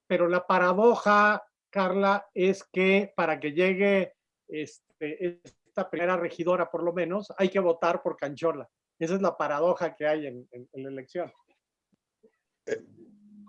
Pero la paradoja, Carla, es que para que llegue este, esta primera regidora, por lo menos, hay que votar por Canchola. Esa es la paradoja que hay en, en- en la elección.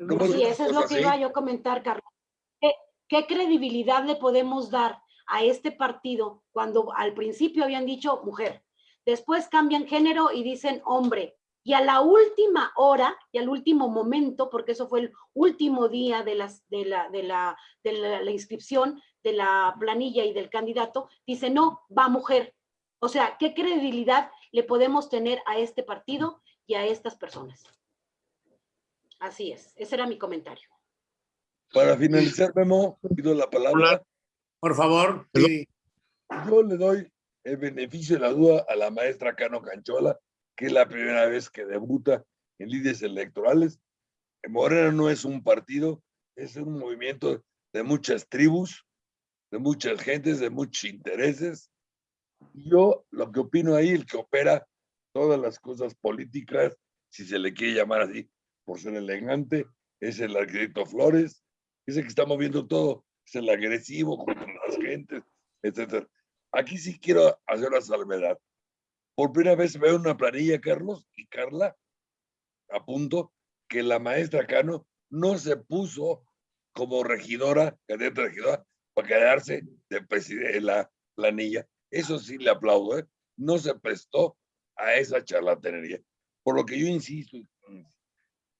¿Cómo Sí, eso es lo así? que iba yo a comentar. ¿Qué, qué credibilidad le podemos dar a este partido cuando al principio habían dicho mujer, después cambian género y dicen hombre, y a la última hora y al último momento, porque eso fue el último día de, las, de, la, de, la, de la, la inscripción de la planilla y del candidato, dice no, va mujer. O sea, ¿qué credibilidad le podemos tener a este partido y a estas personas? Así es, ese era mi comentario. Para finalizar, Memo, pido la palabra. Por favor. sí. Yo le doy el beneficio de la duda a la maestra Cano Canchola, que es la primera vez que debuta en líderes electorales. Morena no es un partido, es un movimiento de muchas tribus, de muchas gentes, de muchos intereses. Yo lo que opino ahí, el que opera todas las cosas políticas, si se le quiere llamar así, por ser elegante, es el arquitecto Flores, es el que está moviendo todo, es el agresivo contra las gentes, etcétera. Aquí sí quiero hacer una salvedad. Por primera vez veo una planilla, Carlos y Carla, a punto que la maestra Cano no se puso como regidora, candidata regidora, para quedarse de la planilla. Eso sí le aplaudo, ¿eh? No se prestó a esa charlatanería. Por lo que yo insisto,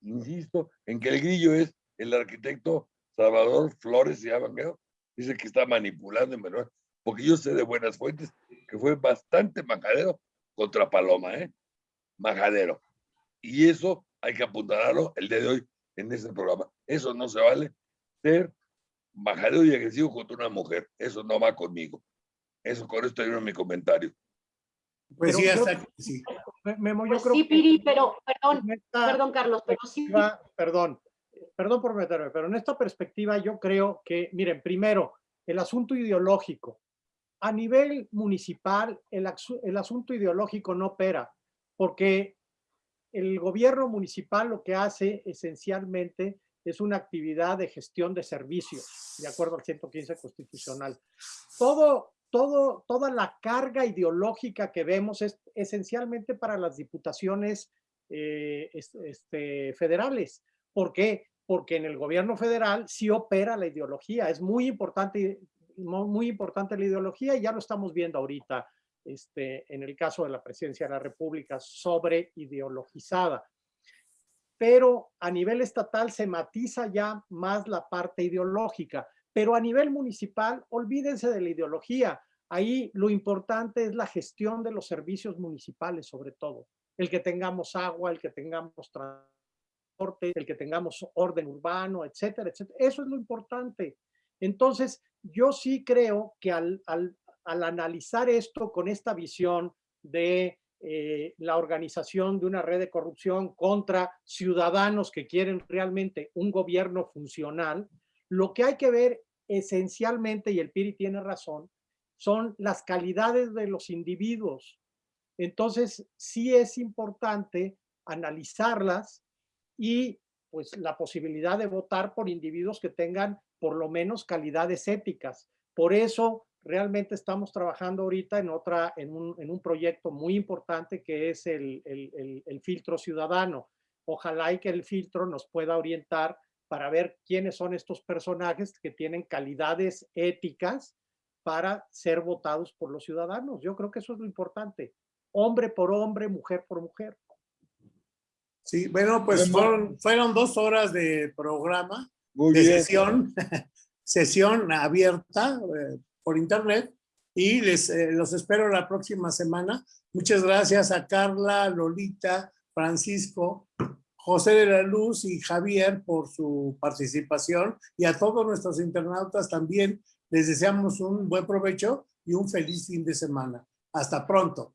insisto en que el grillo es el arquitecto Salvador Flores, se llama, creo, dice que está manipulando en menor, porque yo sé de buenas fuentes que fue bastante majadero contra Paloma, ¿eh? Majadero. Y eso hay que apuntalarlo el día de hoy en este programa. Eso no se vale ser majadero y agresivo contra una mujer. Eso no va conmigo. Eso con esto termino mi comentario. Pues Pero sí, yo- hasta aquí, sí. Me- Memo, yo Pues creo sí, que Piri, pero, perdón, esta perdón, Carlos, pero sí, perdón, perdón por meterme, pero en esta perspectiva yo creo que, miren, primero, el asunto ideológico. A nivel municipal, el, el asunto ideológico no opera, porque el gobierno municipal lo que hace esencialmente es una actividad de gestión de servicios, de acuerdo al 115 constitucional. Todo, todo, toda la carga ideológica que vemos es esencialmente para las diputaciones eh, es- este, federales. ¿Por qué? Porque en el gobierno federal sí opera la ideología. Es muy importante, muy importante la ideología y ya lo estamos viendo ahorita este, en el caso de la presidencia de la República sobre ideologizada. Pero a nivel estatal se matiza ya más la parte ideológica, pero a nivel municipal, olvídense de la ideología. Ahí lo importante es la gestión de los servicios municipales, sobre todo. El que tengamos agua, el que tengamos transporte, el que tengamos orden urbano, etcétera, etcétera. Eso es lo importante. Entonces, yo sí creo que al, al, al analizar esto con esta visión de eh, la organización de una red de corrupción contra ciudadanos que quieren realmente un gobierno funcional, lo que hay que ver esencialmente, y el Piri tiene razón, son las calidades de los individuos. Entonces, sí es importante analizarlas y pues la posibilidad de votar por individuos que tengan por lo menos calidades éticas. Por eso realmente estamos trabajando ahorita en otra, en un, en un proyecto muy importante que es el, el, el, el filtro ciudadano. Ojalá y que el filtro nos pueda orientar para ver quiénes son estos personajes que tienen calidades éticas para ser votados por los ciudadanos. Yo creo que eso es lo importante. Hombre por hombre, mujer por mujer. Sí, bueno, pues fueron, fueron dos horas de programa, Muy de bien. sesión, sesión abierta eh, por internet y les eh, los espero la próxima semana. Muchas gracias a Carla, Lolita, Francisco, José de la Luz y Javier por su participación y a todos nuestros internautas también Les deseamos un buen provecho y un feliz fin de semana. Hasta pronto.